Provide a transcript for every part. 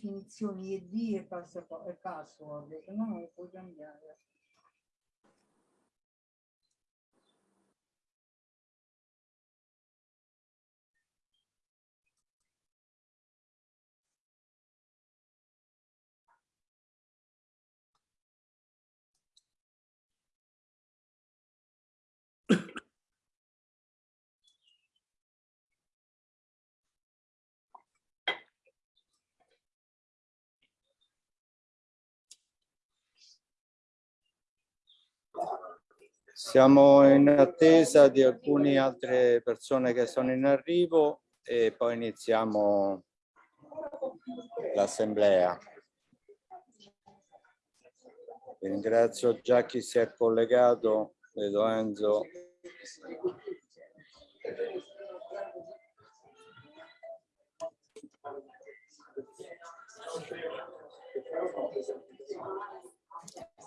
definizioni ED e password, no non lo puoi cambiare. Siamo in attesa di alcune altre persone che sono in arrivo e poi iniziamo l'assemblea. Ringrazio già chi si è collegato, vedo Enzo.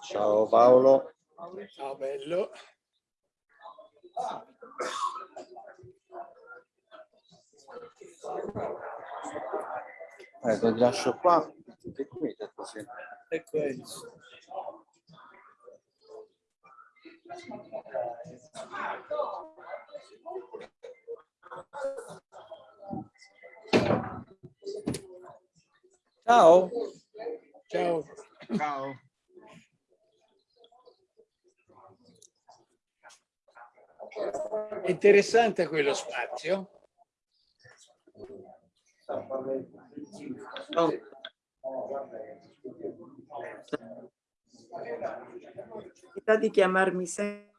Ciao Paolo. Ciao bello. Eh, ti lascio qua. Che qui così. E questo. Ciao. Ciao. Ciao. È interessante quello spazio. Metà di chiamarmi sempre.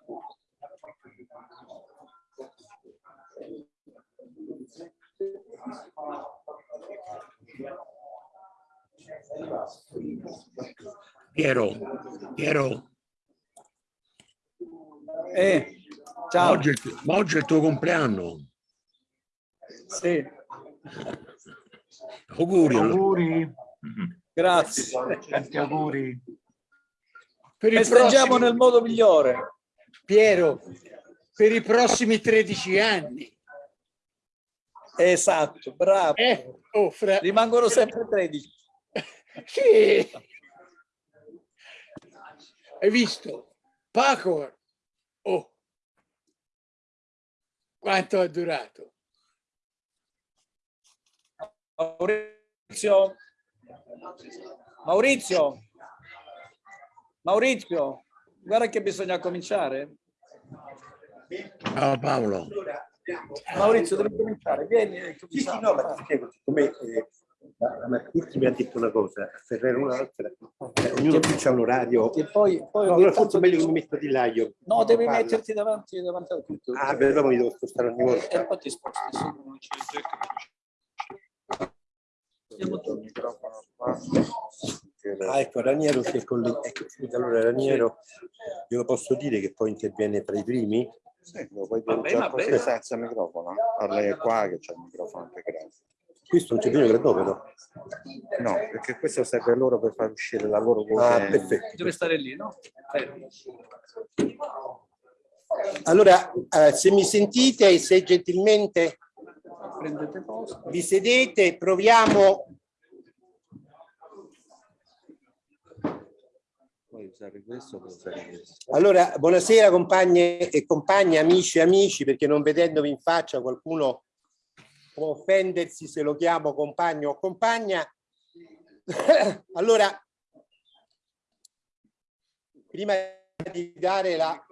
Piero, Piero, Eh, ma ciao. oggi, è il- ma oggi è il tuo compleanno. Sì, Auguri. Auguri. grazie. Tanti auguri. Per Festeggiamo prossimi- nel modo migliore. Piero, per i prossimi 13 anni. Esatto, bravo. Eh, oh, fra... Rimangono sempre 13. Sì. Hai visto? Paco, oh, quanto ha durato? Maurizio. Maurizio. Maurizio, guarda che bisogna cominciare. Ciao Paolo. Maurizio, devi cominciare. Vieni. e Sì, sì, no, ma ti spiego, siccome eh, la, Marchetti mi ha detto una cosa, Ferrero un'altra, eh, ognuno qui c'ha un orario. E poi, poi No, allora forse è meglio che mi metto di là io. No, devi Parla. metterti davanti, davanti a tutto. Ah, beh, dopo mi devo spostare ogni volta. E poi ti sposti. sì. Ah, ecco, Raniero si è collegato. Ecco, scusa, allora Raniero, glielo posso dire che poi interviene tra i primi? Sì, lo puoi dire Vabbè, già vabbè. senza microfono. Parli qua che c'è il microfono integrato. Questo non c'è bisogno che dopo, no? No, perché questo serve loro per far uscire la loro voce. Ah, perfetto. Deve stare lì, no? Eh. Allora, eh, se mi sentite e se gentilmente Prendete posto. vi sedete, proviamo. Allora, buonasera compagne e compagni, amici e amici, perché non vedendovi in faccia qualcuno può offendersi se lo chiamo compagno o compagna. allora, prima di dare la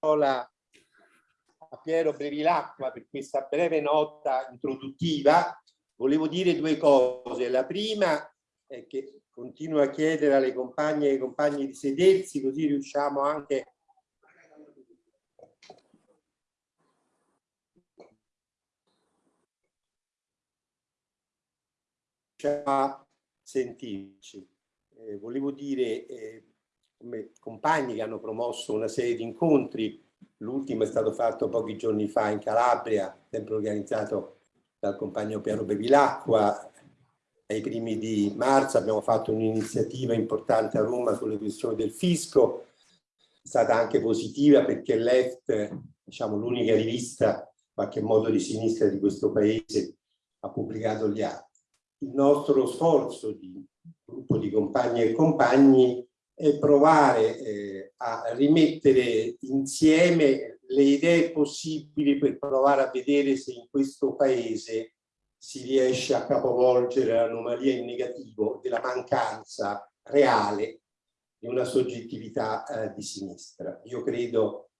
parola a Piero Brevilacqua per questa breve nota introduttiva, volevo dire due cose. La prima è che continuo a chiedere alle compagne e ai compagni di sedersi, così riusciamo anche a sentirci. Eh, volevo dire, eh, come compagni che hanno promosso una serie di incontri, l'ultimo è stato fatto pochi giorni fa in Calabria, sempre organizzato dal compagno Piero Bevilacqua, ai primi di marzo abbiamo fatto un'iniziativa importante a Roma sulle questioni del fisco, è stata anche positiva perché Left, diciamo l'unica rivista in qualche modo di sinistra di questo paese, ha pubblicato gli atti. Il nostro sforzo di gruppo di compagni e compagni è provare eh, a rimettere insieme le idee possibili per provare a vedere se in questo paese si riesce a capovolgere l'anomalia in negativo della mancanza reale di una soggettività eh, di sinistra. Io credo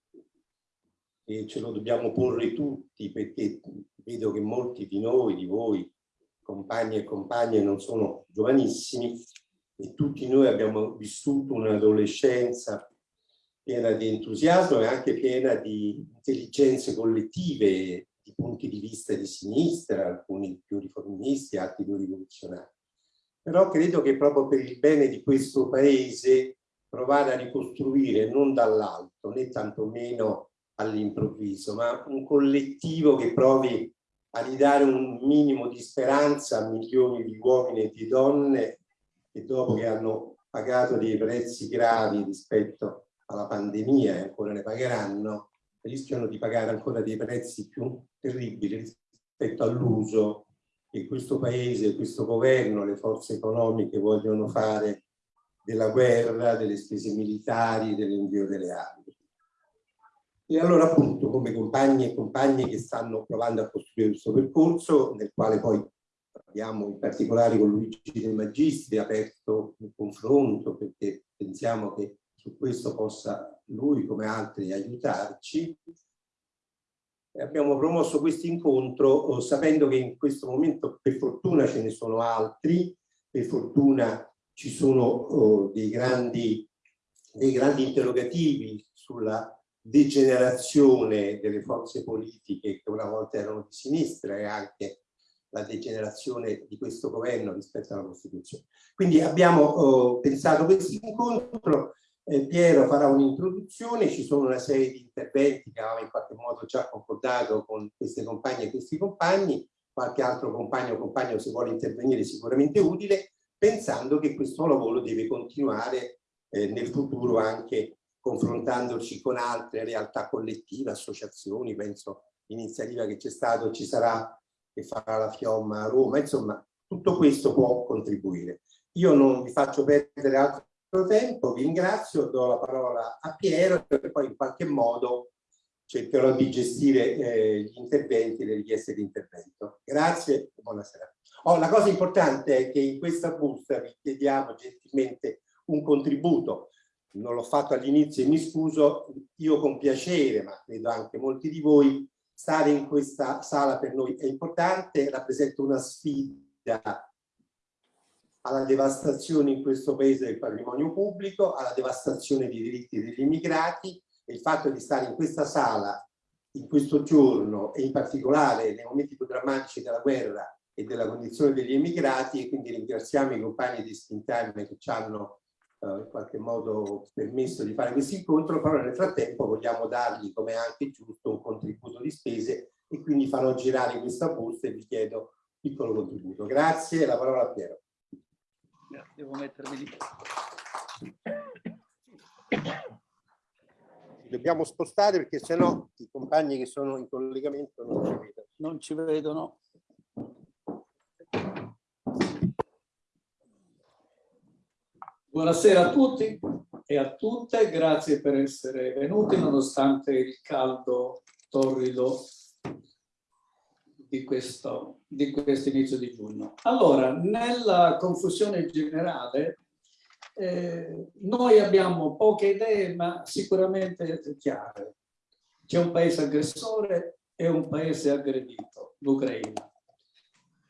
che ce lo dobbiamo porre tutti perché vedo che molti di noi, di voi, compagni e compagne non sono giovanissimi e tutti noi abbiamo vissuto un'adolescenza piena di entusiasmo e anche piena di intelligenze collettive, di punti di vista di sinistra, alcuni più riformisti, altri più rivoluzionari. Però credo che proprio per il bene di questo paese provare a ricostruire non dall'alto né tantomeno all'improvviso, ma un collettivo che provi a ridare un minimo di speranza a milioni di uomini e di donne che dopo che hanno pagato dei prezzi gravi rispetto alla pandemia e ancora ne pagheranno, rischiano di pagare ancora dei prezzi più terribili rispetto all'uso che questo paese, questo governo, le forze economiche vogliono fare della guerra, delle spese militari, dell'invio delle armi. E allora appunto come compagni e compagne che stanno provando a costruire questo percorso, nel quale poi abbiamo in particolare con Luigi De Magistri aperto un confronto perché pensiamo che su questo possa lui come altri aiutarci. Abbiamo promosso questo incontro oh, sapendo che in questo momento per fortuna ce ne sono altri, per fortuna ci sono oh, dei, grandi, dei grandi interrogativi sulla degenerazione delle forze politiche che una volta erano di sinistra e anche la degenerazione di questo governo rispetto alla Costituzione. Quindi abbiamo oh, pensato questo incontro, eh, Piero farà un'introduzione, ci sono una serie di interventi che avevamo in qualche modo già concordato con queste compagne e questi compagni, qualche altro compagno o compagno se vuole intervenire sicuramente utile, pensando che questo lavoro deve continuare eh, nel futuro anche confrontandoci con altre realtà collettive, associazioni, penso l'iniziativa che c'è stato, ci sarà, che farà la Fiomma a Roma, insomma tutto questo può contribuire. Io non vi faccio perdere altro tempo, vi ringrazio, do la parola a Piero e poi in qualche modo cercherò di gestire eh, gli interventi, le richieste di intervento. Grazie e buonasera. Oh, la cosa importante è che in questa busta vi chiediamo gentilmente un contributo non l'ho fatto all'inizio e mi scuso, io con piacere, ma credo anche molti di voi, stare in questa sala per noi è importante, rappresenta una sfida alla devastazione in questo paese del patrimonio pubblico, alla devastazione dei diritti degli immigrati e il fatto di stare in questa sala in questo giorno e in particolare nei momenti più drammatici della guerra e della condizione degli immigrati e quindi ringraziamo i compagni di Spin Time che ci hanno in qualche modo permesso di fare questo incontro, però nel frattempo vogliamo dargli, come anche giusto, un contributo di spese e quindi farò girare questa busta e vi chiedo un piccolo contributo. Grazie, la parola a Piero. Devo mettermi lì. Dobbiamo spostare perché sennò i compagni che sono in collegamento non ci vedono. Non ci vedono. Buonasera a tutti e a tutte, grazie per essere venuti nonostante il caldo torrido di questo, di questo inizio di giugno. Allora, nella confusione generale, eh, noi abbiamo poche idee ma sicuramente chiare. C'è un paese aggressore e un paese aggredito, l'Ucraina.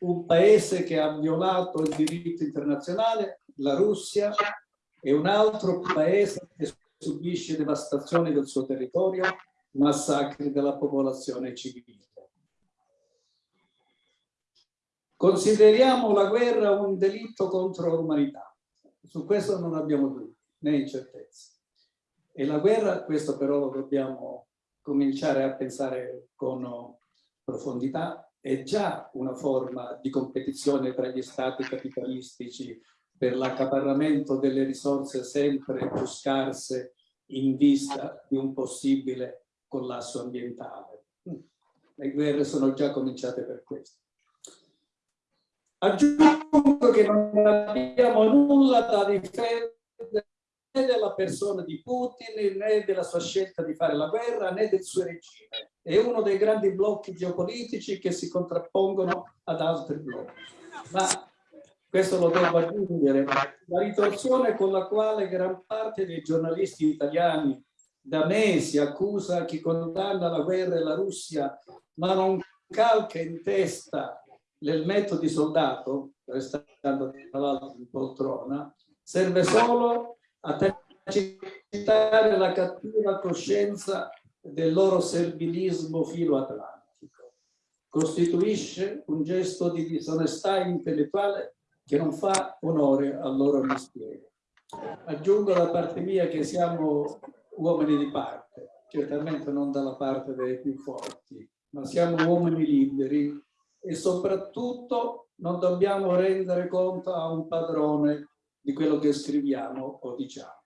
Un paese che ha violato il diritto internazionale la Russia è un altro paese che subisce devastazioni del suo territorio, massacri della popolazione civile. Consideriamo la guerra un delitto contro l'umanità. Su questo non abbiamo dubbi né incertezze. E la guerra, questo però lo dobbiamo cominciare a pensare con profondità, è già una forma di competizione tra gli stati capitalistici per l'accaparramento delle risorse sempre più scarse in vista di un possibile collasso ambientale. Le guerre sono già cominciate per questo. Aggiungo che non abbiamo nulla da difendere né della persona di Putin né della sua scelta di fare la guerra né del suo regime. È uno dei grandi blocchi geopolitici che si contrappongono ad altri blocchi. Ma questo lo devo aggiungere, la ritorsione con la quale gran parte dei giornalisti italiani da mesi accusa chi condanna la guerra e la Russia, ma non calca in testa l'elmetto di soldato, restando tra l'altro in poltrona, serve solo a tacitare la cattiva coscienza del loro servilismo filo-atlantico. Costituisce un gesto di disonestà intellettuale che non fa onore al loro mestiere. Aggiungo da parte mia che siamo uomini di parte, certamente non dalla parte dei più forti, ma siamo uomini liberi e soprattutto non dobbiamo rendere conto a un padrone di quello che scriviamo o diciamo.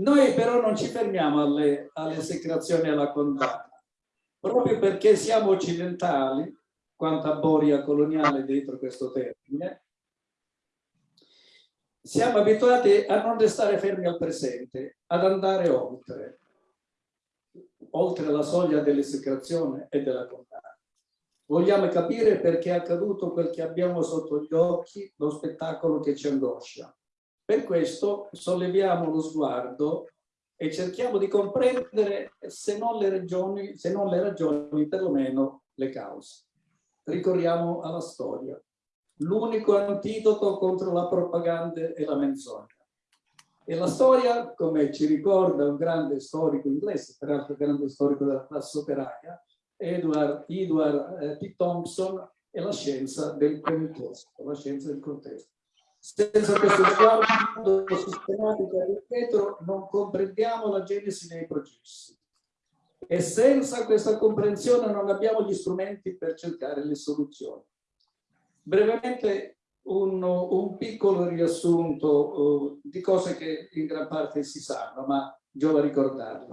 Noi però non ci fermiamo alle, alle esecrazioni e alla condanna, proprio perché siamo occidentali, quanta boria coloniale dentro questo termine, siamo abituati a non restare fermi al presente, ad andare oltre, oltre la soglia dell'esecrazione e della condanna. Vogliamo capire perché è accaduto quel che abbiamo sotto gli occhi, lo spettacolo che ci angoscia. Per questo solleviamo lo sguardo e cerchiamo di comprendere se non le ragioni, se non le ragioni, perlomeno le cause. Ricorriamo alla storia. L'unico antidoto contro la propaganda e la menzogna. E la storia, come ci ricorda un grande storico inglese, peraltro grande storico della classe operaia, Edward, Edward eh, T. Thompson e la scienza del contesto, la scienza del contesto. Senza questo sguardo sistematico e dietro non comprendiamo la genesi dei processi. E senza questa comprensione non abbiamo gli strumenti per cercare le soluzioni. Brevemente un, un piccolo riassunto uh, di cose che in gran parte si sanno, ma giova ricordarle.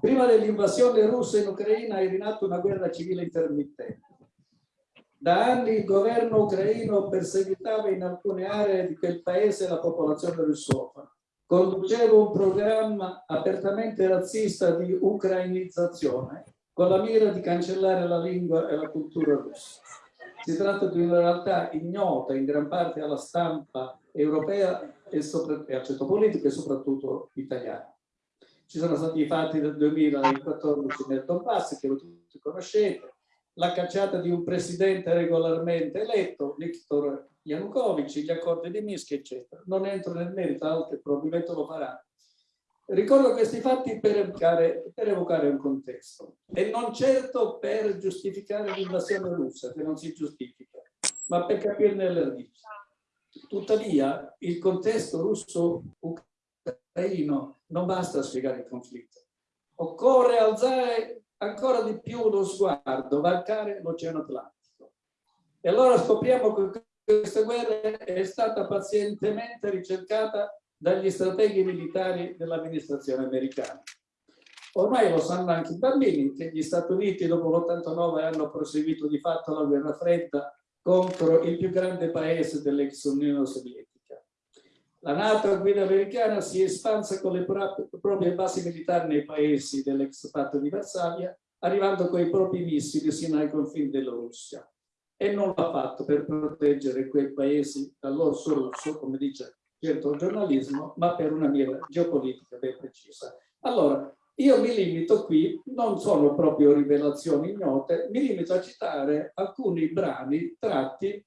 Prima dell'invasione russa in Ucraina è rinata una guerra civile intermittente. Da anni il governo ucraino perseguitava in alcune aree di quel paese la popolazione russofona. Conduceva un programma apertamente razzista di ucrainizzazione con la mira di cancellare la lingua e la cultura russa. Si tratta di una realtà ignota in gran parte alla stampa europea e, sopra, e al centro politico e soprattutto italiano. Ci sono stati i fatti del 2014 nel Donbass, che tutti conoscete, la cacciata di un presidente regolarmente eletto, Viktor Yanukovych, gli accordi di Minsk, eccetera. Non entro nel merito, altri probabilmente lo faranno. Ricordo questi fatti per evocare, per evocare, un contesto e non certo per giustificare l'invasione russa, che non si giustifica, ma per capirne le radici. Tuttavia, il contesto russo-ucraino non basta a spiegare il conflitto. Occorre alzare ancora di più lo sguardo, varcare l'Oceano Atlantico. E allora scopriamo che questa guerra è stata pazientemente ricercata dagli strateghi militari dell'amministrazione americana. Ormai lo sanno anche i bambini che gli Stati Uniti dopo l'89 hanno proseguito di fatto la guerra fredda contro il più grande paese dell'ex Unione Sovietica. La Nato a guida americana si è espansa con le proprie basi militari nei paesi dell'ex patto di Varsavia, arrivando con i propri missili sino ai confini della Russia. E non l'ha fatto per proteggere quei paesi dall'orso russo, come dice certo giornalismo, ma per una mira geopolitica ben precisa. Allora, io mi limito qui, non sono proprio rivelazioni ignote, mi limito a citare alcuni brani tratti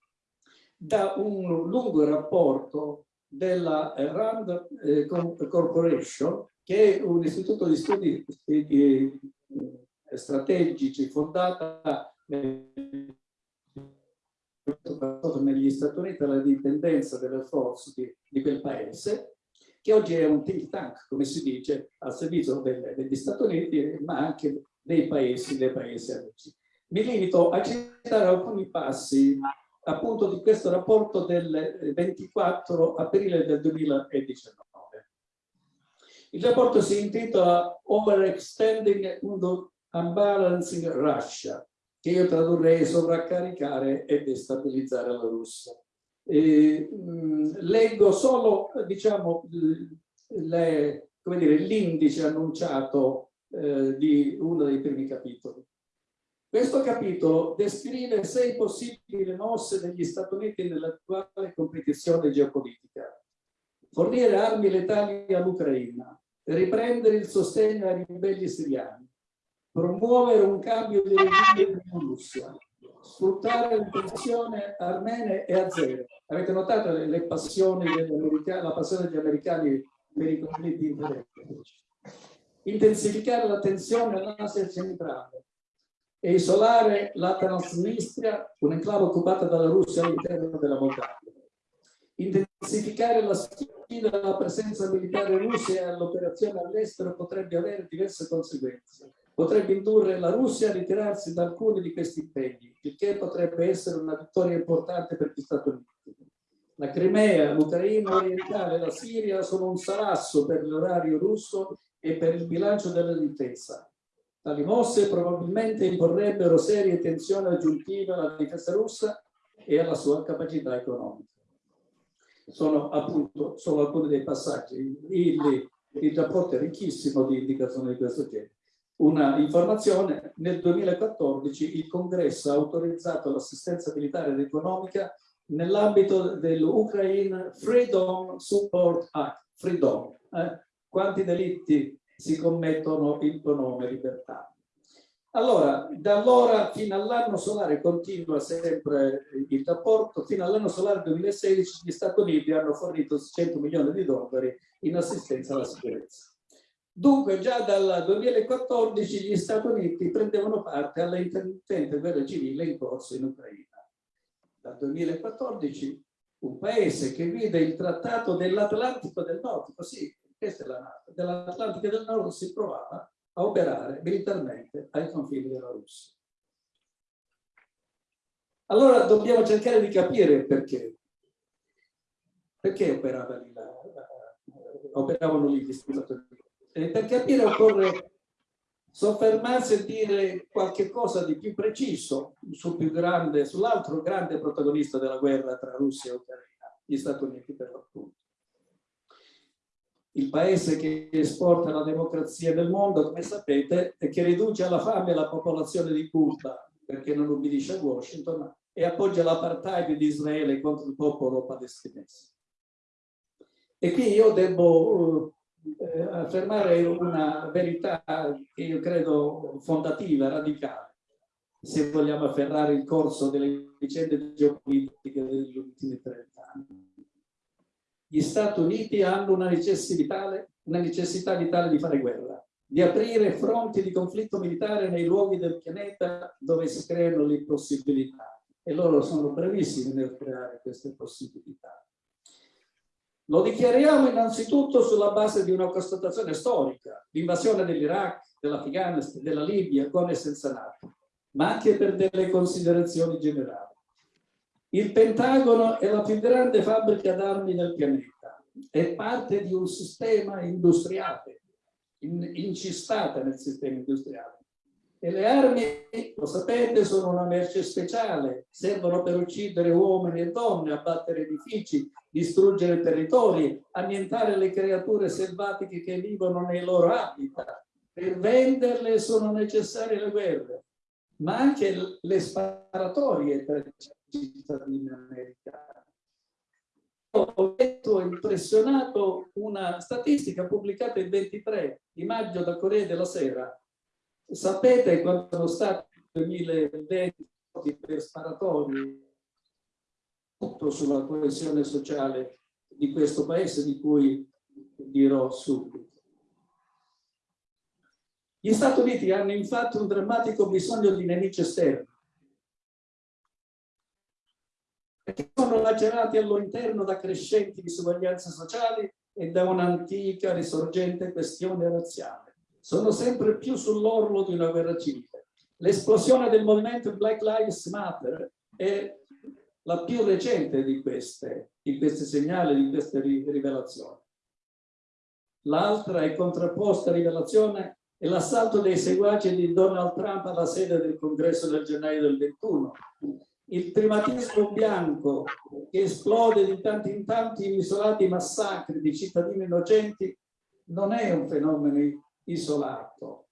da un lungo rapporto della RAND eh, Corporation, che è un istituto di studi eh, strategici fondata negli Stati Uniti alla dipendenza delle forze di, di, quel paese, che oggi è un think tank, come si dice, al servizio del, degli Stati Uniti, ma anche dei paesi, dei paesi amici. Mi limito a citare alcuni passi appunto di questo rapporto del 24 aprile del 2019. Il rapporto si intitola Overextending and Unbalancing Russia, che io tradurrei sovraccaricare e destabilizzare la Russia. E, mh, leggo solo, diciamo, l'indice annunciato eh, di uno dei primi capitoli. Questo capitolo descrive sei possibili mosse degli Stati Uniti nell'attuale competizione geopolitica. Fornire armi letali all'Ucraina, riprendere il sostegno ai ribelli siriani, promuovere un cambio di regime in Russia, sfruttare la tensione armene e azere. Avete notato le, le passioni la passione degli americani per i conflitti interetnici. Intensificare la tensione all'Asia centrale e isolare la Transnistria, un'enclave occupata dalla Russia all'interno della Moldavia. Intensificare la sfida alla presenza militare russa e all'operazione all'estero potrebbe avere diverse conseguenze potrebbe indurre la Russia a ritirarsi da alcuni di questi impegni, il che potrebbe essere una vittoria importante per gli Stati Uniti. La Crimea, l'Ucraina orientale la Siria sono un salasso per l'orario russo e per il bilancio della difesa. Tali mosse probabilmente imporrebbero serie tensioni aggiuntive alla difesa russa e alla sua capacità economica. Sono appunto solo alcuni dei passaggi. Il, il rapporto è ricchissimo di indicazioni di questo genere una informazione, nel 2014 il Congresso ha autorizzato l'assistenza militare ed economica nell'ambito dell'Ukraine Freedom Support Act, Freedom. Eh? Quanti delitti si commettono in tuo nome, libertà? Allora, da allora fino all'anno solare continua sempre il rapporto, fino all'anno solare 2016 gli Stati Uniti hanno fornito 100 milioni di dollari in assistenza alla sicurezza. Dunque già dal 2014 gli Stati Uniti prendevano parte alla intermittente guerra civile in corso in Ucraina. Dal 2014 un paese che vide il trattato dell'Atlantico del Nord, così, questa è la NATO, dell'Atlantico del Nord si provava a operare militarmente ai confini della Russia. Allora dobbiamo cercare di capire perché. Perché operava lì la, operavano lì gli Uniti? Eh, per capire occorre soffermarsi e dire qualche cosa di più preciso sul grande, sull'altro grande protagonista della guerra tra Russia e Ucraina, gli Stati Uniti per l'appunto. Il paese che esporta la democrazia nel mondo, come sapete, e che riduce alla fame la popolazione di Cuba perché non ubbidisce a Washington e appoggia l'apartheid di Israele contro il popolo palestinese. E qui io devo eh, affermare una verità che io credo fondativa, radicale, se vogliamo afferrare il corso delle vicende geopolitiche degli ultimi 30 anni. Gli Stati Uniti hanno una necessità, una necessità vitale di fare guerra, di aprire fronti di conflitto militare nei luoghi del pianeta dove si creano le possibilità e loro sono brevissimi nel creare queste possibilità. Lo dichiariamo innanzitutto sulla base di una constatazione storica, l'invasione dell'Iraq, dell'Afghanistan, della Libia con e senza NATO, ma anche per delle considerazioni generali. Il Pentagono è la più grande fabbrica d'armi del pianeta, è parte di un sistema industriale, incistata nel sistema industriale. E le armi, lo sapete, sono una merce speciale, servono per uccidere uomini e donne, abbattere edifici, distruggere territori, annientare le creature selvatiche che vivono nei loro habitat. Per venderle sono necessarie le guerre, ma anche le sparatorie cittadini americani. Ho letto impressionato una statistica pubblicata il 23 di maggio da Corriere della Sera Sapete quanto sono stati nel 2020 per sparatori sulla coesione sociale di questo paese di cui dirò subito. Gli Stati Uniti hanno infatti un drammatico bisogno di nemici esterni perché sono lacerati all'interno da crescenti disuguaglianze sociali e da un'antica risorgente questione razziale sono sempre più sull'orlo di una guerra civile. L'esplosione del movimento Black Lives Matter è la più recente di queste, di questi segnali, di queste rivelazioni. L'altra e contrapposta rivelazione e l'assalto dei seguaci di Donald Trump alla sede del congresso del gennaio del 21, il primatismo bianco che esplode di tanto in tanto in isolati massacri di cittadini innocenti non è un fenomeno isolato,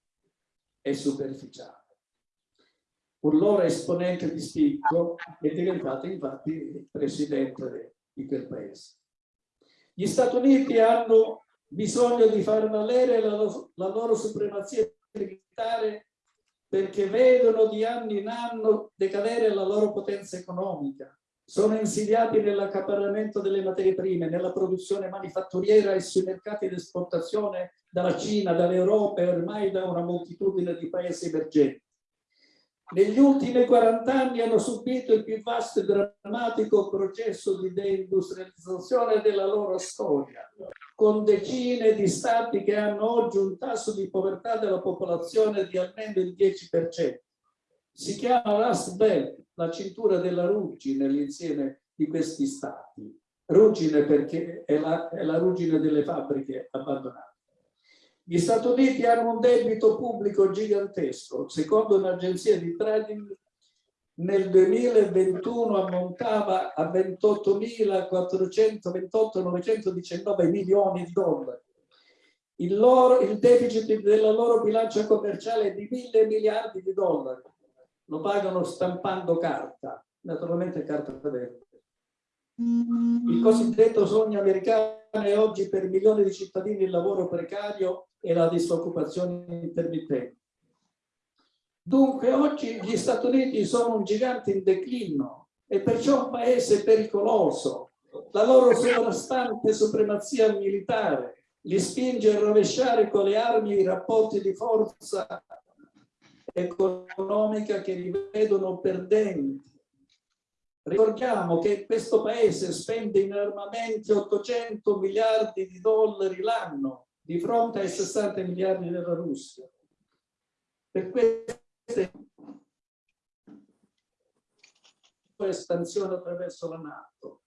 è superficiale. Un loro esponente di spicco è diventato infatti il presidente di quel paese. Gli Stati Uniti hanno bisogno di far valere la, la loro supremazia militare perché vedono di anno in anno decadere la loro potenza economica. Sono insidiati nell'accaparramento delle materie prime, nella produzione manifatturiera e sui mercati di esportazione dalla Cina, dall'Europa e ormai da una moltitudine di paesi emergenti negli ultimi 40 anni hanno subito il più vasto e drammatico processo di deindustrializzazione della loro storia, con decine di stati che hanno oggi un tasso di povertà della popolazione di almeno il 10%. Si chiama Rust Belt, la cintura della ruggine nell'insieme di questi stati. Ruggine perché è la, è la ruggine delle fabbriche abbandonate. Gli Stati Uniti hanno un debito pubblico gigantesco, secondo un'agenzia di trading nel 2021 ammontava a 28.428.919 milioni di dollari. Il, loro, il deficit della loro bilancia commerciale è di mille miliardi di dollari. Lo pagano stampando carta, naturalmente carta verde. Il cosiddetto sogno americano è oggi per milioni di cittadini il lavoro precario e la disoccupazione intermittente. Dunque oggi gli Stati Uniti sono un gigante in declino e perciò un paese pericoloso. La loro sovrastante supremazia militare li spinge a rovesciare con le armi i rapporti di forza economica che li vedono perdenti. Ricordiamo che questo paese spende in armamenti 800 miliardi di dollari l'anno di fronte ai 60 miliardi della Russia. Per queste espansione attraverso la Nato.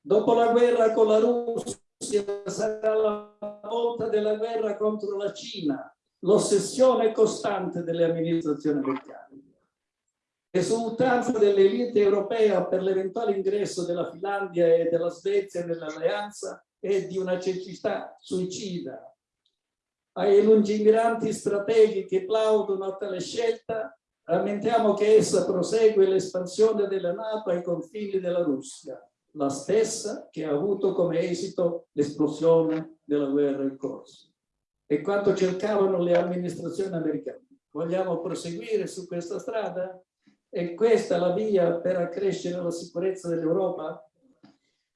Dopo la guerra con la Russia sarà la volta della guerra contro la Cina, l'ossessione costante delle amministrazioni americane. Esultanza dell'elite europea per l'eventuale ingresso della Finlandia e della Svezia nell'alleanza è di una cecità suicida ai lungimiranti strateghi che plaudono a tale scelta, rammentiamo che essa prosegue l'espansione della Nato ai confini della Russia, la stessa che ha avuto come esito l'esplosione della guerra in corso. E quanto cercavano le amministrazioni americane. Vogliamo proseguire su questa strada? È questa la via per accrescere la sicurezza dell'Europa?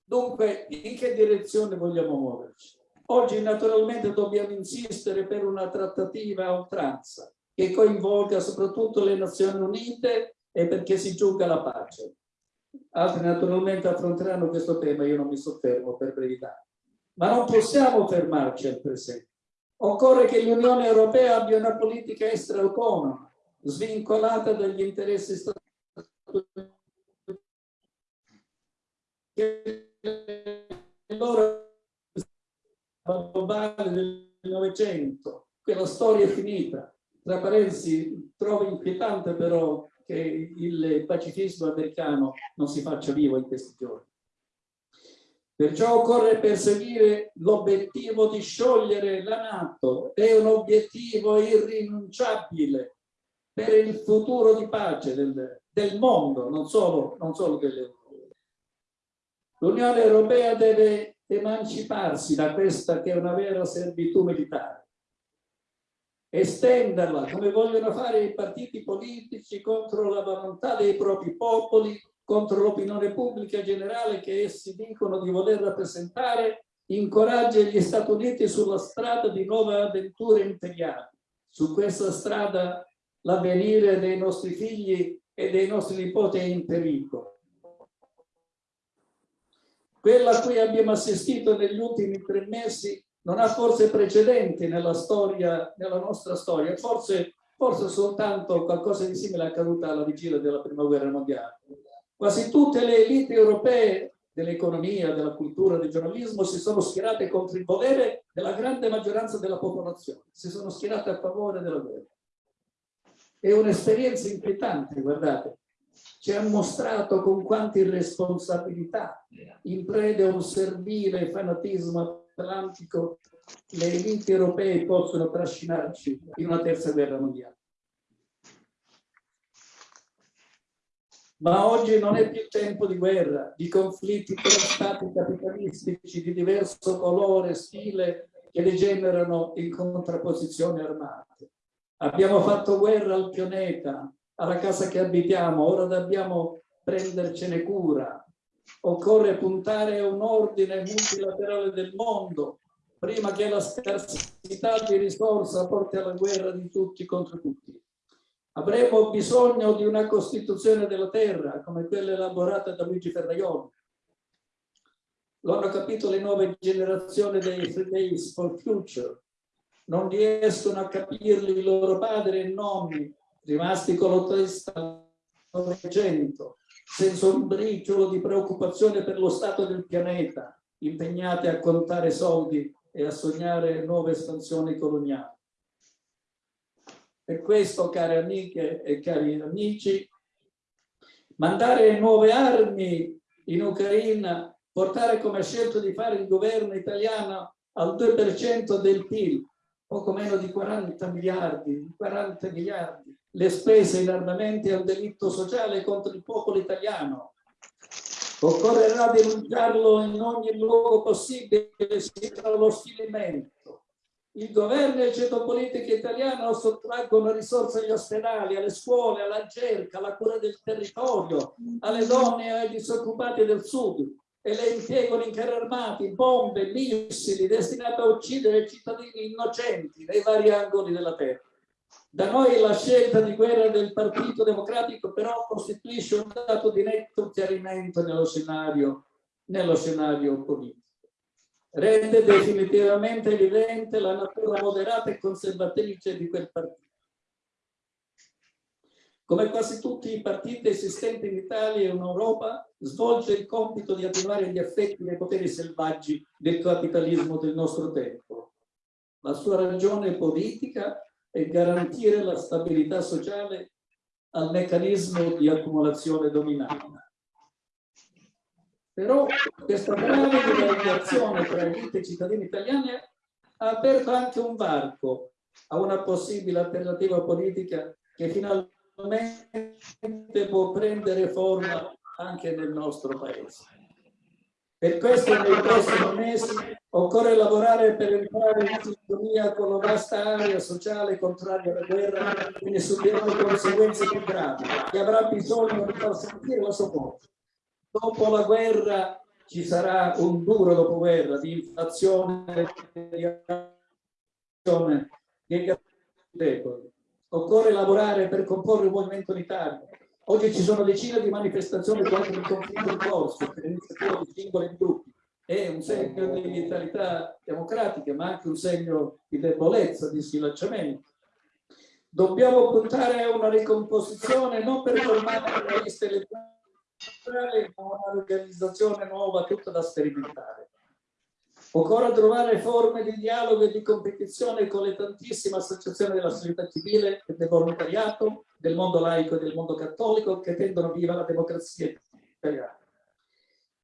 Dunque, in che direzione vogliamo muoverci? Oggi naturalmente dobbiamo insistere per una trattativa a oltranza che coinvolga soprattutto le Nazioni Unite e perché si giunga alla pace. Altri naturalmente affronteranno questo tema, io non mi soffermo per brevità. Ma non possiamo fermarci al presente. Occorre che l'Unione Europea abbia una politica estera autonoma, svincolata dagli interessi statunitensi. Globale del Novecento, quella storia è finita. Tra parentesi, trovo inquietante però che il pacifismo americano non si faccia vivo in questi giorni. Perciò occorre perseguire l'obiettivo di sciogliere la Nato, è un obiettivo irrinunciabile per il futuro di pace del, del mondo, non solo, non solo dell'Europa. L'Unione Europea deve emanciparsi da questa che è una vera servitù militare, estenderla come vogliono fare i partiti politici contro la volontà dei propri popoli, contro l'opinione pubblica generale che essi dicono di voler rappresentare, incoraggia gli Stati Uniti sulla strada di nuove avventure imperiali. Su questa strada l'avvenire dei nostri figli e dei nostri nipoti è in pericolo. Quella a cui abbiamo assistito negli ultimi tre mesi non ha forse precedenti nella storia, nella nostra storia, forse, forse soltanto qualcosa di simile è accaduto alla vigilia della prima guerra mondiale. Quasi tutte le elite europee dell'economia, della cultura, del giornalismo si sono schierate contro il volere della grande maggioranza della popolazione, si sono schierate a favore della guerra. È un'esperienza inquietante, guardate, ci ha mostrato con quanta irresponsabilità, in prede a un servile fanatismo atlantico, le elite europee possono trascinarci in una terza guerra mondiale. Ma oggi non è più tempo di guerra, di conflitti tra stati capitalistici di diverso colore, stile, che degenerano in contrapposizioni armate. Abbiamo fatto guerra al pianeta, alla casa che abitiamo, ora dobbiamo prendercene cura. Occorre puntare a un ordine multilaterale del mondo, prima che la scarsità di risorse porti alla guerra di tutti contro tutti. Avremo bisogno di una Costituzione della Terra, come quella elaborata da Luigi Ferraioli. Lo hanno capito le nuove generazioni dei Fridays for Future. Non riescono a capirli i loro padri e nonni, rimasti con lo testa Novecento, senza un briciolo di preoccupazione per lo stato del pianeta, impegnati a contare soldi e a sognare nuove espansioni coloniali. Per questo, cari amiche e cari amici, mandare nuove armi in Ucraina, portare come ha scelto di fare il governo italiano al 2% del PIL, poco meno di 40 miliardi, 40 miliardi, le spese in armamenti un delitto sociale contro il popolo italiano. Occorrerà denunciarlo in ogni luogo possibile, sino lo sfilimento il governo e il centro politico italiano sottraggono risorse agli ospedali, alle scuole, alla ricerca, alla cura del territorio, alle donne e ai disoccupati del sud e le impiegano in carri armati, bombe, missili destinati a uccidere cittadini innocenti nei vari angoli della terra. Da noi la scelta di guerra del Partito Democratico però costituisce un dato di netto chiarimento nello scenario, nello scenario politico rende definitivamente evidente la natura moderata e conservatrice di quel partito. Come quasi tutti i partiti esistenti in Italia e in Europa, svolge il compito di attivare gli effetti dei poteri selvaggi del capitalismo del nostro tempo. La sua ragione politica è garantire la stabilità sociale al meccanismo di accumulazione dominante. Però questa grave divariazione tra elite e cittadini italiani ha aperto anche un varco a una possibile alternativa politica che finalmente può prendere forma anche nel nostro paese. Per questo nei prossimi mesi occorre lavorare per entrare in sintonia con la vasta area sociale contraria alla guerra che ne subirà le conseguenze più gravi, che avrà bisogno di far sentire la sua voce dopo la guerra ci sarà un duro dopoguerra di inflazione, di deboli. Occorre lavorare per comporre un movimento unitario. Oggi ci sono decine di manifestazioni contro il conflitto in corso, per iniziativa di singoli gruppi. È un segno di vitalità democratica, ma anche un segno di debolezza, di sfilacciamento. Dobbiamo puntare a una ricomposizione non per formare le liste elettorali un'organizzazione nuova tutta da sperimentare. Occorre trovare forme di dialogo e di competizione con le tantissime associazioni della società civile e del volontariato, del mondo laico e del mondo cattolico che tendono viva la democrazia italiana.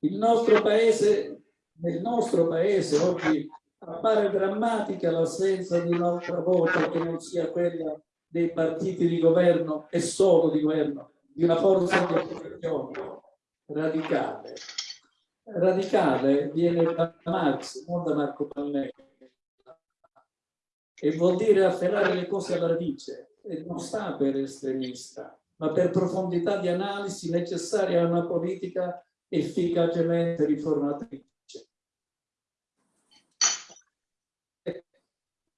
Il nostro paese, nel nostro paese oggi appare drammatica l'assenza di un'altra voce che non sia quella dei partiti di governo e solo di governo, di una forza di opposizione radicale. Radicale viene da Marx, non da Marco Pannelli, e vuol dire afferrare le cose alla radice, non sta per estremista, ma per profondità di analisi necessaria a una politica efficacemente riformatrice.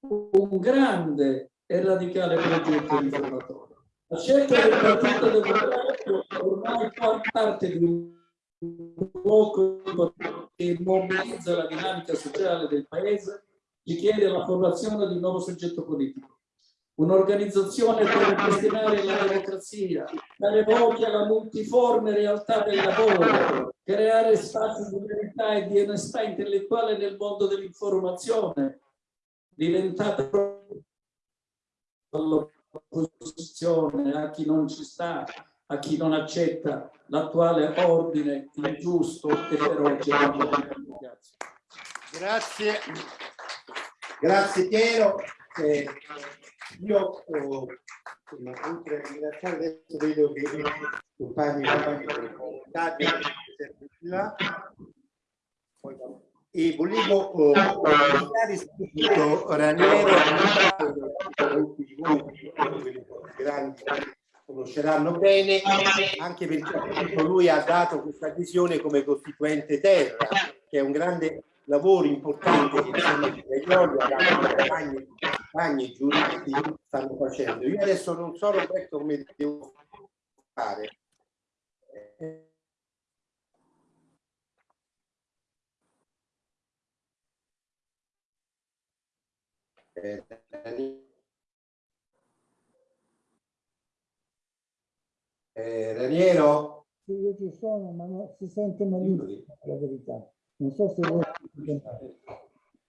Un grande e radicale progetto riformatore. La scelta del Partito Democratico ormai fa parte di un blocco che mobilizza la dinamica sociale del Paese, richiede la formazione di un nuovo soggetto politico. Un'organizzazione per ripristinare la democrazia, dare voce alla multiforme realtà del lavoro, creare spazi di verità e di onestà intellettuale nel mondo dell'informazione, diventata l'opposizione a chi non ci sta, a chi non accetta l'attuale ordine ingiusto e feroce. Grazie. Grazie. Grazie Piero. Eh, io oh, ringraziare adesso vedo che i compagni e volevo oh, ringraziare subito Raniero molti di voi quelli grandi conosceranno bene anche perché lui ha dato questa visione come costituente terra che è un grande lavoro importante che insieme a Giulio, compagni, compagni giuristi stanno facendo. Io adesso non so Roberto come devo fare. Eh, eh, Raniero? Sì, io ci sono, ma no- si sente malissimo, la verità. Non so se voi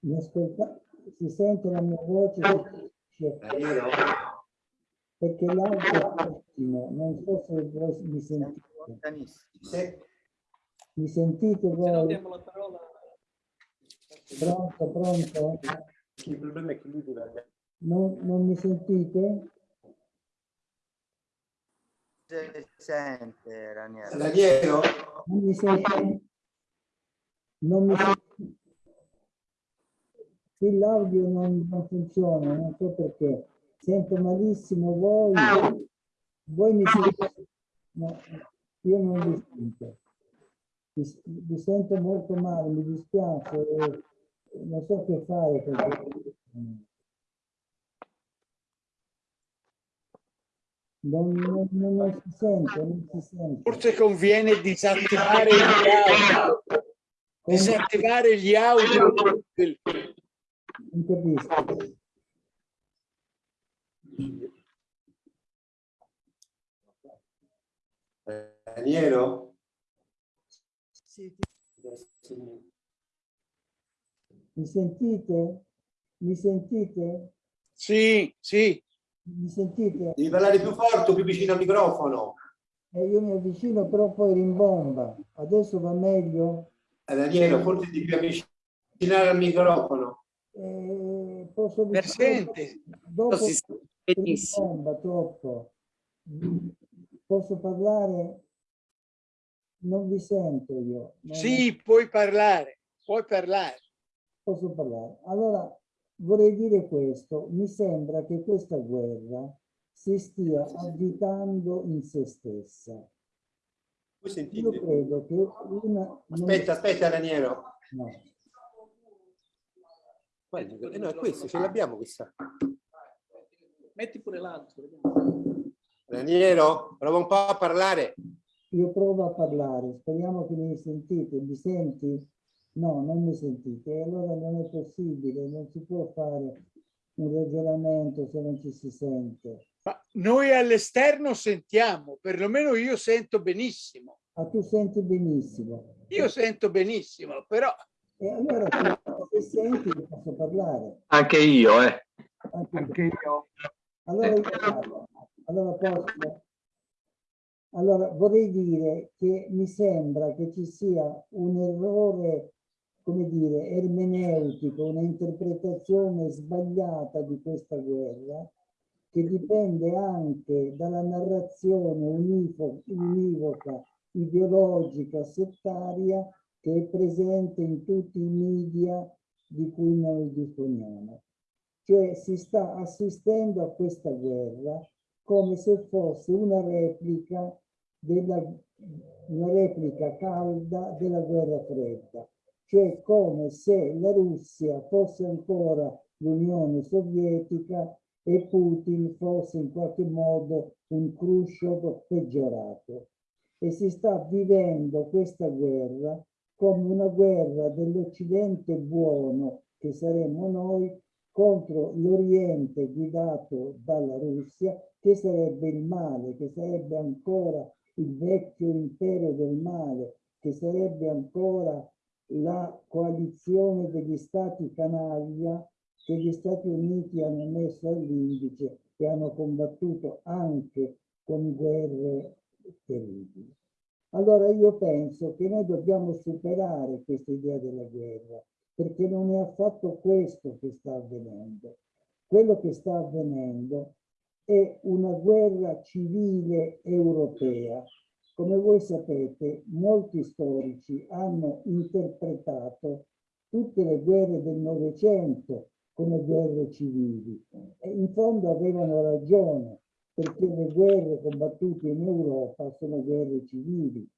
mi ascoltate, si sente la mia voce, Raniero? perché l'audio è ottimo, non so se voi mi sentite. Se- Mi sentite voi? Pronto, pronto? Il problema è che lui deve Non, non mi sentite? Sente. Raniero? Non mi sentite? Non mi sentite? Qui l'audio non, non funziona, non so perché. Sento malissimo voi. Voi mi sentite? No, io non vi sento. Vi, vi sento molto male, mi dispiace. Non so che fare. perché- Non, non- non- non si sente, non si sente. Forse conviene disattivare gli audio. Disattivare gli audio. del- Non capisco. Raniero? Mi sentite? Mi sentite? Sì, sì. Mi sentite? Devi parlare più forte, più vicino al microfono. Eh, io mi avvicino però poi rimbomba. Adesso va meglio? Raniero, forse devi avvicinare al microfono. Eh, posso Per sente. Dopo Si rimbomba troppo. Posso parlare? Non vi sento io. Sì, puoi parlare. Puoi parlare. posso parlare. Allora, vorrei dire questo. Mi sembra che questa guerra si stia avvitando in se stessa. Io credo che una... Aspetta, aspetta Raniero. no. Guarda, eh no, è questo, ce l'abbiamo questa. Metti pure l'altro. Raniero, prova un po' a parlare. Io provo a parlare, speriamo che mi sentite. Mi senti? No, non mi sentite. E allora non è possibile, non si può fare un ragionamento se non ci si sente. Ma noi all'esterno sentiamo, perlomeno io sento benissimo. Ah, tu senti benissimo. Io sento benissimo, però E allora se senti posso parlare. Anche io, eh. Anche, io. Allora io parlo. Allora posso. Allora vorrei dire che mi sembra che ci sia un errore, come dire, ermeneutico, un'interpretazione sbagliata di questa guerra che dipende anche dalla narrazione univoca, ideologica, settaria che è presente in tutti i media di cui noi disponiamo. Cioè si sta assistendo a questa guerra come se fosse una replica della una replica calda della guerra fredda, cioè come se la Russia fosse ancora l'Unione Sovietica e Putin fosse in qualche modo un Khrushchev peggiorato. E si sta vivendo questa guerra come una guerra dell'Occidente buono, che saremmo noi, contro l'Oriente guidato dalla Russia, che sarebbe il male, che sarebbe ancora il vecchio impero del male, che sarebbe ancora la coalizione degli stati canaglia che gli Stati Uniti hanno messo all'indice e hanno combattuto anche con guerre terribili. Allora io penso che noi dobbiamo superare questa idea della guerra, perché non è affatto questo che sta avvenendo. Quello che sta avvenendo è una guerra civile europea. Come voi sapete, molti storici hanno interpretato tutte le guerre del Novecento come guerre civili e in fondo avevano ragione perché le guerre combattute in Europa sono guerre civili.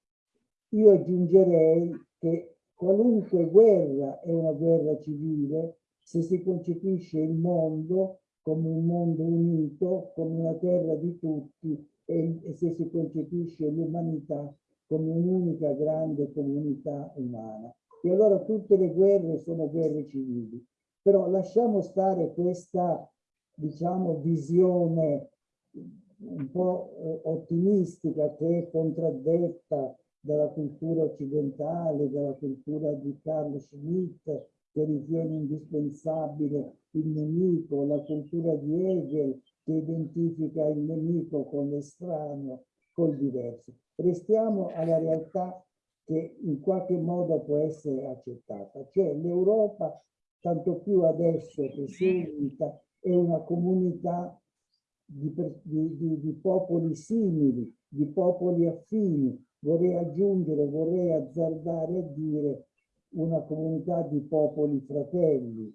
Io aggiungerei che qualunque guerra è una guerra civile se si concepisce il mondo come un mondo unito, come una terra di tutti e, se si concepisce l'umanità come un'unica grande comunità umana. E allora tutte le guerre sono guerre civili. Però lasciamo stare questa, diciamo, visione un po' ottimistica che è contraddetta dalla cultura occidentale, dalla cultura di Carl Schmitt, che ritiene indispensabile il nemico, la cultura di Hegel, che identifica il nemico con l'estraneo, col diverso. Restiamo alla realtà che in qualche modo può essere accettata, cioè l'Europa, tanto più adesso che si è unita, è una comunità di, di, di, popoli simili, di popoli affini, vorrei aggiungere, vorrei azzardare a dire una comunità di popoli fratelli.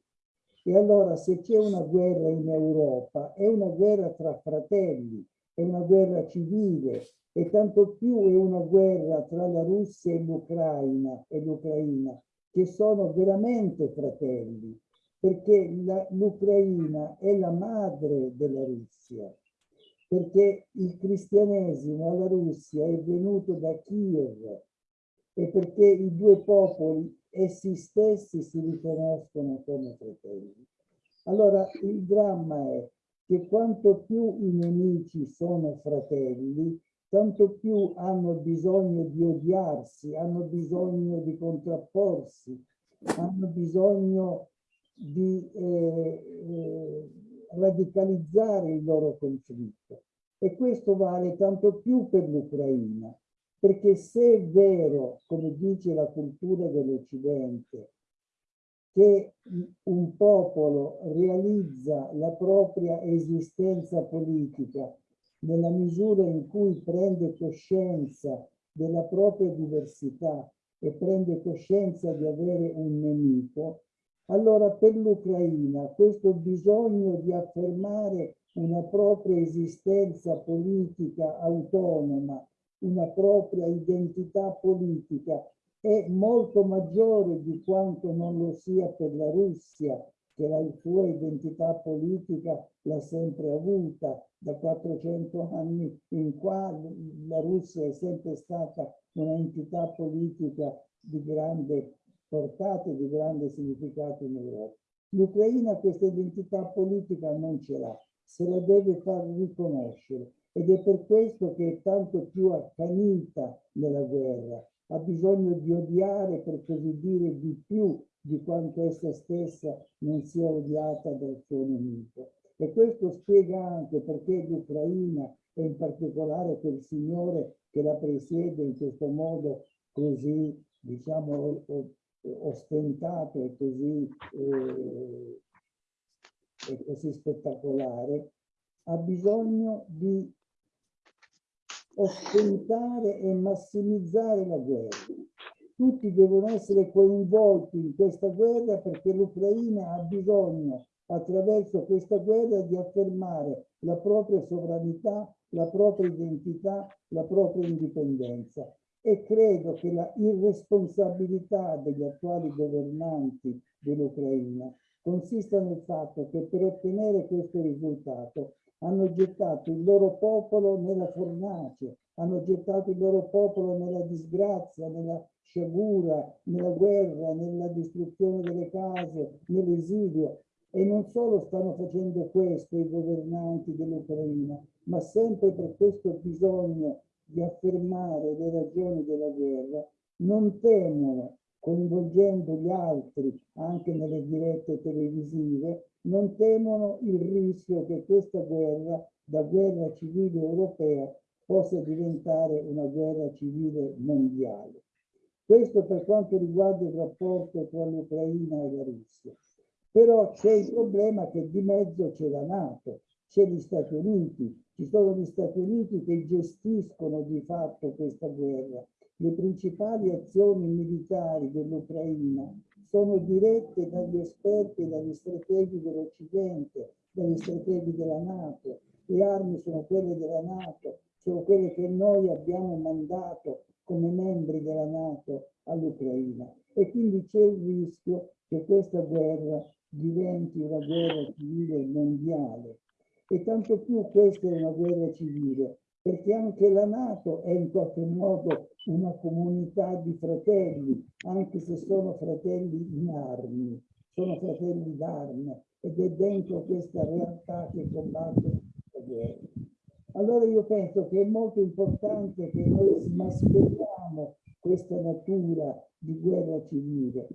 E allora se c'è una guerra in Europa, è una guerra tra fratelli, è una guerra civile e tanto più è una guerra tra la Russia e l'Ucraina che sono veramente fratelli, perché l'Ucraina è la madre della Russia perché il cristianesimo alla Russia è venuto da Kiev e perché i due popoli essi stessi si riconoscono come fratelli. Allora il dramma è che quanto più i nemici sono fratelli, tanto più hanno bisogno di odiarsi, hanno bisogno di contrapporsi, hanno bisogno di eh, eh, radicalizzare il loro conflitto. E questo vale tanto più per l'Ucraina, perché se è vero, come dice la cultura dell'Occidente, che un popolo realizza la propria esistenza politica nella misura in cui prende coscienza della propria diversità e prende coscienza di avere un nemico, allora per l'Ucraina questo bisogno di affermare una propria esistenza politica autonoma, una propria identità politica è molto maggiore di quanto non lo sia per la Russia, che la sua identità politica l'ha sempre avuta. Da 400 anni in qua la Russia è sempre stata un'entità politica di grande portate di grande significato in Europa. L'Ucraina questa identità politica non ce l'ha, se la deve far riconoscere ed è per questo che è tanto più accanita nella guerra, ha bisogno di odiare, per così dire, di più di quanto essa stessa non sia odiata dal suo nemico. E questo spiega anche perché l'Ucraina e in particolare quel signore che la presiede in questo modo così, diciamo, ostentato e così, eh, e così spettacolare, ha bisogno di ostentare e massimizzare la guerra. Tutti devono essere coinvolti in questa guerra perché l'Ucraina ha bisogno attraverso questa guerra di affermare la propria sovranità, la propria identità, la propria indipendenza e credo che la irresponsabilità degli attuali governanti dell'Ucraina consista nel fatto che per ottenere questo risultato hanno gettato il loro popolo nella fornace, hanno gettato il loro popolo nella disgrazia, nella sciagura, nella guerra, nella distruzione delle case, nell'esilio. E non solo stanno facendo questo i governanti dell'Ucraina, ma sempre per questo bisogno di affermare le ragioni della guerra, non temono, coinvolgendo gli altri anche nelle dirette televisive, non temono il rischio che questa guerra, da guerra civile europea, possa diventare una guerra civile mondiale. Questo per quanto riguarda il rapporto tra l'Ucraina e la Russia. Però c'è il problema che di mezzo c'è la Nato, c'è gli Stati Uniti, ci sono gli Stati Uniti che gestiscono di fatto questa guerra. Le principali azioni militari dell'Ucraina sono dirette dagli esperti dagli strateghi dell'Occidente, dagli strateghi della Nato. Le armi sono quelle della Nato, sono quelle che noi abbiamo mandato come membri della Nato all'Ucraina. E quindi c'è il rischio che questa guerra diventi una guerra civile mondiale. E tanto più questa è una guerra civile, perché anche la Nato è in qualche modo una comunità di fratelli, anche se sono fratelli in armi, sono fratelli d'arme ed è dentro questa realtà che combatte la guerra. Allora io penso che è molto importante che noi smascheriamo questa natura di guerra civile.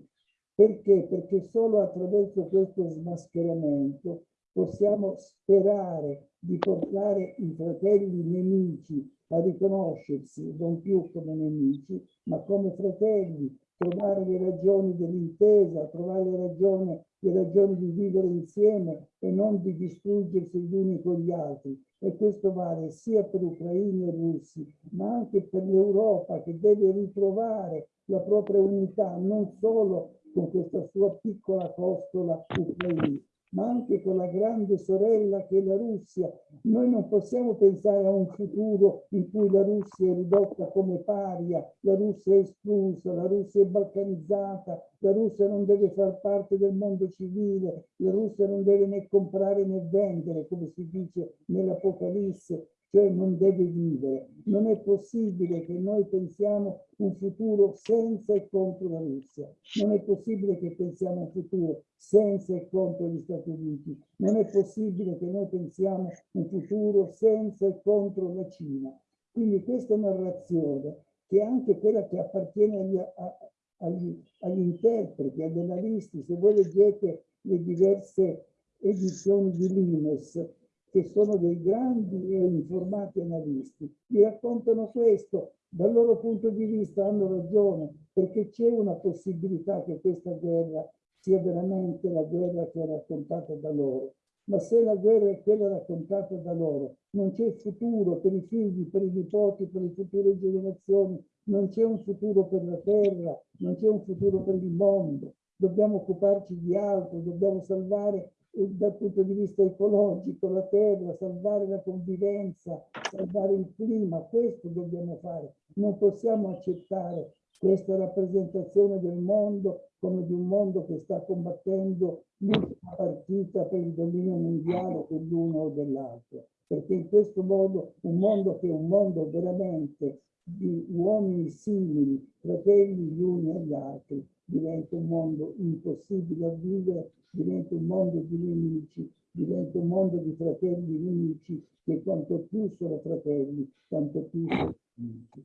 Perché? Perché solo attraverso questo smascheramento possiamo sperare di portare i fratelli nemici a riconoscersi non più come nemici, ma come fratelli, trovare le ragioni dell'intesa, trovare le ragioni, le ragioni di vivere insieme e non di distruggersi gli uni con gli altri. E questo vale sia per ucraini e russi, ma anche per l'Europa che deve ritrovare la propria unità, non solo con questa sua piccola costola ucraina, ma anche con la grande sorella che è la Russia. Noi non possiamo pensare a un futuro in cui la Russia è ridotta come paria, la Russia è espulsa, la Russia è balcanizzata, la Russia non deve far parte del mondo civile, la Russia non deve né comprare né vendere, come si dice nell'Apocalisse, cioè non deve vivere. Non è possibile che noi pensiamo un futuro senza e contro la Russia. Non è possibile che pensiamo un futuro senza e contro gli Stati Uniti. Non è possibile che noi pensiamo un futuro senza e contro la Cina. Quindi questa narrazione, che è anche quella che appartiene agli, a, agli, agli interpreti, agli analisti, se voi leggete le diverse edizioni di Limes, che sono dei grandi e informati analisti, vi raccontano questo, dal loro punto di vista hanno ragione, perché c'è una possibilità che questa guerra sia veramente la guerra che è raccontata da loro. Ma se la guerra è quella raccontata da loro, non c'è futuro per i figli, per i nipoti, per le future generazioni, non c'è un futuro per la terra, non c'è un futuro per il mondo. Dobbiamo occuparci di altro, dobbiamo salvare dal punto di vista ecologico, la terra, salvare la convivenza, salvare il clima, questo dobbiamo fare. Non possiamo accettare questa rappresentazione del mondo come di un mondo che sta combattendo l'ultima partita per il dominio mondiale dell'uno o dell'altro. Perché in questo modo, un mondo che è un mondo veramente di uomini simili, fratelli gli uni agli altri, diventa un mondo impossibile a vivere diventa un mondo di nemici, diventa un mondo di fratelli nemici, che quanto più sono fratelli, tanto più sono nemici.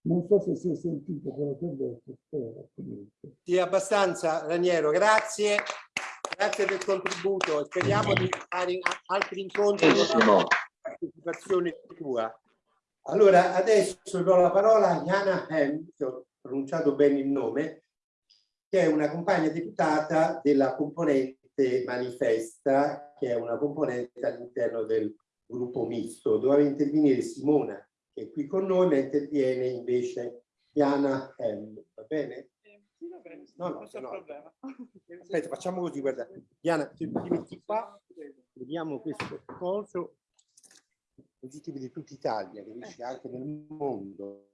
Non so se si è sentito quello che ho detto, spero. Comunque. Sì, abbastanza, Raniero, grazie. Grazie del contributo. Speriamo di fare altri incontri con la partecipazione tua. Allora, adesso do la parola a Jana Hem, che ho pronunciato bene il nome, che è una compagna deputata della componente manifesta, che è una componente all'interno del gruppo misto. Doveva intervenire Simona, che è qui con noi, ma interviene invece Diana M. Va bene? No, no, no. Aspetta, facciamo così, guarda. Diana, ti, ti metti qua, vediamo questo coso, così ti vedi tutta Italia, che dice anche nel mondo.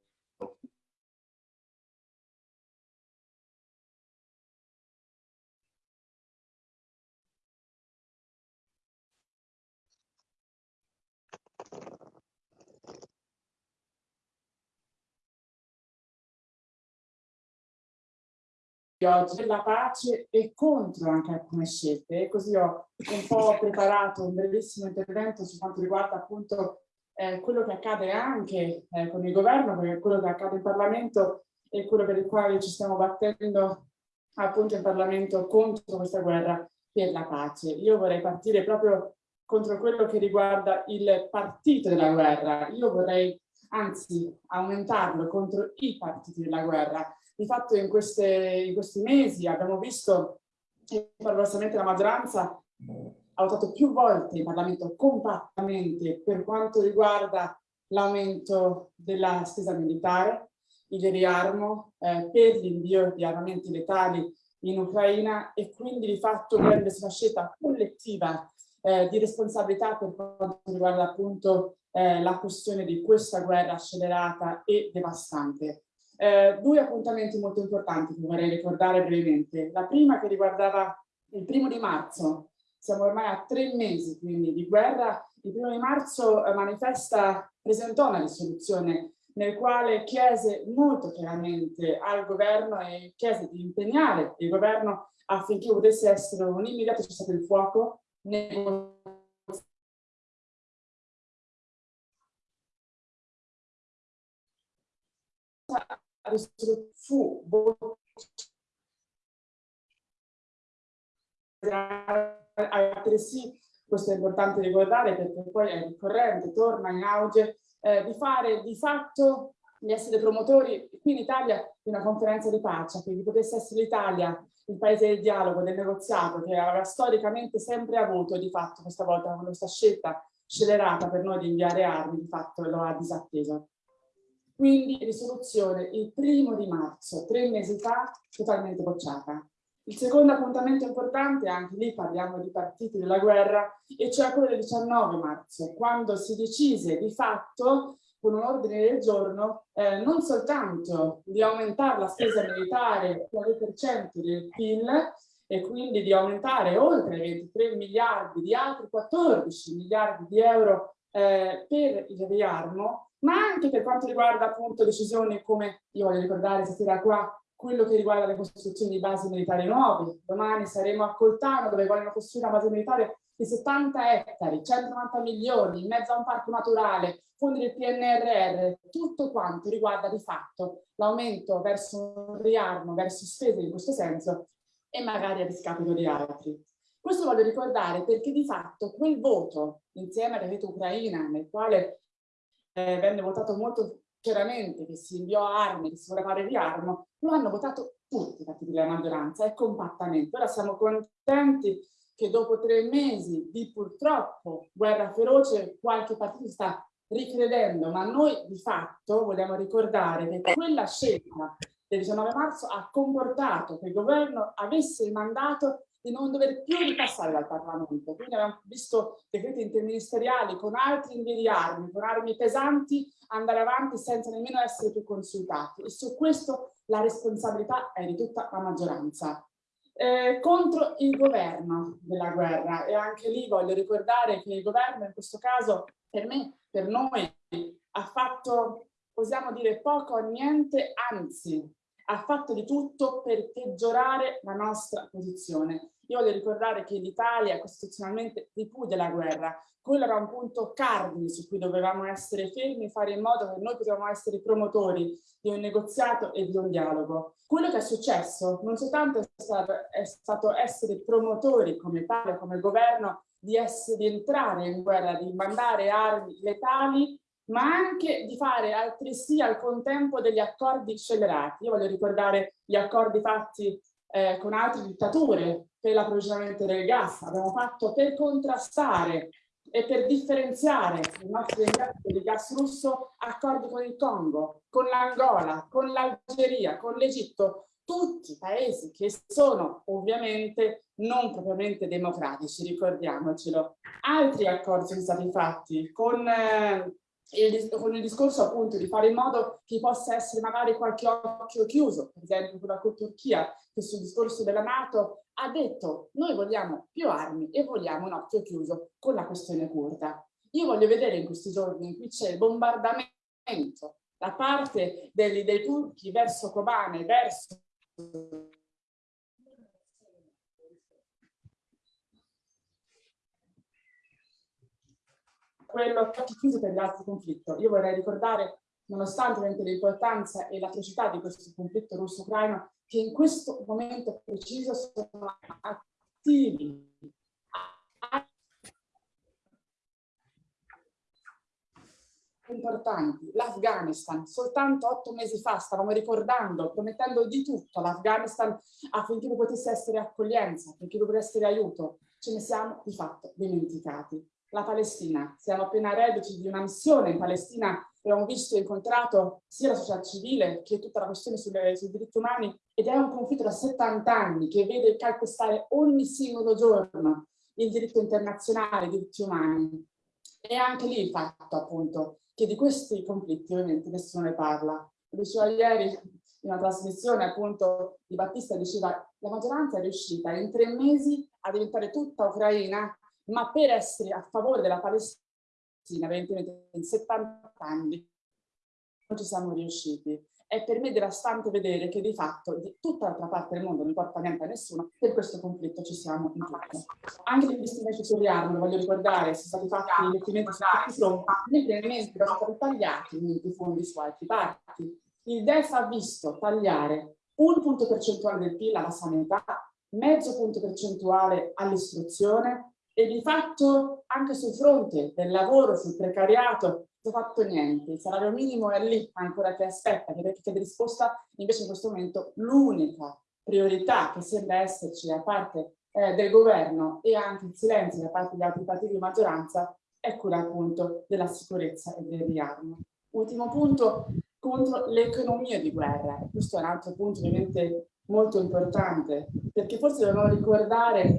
Oggi per la pace e contro anche alcune scelte e così ho un po' preparato un bellissimo intervento su quanto riguarda appunto eh, quello che accade anche eh, con il governo, quello che accade in Parlamento e quello per il quale ci stiamo battendo appunto in Parlamento contro questa guerra per la pace. Io vorrei partire proprio contro quello che riguarda il partito della guerra. Io vorrei anzi aumentarlo contro i partiti della guerra. Di fatto in, queste, in questi mesi abbiamo visto che paradossalmente la maggioranza ha votato più volte in Parlamento compattamente per quanto riguarda l'aumento della spesa militare, il riarmo eh, per l'invio di armamenti letali in Ucraina e quindi di fatto prende una scelta collettiva eh, di responsabilità per quanto riguarda appunto eh, la questione di questa guerra accelerata e devastante. Eh, due appuntamenti molto importanti che vorrei ricordare brevemente. La prima che riguardava il primo di marzo, siamo ormai a tre mesi quindi di guerra, il primo di marzo eh, manifesta, presentò una risoluzione nel quale chiese molto chiaramente al governo e chiese di impegnare il governo affinché potesse essere un immediato cessato il fuoco fu altresì questo è importante ricordare perché poi è ricorrente, torna in auge, eh, di fare di fatto di essere promotori qui in Italia di una conferenza di pace, quindi potesse essere l'Italia il paese del dialogo, del negoziato, che aveva storicamente sempre avuto di fatto questa volta con questa scelta scelerata per noi di inviare armi, di fatto lo ha disatteso. Quindi risoluzione il primo di marzo, tre mesi fa, totalmente bocciata. Il secondo appuntamento importante, anche lì parliamo di partiti della guerra, e cioè quello del 19 marzo, quando si decise di fatto con un ordine del giorno eh, non soltanto di aumentare la spesa militare al 2% del PIL e quindi di aumentare oltre 23 miliardi di altri 14 miliardi di euro eh, per il riarmo, ma anche per quanto riguarda appunto decisioni come, io voglio ricordare stasera qua, quello che riguarda le costruzioni di basi militari nuove. Domani saremo a Coltano dove vogliono costruire una base militare di 70 ettari, 190 milioni, in mezzo a un parco naturale, fondi del PNRR, tutto quanto riguarda di fatto l'aumento verso un riarmo, verso spese in questo senso e magari a discapito di altri. Questo voglio ricordare perché di fatto quel voto insieme al decreto Ucraina nel quale eh, venne votato molto chiaramente che si inviò armi, che si voleva fare riarmo, lo hanno votato tutti i partiti della maggioranza e compattamente. Ora siamo contenti che dopo tre mesi di purtroppo guerra feroce qualche partito sta ricredendo, ma noi di fatto vogliamo ricordare che quella scelta del 19 marzo ha comportato che il governo avesse il mandato di non dover più ripassare dal Parlamento. Quindi abbiamo visto decreti interministeriali con altri invii di armi, con armi pesanti, andare avanti senza nemmeno essere più consultati. E su questo la responsabilità è di tutta la maggioranza. Eh, contro il governo della guerra e anche lì voglio ricordare che il governo in questo caso per me, per noi ha fatto, possiamo dire poco o niente, anzi ha fatto di tutto per peggiorare la nostra posizione. Io voglio ricordare che l'Italia costituzionalmente ripudia la guerra. Quello era un punto cardine su cui dovevamo essere fermi e fare in modo che noi potevamo essere promotori di un negoziato e di un dialogo. Quello che è successo non soltanto è stato, è stato essere promotori come tale, come governo, di, essere, di entrare in guerra, di mandare armi letali, ma anche di fare altresì al contempo degli accordi scellerati. Io voglio ricordare gli accordi fatti eh, con altre dittature per l'approvvigionamento del gas, abbiamo fatto per contrastare e per differenziare i nostri impianti di gas russo accordi con il Congo, con l'Angola, con l'Algeria, con l'Egitto, tutti paesi che sono ovviamente non propriamente democratici, ricordiamocelo. Altri accordi sono stati fatti con eh, il, con il discorso appunto di fare in modo che possa essere magari qualche occhio chiuso, per esempio con la Turchia che sul discorso della Nato ha detto noi vogliamo più armi e vogliamo un occhio chiuso con la questione curda. Io voglio vedere in questi giorni in c'è il bombardamento da parte dei, dei turchi verso Kobane, verso quello chiusi per gli altri conflitti. Io vorrei ricordare, nonostante l'importanza e l'atrocità di questo conflitto russo-ucraino, che in questo momento preciso sono attivi importanti. L'Afghanistan, soltanto otto mesi fa stavamo ricordando, promettendo di tutto all'Afghanistan affinché potesse essere accoglienza, affinché potesse essere aiuto. Ce ne siamo di fatto dimenticati. La Palestina, siamo appena reduci di una missione in Palestina, abbiamo visto e incontrato sia la società civile che tutta la questione sulle, sui diritti umani ed è un conflitto da 70 anni che vede calpestare ogni singolo giorno il diritto internazionale, i diritti umani. E anche lì il fatto appunto che di questi conflitti ovviamente nessuno ne parla. Diceva ieri in una trasmissione appunto di Battista diceva la maggioranza è riuscita in tre mesi a diventare tutta ucraina, ma per essere a favore della Palestina, evidentemente in 70 anni non ci siamo riusciti è per me devastante vedere che di fatto di tutta l'altra parte del mondo, non importa niente a nessuno, per questo conflitto ci siamo in tutto. Anche gli investimenti sul riarmo, voglio ricordare, sono stati fatti investimenti su tutti i fronti, mentre sono stati tagliati i fondi su altri parti. Il DEF ha visto tagliare un punto percentuale del PIL alla sanità, mezzo punto percentuale all'istruzione e di fatto anche sul fronte del lavoro, sul precariato, non ho fatto niente, il salario minimo è lì ancora che aspetta, che chiede risposta, invece in questo momento l'unica priorità che sembra esserci da parte eh, del governo e anche il silenzio da parte degli altri partiti di maggioranza è quella appunto della sicurezza e del riarmo. Ultimo punto, contro l'economia di guerra. Questo è un altro punto ovviamente molto importante, perché forse dobbiamo ricordare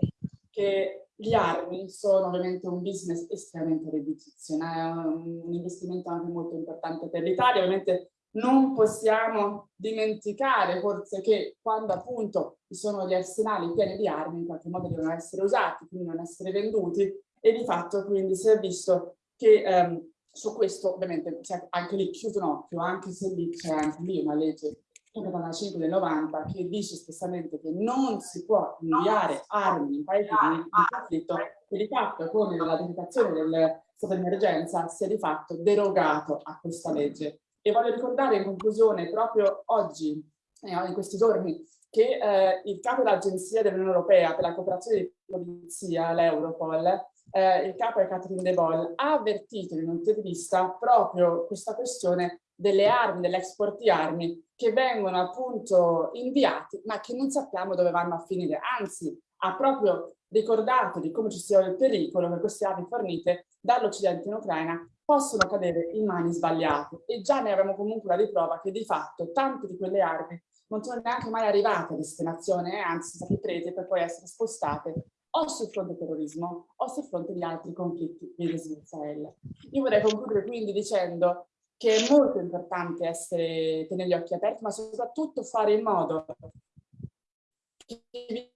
che gli armi sono ovviamente un business estremamente redditizio, è un investimento anche molto importante per l'Italia. Ovviamente non possiamo dimenticare forse che quando appunto ci sono gli arsenali pieni di armi in qualche modo devono essere usati, quindi non essere venduti e di fatto quindi si è visto che ehm, su questo ovviamente c'è anche lì chiuso un occhio, anche se lì c'è anche lì una legge 145 del 90 che dice espressamente che non si può inviare armi in paesi di conflitto che di fatto con la decretazione del stato di emergenza sia di fatto derogato a questa legge. E voglio ricordare in conclusione proprio oggi, eh, in questi giorni, che eh, il capo dell'Agenzia dell'Unione Europea per la cooperazione di polizia, l'Europol, eh, il capo è Catherine De Boll, ha avvertito in un'intervista proprio questa questione delle armi, dell'export di armi che vengono appunto inviati ma che non sappiamo dove vanno a finire. Anzi, ha proprio ricordato di come ci sia il pericolo che queste armi fornite dall'Occidente in Ucraina possono cadere in mani sbagliate e già ne abbiamo comunque la riprova che di fatto tante di quelle armi non sono neanche mai arrivate a destinazione, eh, anzi sono state prese per poi essere spostate o sul fronte terrorismo o sul fronte di altri conflitti di Israele. Io vorrei concludere quindi dicendo che è molto importante essere, tenere gli occhi aperti, ma soprattutto fare in modo che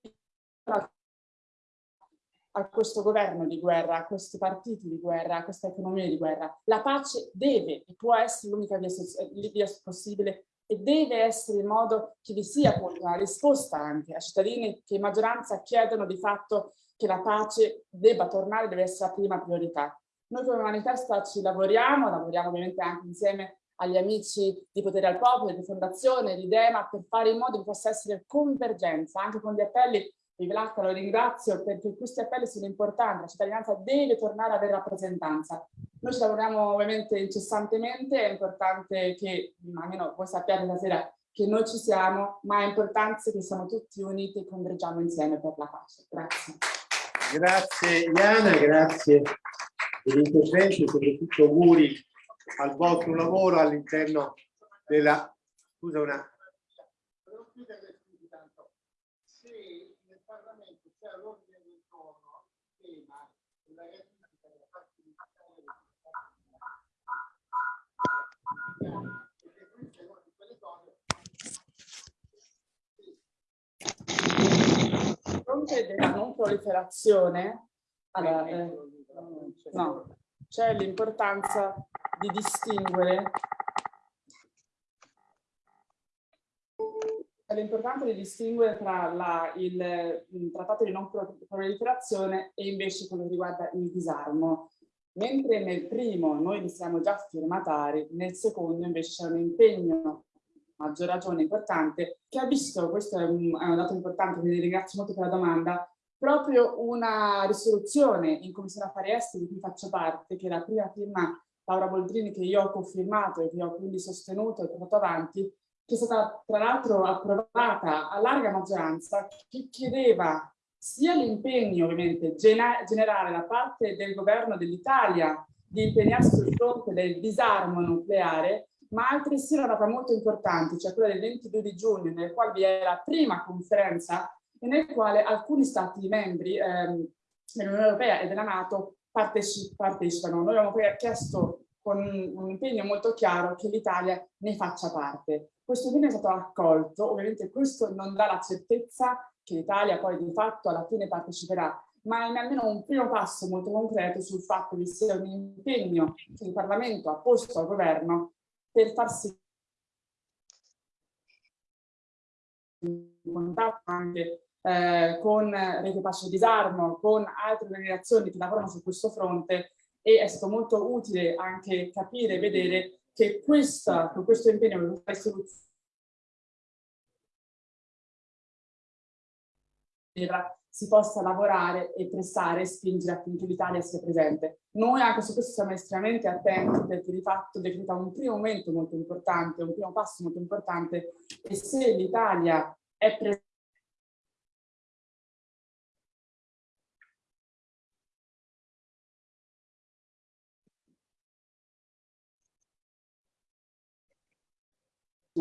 a questo governo di guerra, a questi partiti di guerra, a questa economia di guerra. La pace deve e può essere l'unica via, via, possibile e deve essere in modo che vi sia una risposta anche a cittadini che in maggioranza chiedono di fatto che la pace debba tornare, deve essere la prima priorità. Noi come Manifesta ci lavoriamo, lavoriamo ovviamente anche insieme agli amici di Potere al Popolo, di Fondazione, di Dema, per fare in modo che possa essere convergenza, anche con gli appelli, Vivelacca lo ringrazio, perché questi appelli sono importanti, la cittadinanza deve tornare ad avere rappresentanza. Noi ci lavoriamo ovviamente incessantemente, è importante che, almeno voi sappiate stasera, che noi ci siamo, ma è importante che siamo tutti uniti e convergiamo insieme per la pace. Grazie. Grazie Iana, grazie per l'intervento e soprattutto auguri al vostro lavoro all'interno della... Scusa una... Se nel Parlamento c'è l'ordine del giorno tema della ratifica della parte di fronte della non proliferazione, allora, eh, no, c'è l'importanza di distinguere. L'importanza di distinguere tra la, il, il, trattato di non proliferazione e invece quello che riguarda il disarmo. Mentre nel primo noi ne siamo già firmatari, nel secondo invece c'è un impegno maggior ragione importante, che ha visto, questo è un, è un dato importante, quindi ringrazio molto per la domanda, proprio una risoluzione in Commissione Affari Esteri di cui faccio parte, che è la prima firma Laura Boldrini che io ho confermato e che ho quindi sostenuto e portato avanti, che è stata tra l'altro approvata a larga maggioranza, che chiedeva sia l'impegno ovviamente generale da parte del governo dell'Italia di impegnarsi sul fronte del disarmo nucleare, ma altresì una data molto importante, cioè quella del 22 di giugno, nel quale vi è la prima conferenza e nel quale alcuni stati membri ehm, dell'Unione Europea e della Nato parteci partecipano. Noi abbiamo chiesto con un impegno molto chiaro che l'Italia ne faccia parte. Questo impegno è stato accolto, ovviamente questo non dà la certezza che l'Italia poi di fatto alla fine parteciperà, ma è almeno un primo passo molto concreto sul fatto che sia un impegno che il Parlamento ha posto al governo per far sì contatto anche eh, con Rete Pace e Disarmo, con altre organizzazioni che lavorano su questo fronte e è stato molto utile anche capire e vedere che questa, con questo impegno, questa soluzione si possa lavorare e pressare e spingere affinché l'Italia sia presente. Noi anche su questo siamo estremamente attenti perché di fatto decreta un primo momento molto importante, un primo passo molto importante e se l'Italia è presente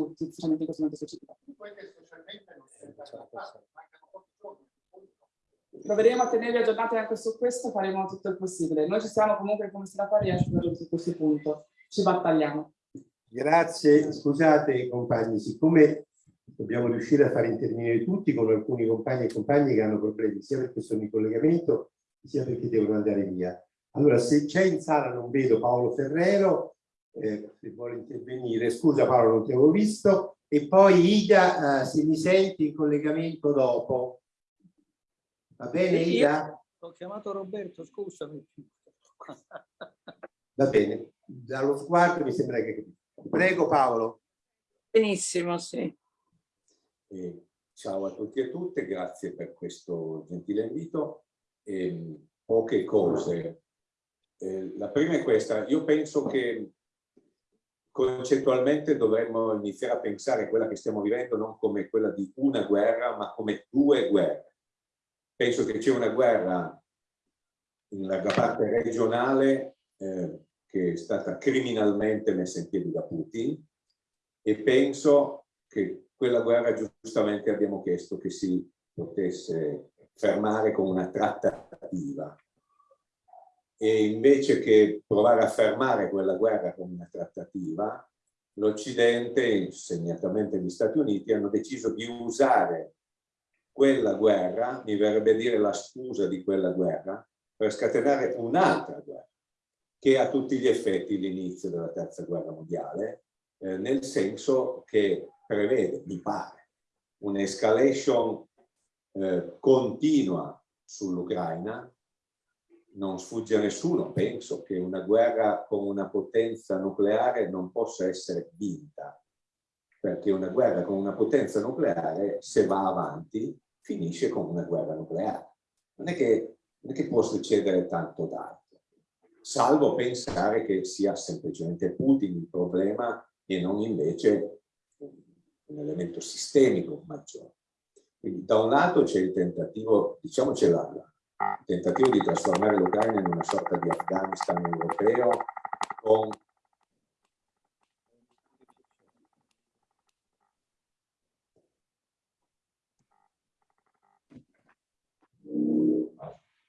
tutti, specialmente in questo momento specifico. Proveremo a tenervi aggiornati anche su questo, faremo tutto il possibile. Noi ci siamo comunque come Senatori a su questo punto, ci battagliamo. Grazie, scusate compagni, siccome dobbiamo riuscire a far intervenire tutti con alcuni compagni e compagni che hanno problemi, sia perché sono in collegamento, sia perché devono andare via. Allora, se c'è in sala non vedo Paolo Ferrero, eh, se vuole intervenire. Scusa Paolo, non ti avevo visto. E poi Ida, eh, se mi senti in collegamento dopo. Va bene Ida? Ho chiamato Roberto, scusami. Va bene, dallo sguardo mi sembra che... Prego Paolo. Benissimo, sì. Eh, ciao a tutti e a tutte, grazie per questo gentile invito. Eh, poche cose. Eh, la prima è questa, io penso che concettualmente dovremmo iniziare a pensare quella che stiamo vivendo non come quella di una guerra, ma come due guerre. Penso che c'è una guerra in larga parte regionale eh, che è stata criminalmente messa in piedi da Putin e penso che quella guerra giustamente abbiamo chiesto che si potesse fermare con una trattativa e invece che provare a fermare quella guerra con una trattativa, l'Occidente, segnatamente gli Stati Uniti, hanno deciso di usare quella guerra, mi verrebbe dire la scusa di quella guerra, per scatenare un'altra guerra, che ha a tutti gli effetti l'inizio della terza guerra mondiale, eh, nel senso che prevede, mi pare, un'escalation eh, continua sull'Ucraina, non sfugge a nessuno, penso, che una guerra con una potenza nucleare non possa essere vinta, perché una guerra con una potenza nucleare, se va avanti, finisce con una guerra nucleare. Non è che, non è che può succedere tanto d'altro, salvo pensare che sia semplicemente Putin il problema e non invece un elemento sistemico maggiore. Quindi da un lato c'è il tentativo, diciamocela, la, tentativo di trasformare l'Ucraina in una sorta di Afghanistan europeo con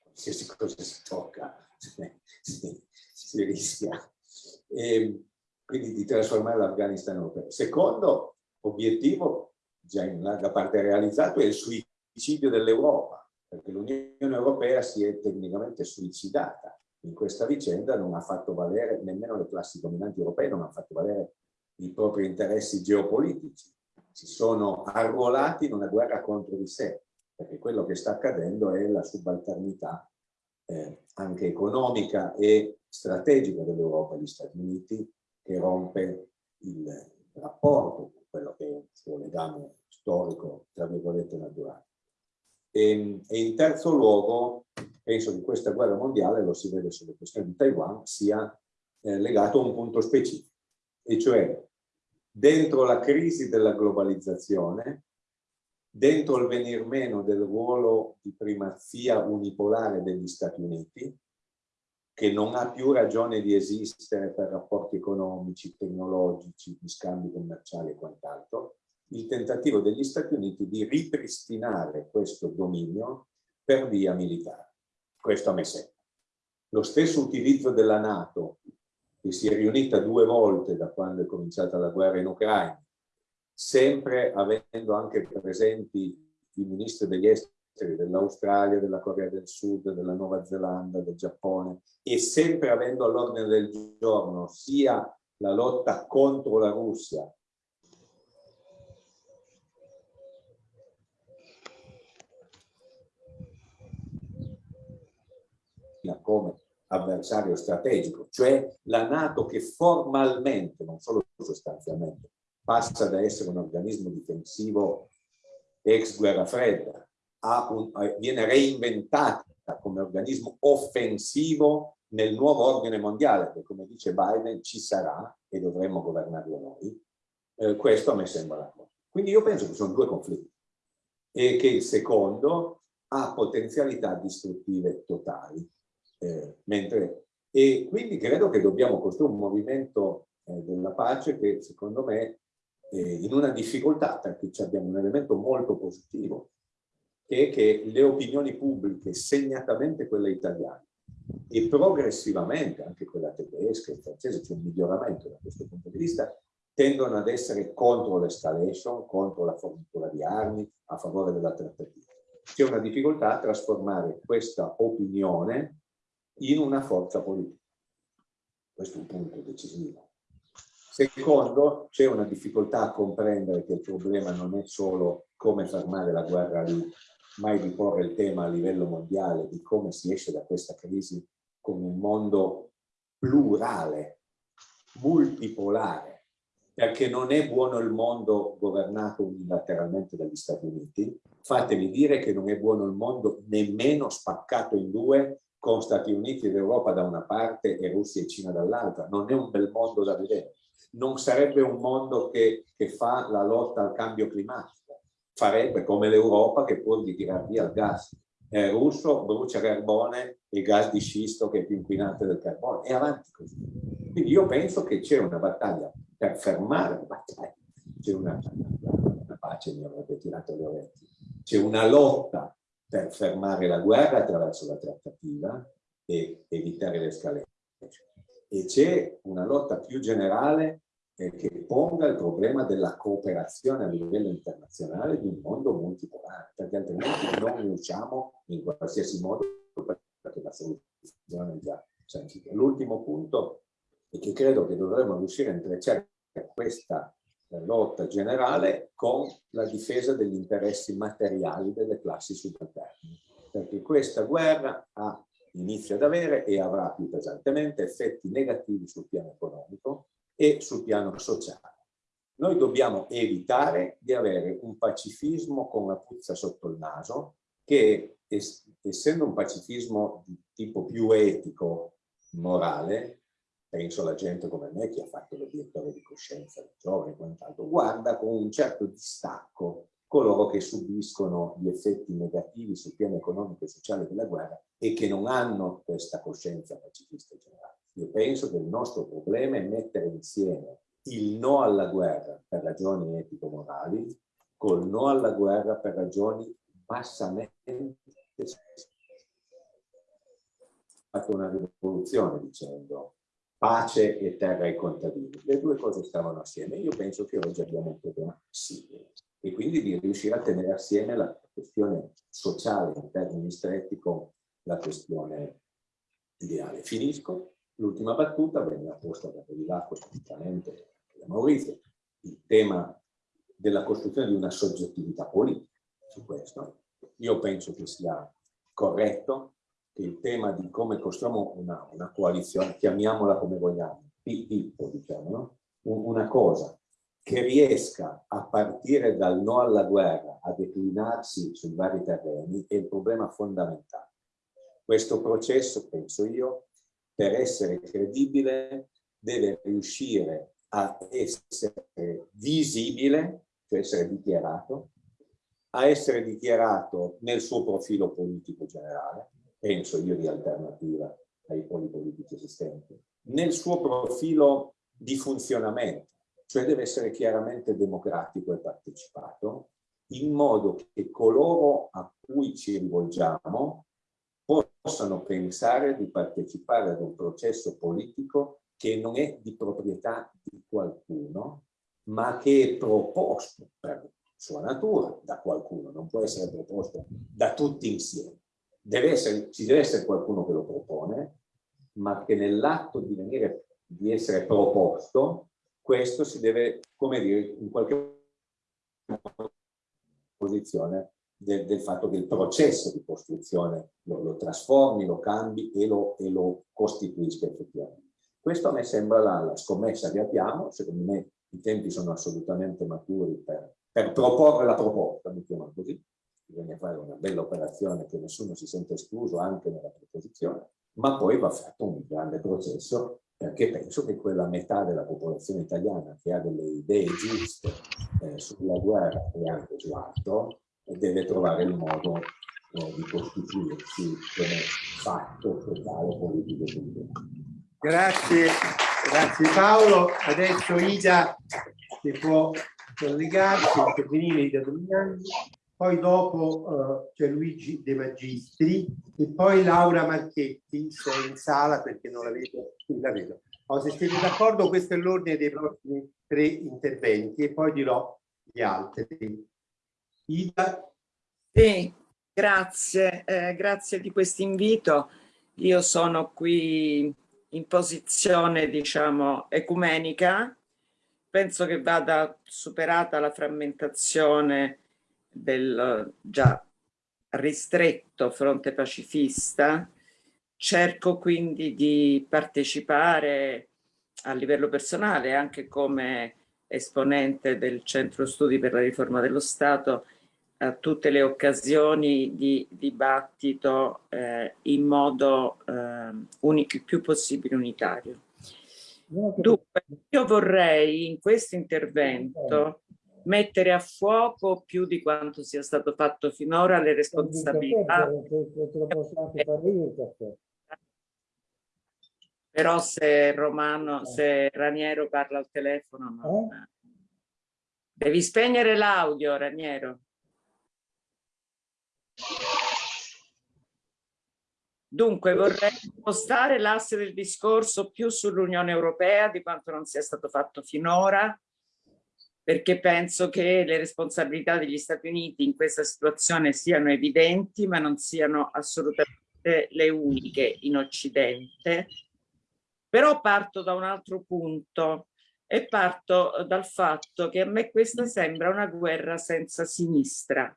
qualsiasi cosa si tocca si, si rischia e quindi di trasformare l'Afghanistan europeo. Secondo obiettivo, già in larga parte realizzato, è il suicidio dell'Europa perché l'Unione Europea si è tecnicamente suicidata in questa vicenda, non ha fatto valere, nemmeno le classi dominanti europee non hanno fatto valere i propri interessi geopolitici, si sono arruolati in una guerra contro di sé, perché quello che sta accadendo è la subalternità eh, anche economica e strategica dell'Europa e gli Stati Uniti che rompe il rapporto quello che è il suo legame storico, tra virgolette, naturale. E, e, in terzo luogo, penso che questa guerra mondiale, lo si vede sulle questioni di Taiwan, sia eh, legato a un punto specifico, e cioè dentro la crisi della globalizzazione, dentro il venir meno del ruolo di primazia unipolare degli Stati Uniti, che non ha più ragione di esistere per rapporti economici, tecnologici, di scambi commerciali e quant'altro, il tentativo degli Stati Uniti di ripristinare questo dominio per via militare. Questo a me sembra. Lo stesso utilizzo della Nato, che si è riunita due volte da quando è cominciata la guerra in Ucraina, sempre avendo anche presenti i ministri degli esteri dell'Australia, della Corea del Sud, della Nuova Zelanda, del Giappone, e sempre avendo all'ordine del giorno sia la lotta contro la Russia come avversario strategico, cioè la Nato che formalmente, non solo sostanzialmente, passa da essere un organismo difensivo ex guerra fredda, un, viene reinventata come organismo offensivo nel nuovo ordine mondiale, che come dice Biden ci sarà e dovremmo governarlo noi, eh, questo a me sembra la cosa. Quindi io penso che sono due conflitti e che il secondo ha potenzialità distruttive totali eh, mentre, e quindi credo che dobbiamo costruire un movimento eh, della pace che secondo me eh, in una difficoltà, perché abbiamo un elemento molto positivo, è che le opinioni pubbliche, segnatamente quelle italiane, e progressivamente anche quella tedesca e francese, c'è un miglioramento da questo punto di vista, tendono ad essere contro l'escalation, contro la fornitura di armi, a favore della trattativa. C'è una difficoltà a trasformare questa opinione in una forza politica. Questo è un punto decisivo. Secondo, c'è una difficoltà a comprendere che il problema non è solo come fermare la guerra lì, ma è di porre il tema a livello mondiale di come si esce da questa crisi con un mondo plurale, multipolare, perché non è buono il mondo governato unilateralmente dagli Stati Uniti, fatemi dire che non è buono il mondo nemmeno spaccato in due con Stati Uniti ed Europa da una parte e Russia e Cina dall'altra. Non è un bel mondo da vedere. Non sarebbe un mondo che, che fa la lotta al cambio climatico. Farebbe come l'Europa che pur di tirar via il gas eh, russo brucia carbone e gas di scisto che è più inquinante del carbone e avanti così. Quindi io penso che c'è una battaglia per fermare la battaglia, c'è una, una pace mi avrebbe tirato le orecchie, c'è una lotta per fermare la guerra attraverso la trattativa e evitare l'escalation. E c'è una lotta più generale eh, che ponga il problema della cooperazione a livello internazionale di un mondo multipolare, perché altrimenti non riusciamo in qualsiasi modo perché la soluzione è già sentita. L'ultimo punto è che credo che dovremmo riuscire a intrecciare questa lotta generale con la difesa degli interessi materiali delle classi subalterne. Perché questa guerra ha, inizia ad avere e avrà più pesantemente effetti negativi sul piano economico e sul piano sociale. Noi dobbiamo evitare di avere un pacifismo con la puzza sotto il naso che, essendo un pacifismo di tipo più etico, morale, penso alla gente come me che ha fatto l'obiettore di coscienza di giovane e quant'altro, guarda con un certo distacco coloro che subiscono gli effetti negativi sul piano economico e sociale della guerra e che non hanno questa coscienza pacifista generale. Io penso che il nostro problema è mettere insieme il no alla guerra per ragioni etico-morali col no alla guerra per ragioni bassamente fatto una rivoluzione dicendo pace e terra ai contadini. Le due cose stavano assieme. Io penso che oggi abbiamo un problema simile e quindi di riuscire a tenere assieme la questione sociale in termini stretti con la questione ideale. Finisco. L'ultima battuta venne apposta da Bevilacqua praticamente da Maurizio, il tema della costruzione di una soggettività politica su questo. Io penso che sia corretto il tema di come costruiamo una, una coalizione, chiamiamola come vogliamo, Pippo, diciamo, no? una cosa che riesca a partire dal no alla guerra a declinarsi sui vari terreni è il problema fondamentale. Questo processo, penso io, per essere credibile deve riuscire a essere visibile, cioè essere dichiarato, a essere dichiarato nel suo profilo politico generale, penso io di alternativa ai poli politici esistenti, nel suo profilo di funzionamento, cioè deve essere chiaramente democratico e partecipato, in modo che coloro a cui ci rivolgiamo possano pensare di partecipare ad un processo politico che non è di proprietà di qualcuno, ma che è proposto per sua natura da qualcuno, non può essere proposto da tutti insieme. Deve essere, ci deve essere qualcuno che lo propone, ma che nell'atto di, venire, di essere proposto, questo si deve, come dire, in qualche posizione del, del, fatto che il processo di costruzione lo, lo trasformi, lo cambi e lo, e lo, costituisca effettivamente. Questo a me sembra la, la, scommessa che abbiamo, secondo me i tempi sono assolutamente maturi per, per proporre la proposta, mettiamola così, bisogna fare una bella operazione che nessuno si sente escluso anche nella proposizione, ma poi va fatto un grande processo perché penso che quella metà della popolazione italiana che ha delle idee giuste eh, sulla guerra e anche su altro deve trovare il modo eh, di costituirsi come fatto totale politico Grazie, grazie Paolo. Adesso Ida si può collegarsi, intervenire Ida Domignani, poi dopo uh, c'è Luigi De Magistri e poi Laura Marchetti, se è in sala perché non la vedo, la vedo. Oh, se siete d'accordo questo è l'ordine dei prossimi tre interventi e poi dirò gli altri. Ida. Sì, grazie, eh, grazie di questo invito. Io sono qui in posizione, diciamo, ecumenica. Penso che vada superata la frammentazione del già ristretto fronte pacifista. Cerco quindi di partecipare a livello personale, anche come esponente del Centro Studi per la Riforma dello Stato, a tutte le occasioni di dibattito eh, in modo eh, il più possibile unitario. Dunque, io vorrei in questo intervento mettere a fuoco più di quanto sia stato fatto finora le responsabilità. Però se Romano, se Raniero parla al telefono, non... devi spegnere l'audio, Raniero. Dunque vorrei spostare l'asse del discorso più sull'Unione Europea di quanto non sia stato fatto finora, perché penso che le responsabilità degli Stati Uniti in questa situazione siano evidenti, ma non siano assolutamente le uniche in Occidente. Però parto da un altro punto e parto dal fatto che a me questa sembra una guerra senza sinistra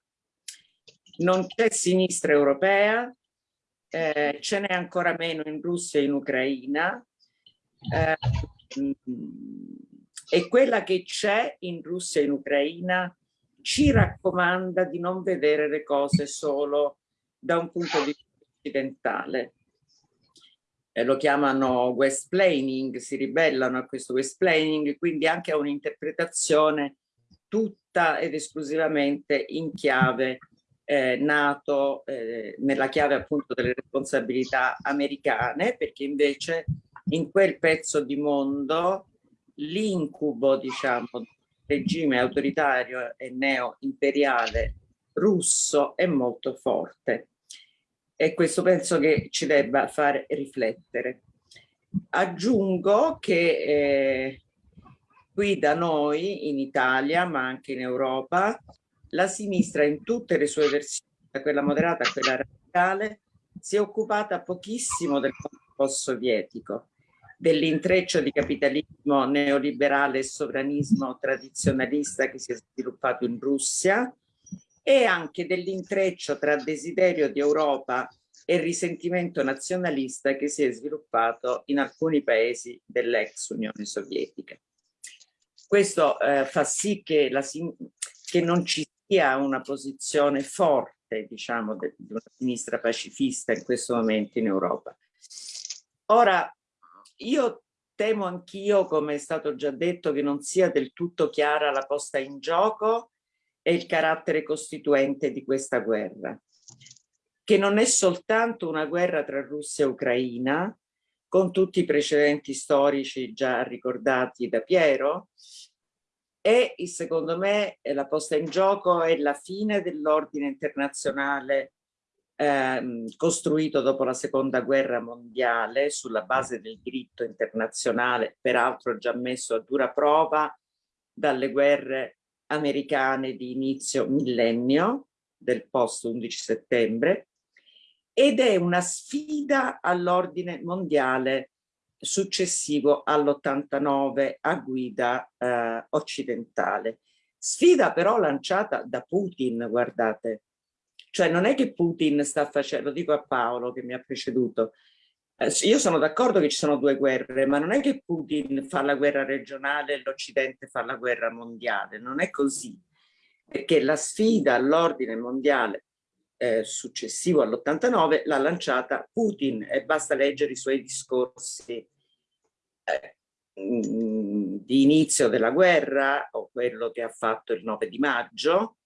non c'è sinistra europea, eh, ce n'è ancora meno in Russia e in Ucraina, eh, e quella che c'è in Russia e in Ucraina ci raccomanda di non vedere le cose solo da un punto di vista occidentale. Eh, lo chiamano westplaining, si ribellano a questo westplaining, quindi anche a un'interpretazione tutta ed esclusivamente in chiave eh, nato eh, nella chiave appunto delle responsabilità americane, perché invece in quel pezzo di mondo l'incubo, diciamo, regime autoritario e neo-imperiale russo è molto forte. E questo penso che ci debba fare riflettere. Aggiungo che eh, qui da noi in Italia, ma anche in Europa, la sinistra in tutte le sue versioni, da quella moderata a quella radicale, si è occupata pochissimo del post-sovietico, dell'intreccio di capitalismo neoliberale e sovranismo tradizionalista che si è sviluppato in Russia e anche dell'intreccio tra desiderio di Europa e risentimento nazionalista che si è sviluppato in alcuni paesi dell'ex Unione Sovietica. Questo eh, fa sì che, la, che non ci sia una posizione forte, diciamo, di una sinistra pacifista in questo momento in Europa. Ora, io temo anch'io, come è stato già detto, che non sia del tutto chiara la posta in gioco e il carattere costituente di questa guerra, che non è soltanto una guerra tra Russia e Ucraina, con tutti i precedenti storici già ricordati da Piero, e secondo me la posta in gioco è la fine dell'ordine internazionale ehm, costruito dopo la seconda guerra mondiale sulla base del diritto internazionale, peraltro già messo a dura prova dalle guerre americane di inizio millennio del post 11 settembre ed è una sfida all'ordine mondiale successivo all'89 a guida eh, occidentale. Sfida però lanciata da Putin, guardate, cioè non è che Putin sta facendo, lo dico a Paolo che mi ha preceduto, eh, io sono d'accordo che ci sono due guerre, ma non è che Putin fa la guerra regionale e l'Occidente fa la guerra mondiale, non è così, perché la sfida all'ordine mondiale eh, successivo all'89 l'ha lanciata Putin e basta leggere i suoi discorsi eh, di inizio della guerra o quello che ha fatto il 9 di maggio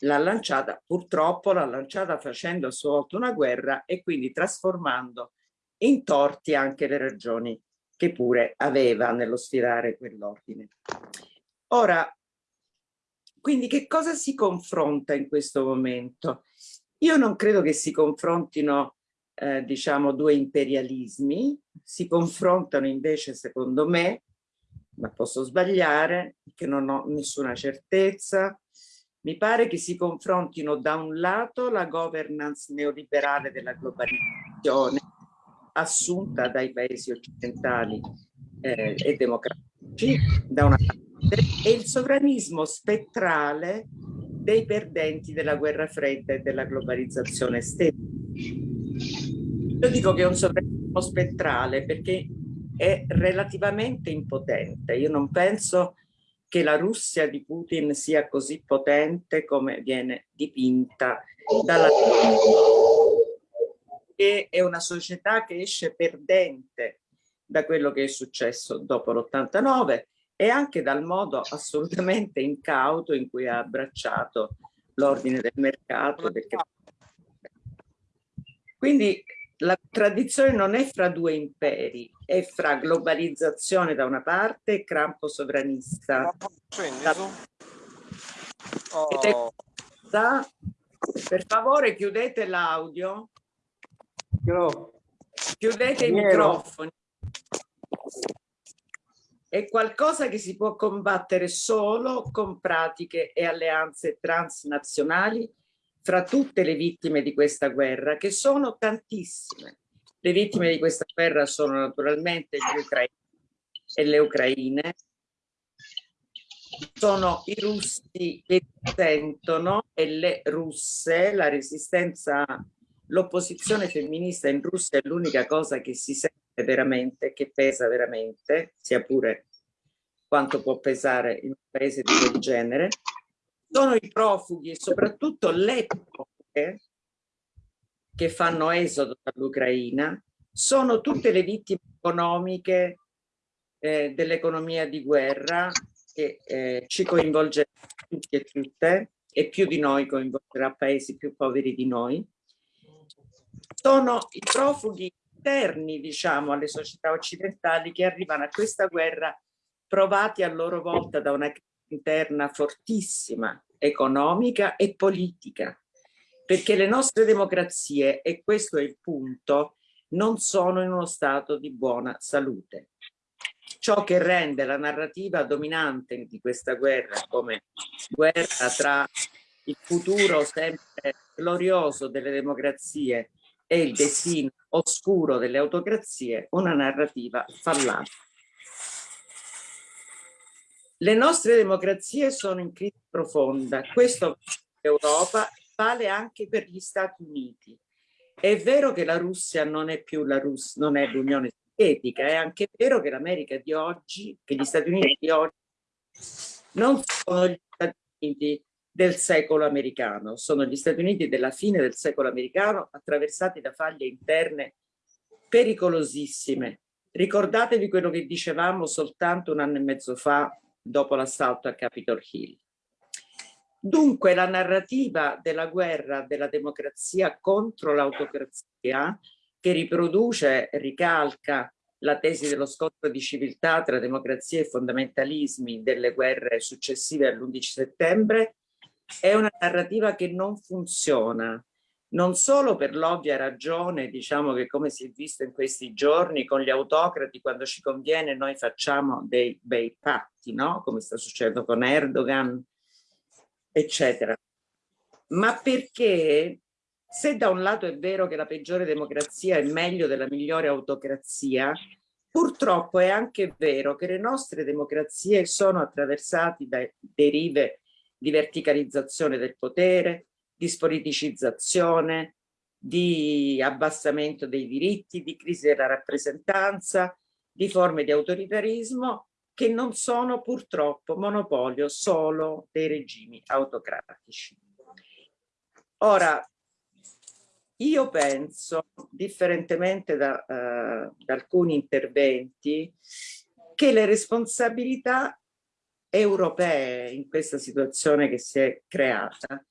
l'ha lanciata, purtroppo l'ha lanciata facendo a sua volta una guerra e quindi trasformando in torti anche le ragioni che pure aveva nello sfidare quell'ordine. Ora, quindi che cosa si confronta in questo momento? Io non credo che si confrontino, eh, diciamo, due imperialismi, si confrontano invece, secondo me, ma posso sbagliare, che non ho nessuna certezza, mi pare che si confrontino da un lato la governance neoliberale della globalizzazione assunta dai paesi occidentali eh, e democratici da una parte e il sovranismo spettrale dei perdenti della guerra fredda e della globalizzazione stessa. Io dico che è un sovranismo spettrale perché è relativamente impotente. Io non penso che la Russia di Putin sia così potente come viene dipinta dalla che è una società che esce perdente da quello che è successo dopo l'89 e anche dal modo assolutamente incauto in cui ha abbracciato l'ordine del mercato. Perché... Quindi la tradizione non è fra due imperi, è fra globalizzazione da una parte e campo sovranista. Oh. Da... Per favore chiudete l'audio. Chiudete i microfoni. È qualcosa che si può combattere solo con pratiche e alleanze transnazionali fra tutte le vittime di questa guerra, che sono tantissime. Le vittime di questa guerra sono naturalmente gli ucraini e le ucraine, sono i russi che sentono e le russe, la resistenza, l'opposizione femminista in Russia è l'unica cosa che si sente veramente, che pesa veramente, sia pure quanto può pesare in un paese di quel genere, sono i profughi e soprattutto le profughe che fanno esodo dall'Ucraina, sono tutte le vittime economiche eh, dell'economia di guerra che eh, ci coinvolge tutti e tutte e più di noi coinvolgerà paesi più poveri di noi. Sono i profughi interni, diciamo, alle società occidentali che arrivano a questa guerra provati a loro volta da una crisi interna fortissima, economica e politica, perché le nostre democrazie, e questo è il punto, non sono in uno stato di buona salute. Ciò che rende la narrativa dominante di questa guerra come guerra tra il futuro sempre glorioso delle democrazie e il destino oscuro delle autocrazie, una narrativa fallata. Le nostre democrazie sono in crisi profonda, questo Europa vale anche per gli Stati Uniti È vero che la Russia non è più la Russia, non è l'Unione Sovietica, è anche vero che l'America di oggi, che gli Stati Uniti di oggi non sono gli Stati Uniti del secolo americano, sono gli Stati Uniti della fine del secolo americano attraversati da faglie interne pericolosissime. Ricordatevi quello che dicevamo soltanto un anno e mezzo fa dopo l'assalto a Capitol Hill. Dunque la narrativa della guerra della democrazia contro l'autocrazia che riproduce ricalca la tesi dello scontro di civiltà tra democrazia e fondamentalismi delle guerre successive all'11 settembre è una narrativa che non funziona, non solo per l'ovvia ragione, diciamo che come si è visto in questi giorni con gli autocrati, quando ci conviene noi facciamo dei bei patti, no? come sta succedendo con Erdogan, eccetera. Ma perché se da un lato è vero che la peggiore democrazia è meglio della migliore autocrazia, purtroppo è anche vero che le nostre democrazie sono attraversate da derive di verticalizzazione del potere, di spoliticizzazione, di abbassamento dei diritti, di crisi della rappresentanza, di forme di autoritarismo che non sono purtroppo monopolio solo dei regimi autocratici. Ora, io penso, differentemente da, uh, da alcuni interventi, che le responsabilità europee in questa situazione che si è creata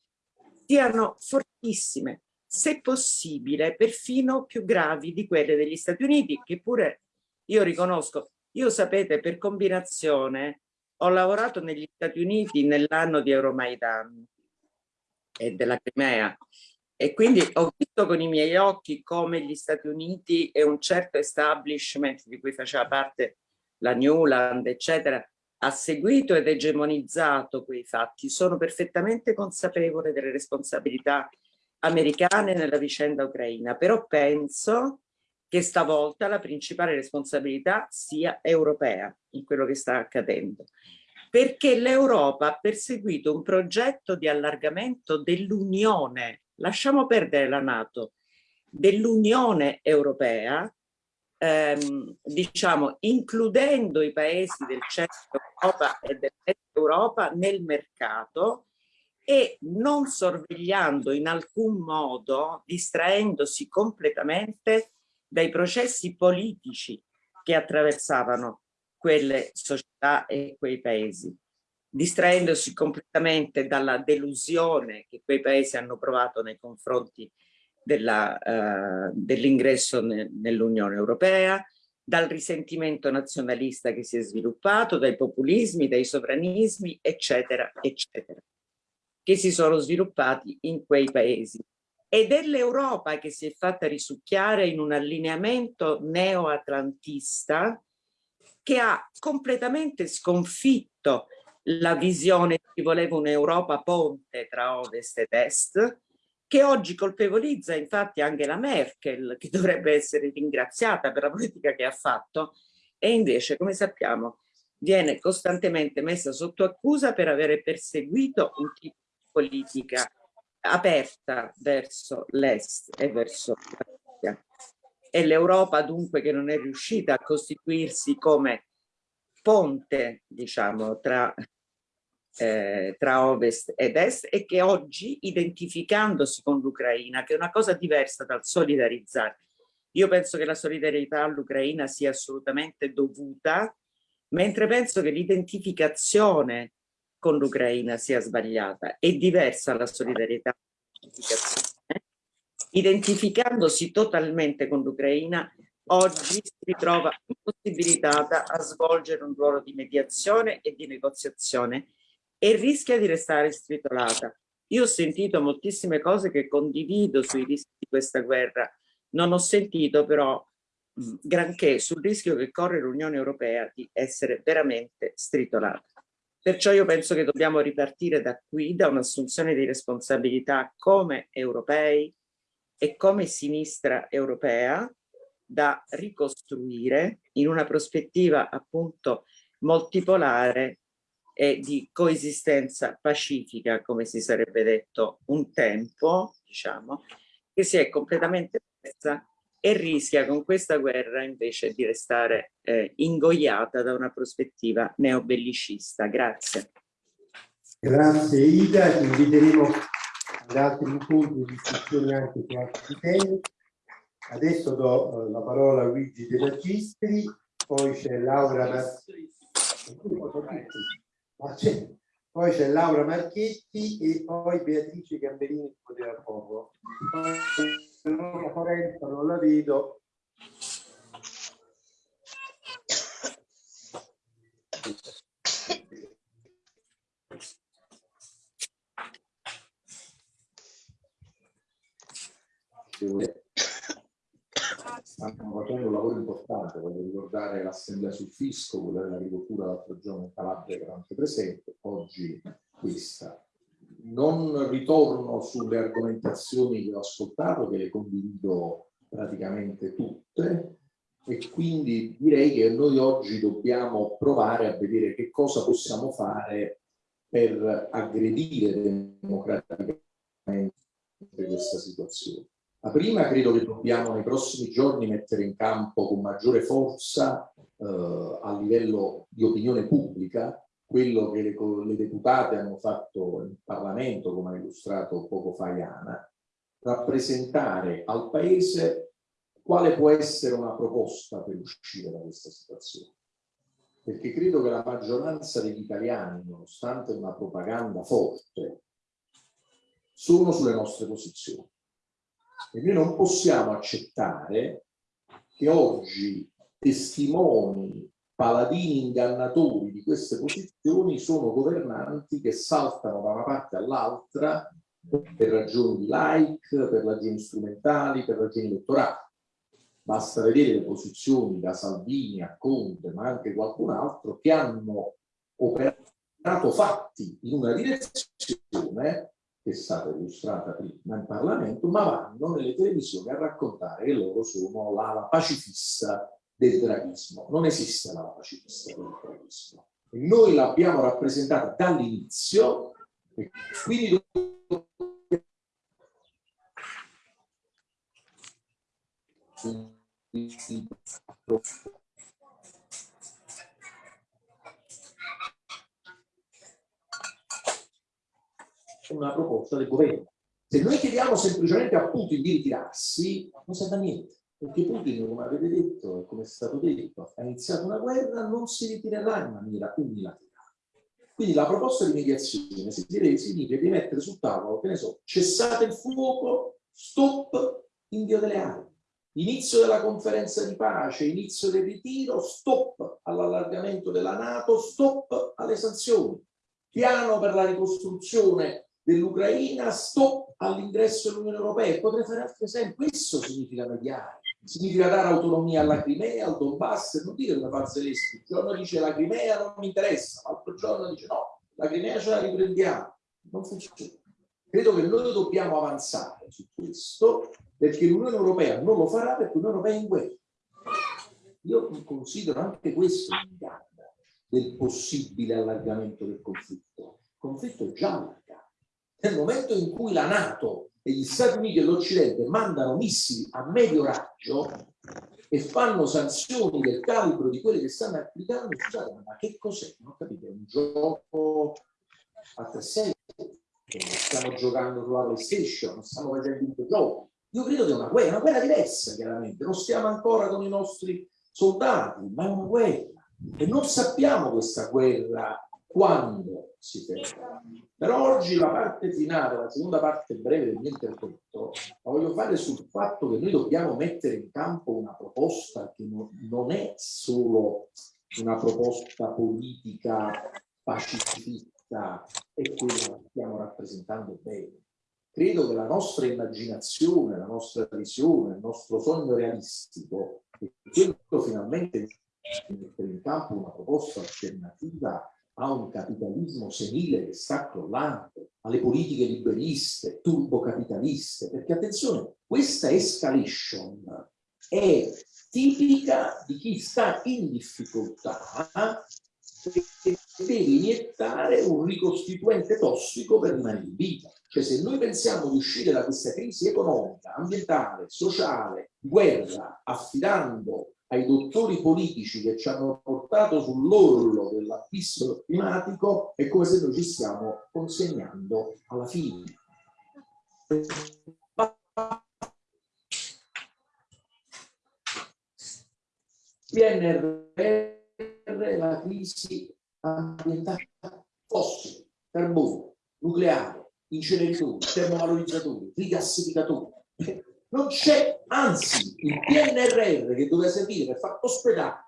siano fortissime, se possibile perfino più gravi di quelle degli Stati Uniti, che pure io riconosco, io sapete per combinazione ho lavorato negli Stati Uniti nell'anno di Euromaidan e della Crimea e quindi ho visto con i miei occhi come gli Stati Uniti e un certo establishment di cui faceva parte la Newland, eccetera, ha seguito ed egemonizzato quei fatti, sono perfettamente consapevole delle responsabilità americane nella vicenda ucraina, però penso che stavolta la principale responsabilità sia europea in quello che sta accadendo, perché l'Europa ha perseguito un progetto di allargamento dell'Unione, lasciamo perdere la Nato, dell'Unione Europea ehm, diciamo, includendo i paesi del centro Europa e dell'est Europa nel mercato e non sorvegliando in alcun modo, distraendosi completamente dai processi politici che attraversavano quelle società e quei paesi, distraendosi completamente dalla delusione che quei paesi hanno provato nei confronti uh, dell'ingresso ne, nell'Unione Europea, dal risentimento nazionalista che si è sviluppato, dai populismi, dai sovranismi, eccetera, eccetera, che si sono sviluppati in quei paesi. Ed è l'Europa che si è fatta risucchiare in un allineamento neo-atlantista che ha completamente sconfitto la visione chi voleva un'Europa ponte tra ovest ed est, che oggi colpevolizza infatti anche la Merkel, che dovrebbe essere ringraziata per la politica che ha fatto, e invece, come sappiamo, viene costantemente messa sotto accusa per avere perseguito un tipo di politica aperta verso l'Est e verso la Russia. E l'Europa dunque che non è riuscita a costituirsi come ponte, diciamo, tra eh, tra ovest ed est e che oggi identificandosi con l'Ucraina, che è una cosa diversa dal solidarizzare, io penso che la solidarietà all'Ucraina sia assolutamente dovuta, mentre penso che l'identificazione con l'Ucraina sia sbagliata. È diversa la solidarietà Identificandosi totalmente con l'Ucraina, oggi si ritrova impossibilitata a svolgere un ruolo di mediazione e di negoziazione e rischia di restare stritolata. Io ho sentito moltissime cose che condivido sui rischi di questa guerra, non ho sentito però granché sul rischio che corre l'Unione Europea di essere veramente stritolata. Perciò io penso che dobbiamo ripartire da qui, da un'assunzione di responsabilità come europei e come sinistra europea da ricostruire in una prospettiva appunto multipolare e di coesistenza pacifica, come si sarebbe detto un tempo, diciamo, che si è completamente persa e rischia con questa guerra invece di restare eh, ingoiata da una prospettiva neobellicista. Grazie. Grazie Ida, ti inviteremo ad altri incontri di discussione anche su altri temi. Adesso do eh, la parola a Luigi De Magistri, poi c'è Laura Marchetti, poi c'è Laura Marchetti e poi Beatrice Gamberini che poteva poco. Poi Forenza non la vedo. stanno facendo un lavoro importante, voglio ricordare l'assemblea sul fisco, quella dell'agricoltura l'altro giorno in Calabria era anche presente, oggi questa. Non ritorno sulle argomentazioni che ho ascoltato, che le condivido praticamente tutte, e quindi direi che noi oggi dobbiamo provare a vedere che cosa possiamo fare per aggredire democraticamente questa situazione. La prima credo che dobbiamo nei prossimi giorni mettere in campo con maggiore forza eh, a livello di opinione pubblica quello che le, le, deputate hanno fatto in Parlamento, come ha illustrato poco fa Iana, rappresentare al Paese quale può essere una proposta per uscire da questa situazione. Perché credo che la maggioranza degli italiani, nonostante una propaganda forte, sono sulle nostre posizioni e noi non possiamo accettare che oggi testimoni, paladini ingannatori di queste posizioni sono governanti che saltano da una parte all'altra per ragioni di like, per ragioni strumentali, per ragioni elettorali. Basta vedere le posizioni da Salvini a Conte, ma anche qualcun altro, che hanno operato fatti in una direzione che è stata illustrata prima in Parlamento, ma vanno nelle televisioni a raccontare che loro sono l'ala pacifista del draghismo. Non esiste l'ala pacifista del draghismo. E noi l'abbiamo rappresentata dall'inizio e quindi una proposta del governo. Se noi chiediamo semplicemente a Putin di ritirarsi, non serve a niente, perché Putin, come avete detto e come è stato detto, ha iniziato una guerra, non si ritirerà in maniera unilaterale. Quindi la proposta di mediazione significa di mettere sul tavolo, che ne so, cessate il fuoco, stop invio delle armi, inizio della conferenza di pace, inizio del ritiro, stop all'allargamento della Nato, stop alle sanzioni, piano per la ricostruzione dell'Ucraina, stop all'ingresso dell'Unione Europea. Potrei fare altri esempi. Questo significa mediare. Significa dare autonomia alla Crimea, al Donbass, non dire come fa Zelensky. Un giorno dice la Crimea non mi interessa, l'altro giorno dice no, la Crimea ce la riprendiamo. Non funziona. Credo che noi dobbiamo avanzare su questo perché l'Unione Europea non lo farà perché l'Unione Europea è in guerra. Io considero anche questo inganno del possibile allargamento del conflitto. Il conflitto è già allargato nel momento in cui la Nato e gli Stati Uniti e l'Occidente mandano missili a medio raggio e fanno sanzioni del calibro di quelle che stanno applicando, scusate, ma che cos'è? Non capite, è un gioco a 3 stiamo giocando sulla PlayStation, non stiamo facendo un gioco. Io credo che è una guerra, una guerra diversa chiaramente, non stiamo ancora con i nostri soldati, ma è una guerra. E non sappiamo questa guerra quando si ferma. Però oggi la parte finale, la seconda parte breve del mio intervento, la voglio fare sul fatto che noi dobbiamo mettere in campo una proposta che non, non è solo una proposta politica pacifista, è quella che stiamo rappresentando bene. Credo che la nostra immaginazione, la nostra visione, il nostro sogno realistico è quello finalmente di mettere in campo una proposta alternativa a un capitalismo senile che sta crollando, alle politiche liberiste, turbocapitaliste, perché attenzione, questa escalation è tipica di chi sta in difficoltà e deve iniettare un ricostituente tossico per in vita. Cioè se noi pensiamo di uscire da questa crisi economica, ambientale, sociale, guerra, affidando ai dottori politici che ci hanno portato sull'orlo dell'abisso climatico, è come se noi ci stiamo consegnando alla fine. PNRR, la crisi ambientale fossili, carbone, nucleare, inceneritori, termovalorizzatori, rigassificatori. Non c'è, anzi, il PNRR che doveva servire per far ospedare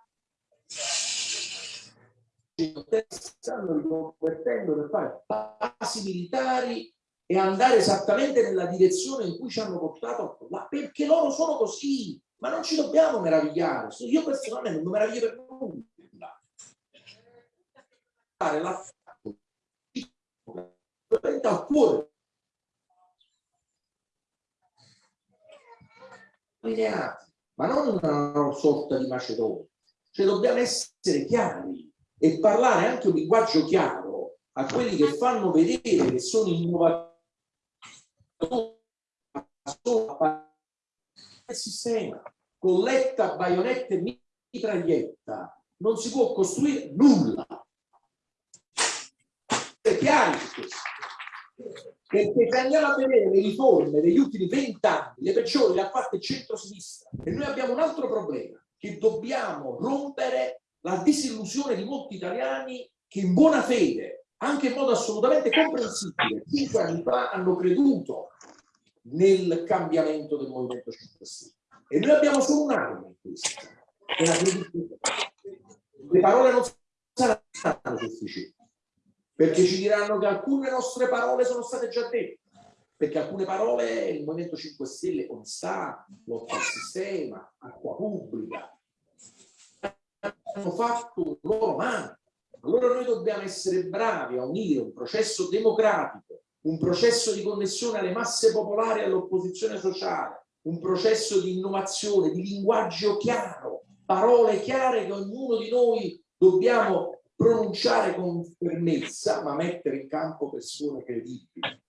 stanno riconvertendo per fare basi militari e andare esattamente nella direzione in cui ci hanno portato là, perché loro sono così, ma non ci dobbiamo meravigliare. Io personalmente non meraviglio per nulla. La al cuore ma non una sorta di macedonia. Cioè dobbiamo essere chiari e parlare anche un linguaggio chiaro a quelli che fanno vedere che sono innovatori. Il sistema colletta, baionetta e mitraglietta non si può costruire nulla. È chiaro questo perché se andiamo a vedere le riforme degli ultimi vent'anni, le peggiori ha fatte centro-sinistra. E noi abbiamo un altro problema, che dobbiamo rompere la disillusione di molti italiani che in buona fede, anche in modo assolutamente comprensibile, cinque anni fa hanno creduto nel cambiamento del Movimento 5 Stelle. E noi abbiamo solo un'arma in questo, la credibilità. Le parole non saranno sufficienti perché ci diranno che alcune nostre parole sono state già dette, perché alcune parole il Movimento 5 Stelle onestà, lotta al sistema, acqua pubblica, hanno fatto loro mano. Allora noi dobbiamo essere bravi a unire un processo democratico, un processo di connessione alle masse popolari e all'opposizione sociale, un processo di innovazione, di linguaggio chiaro, parole chiare che ognuno di noi dobbiamo pronunciare con fermezza, ma mettere in campo persone credibili,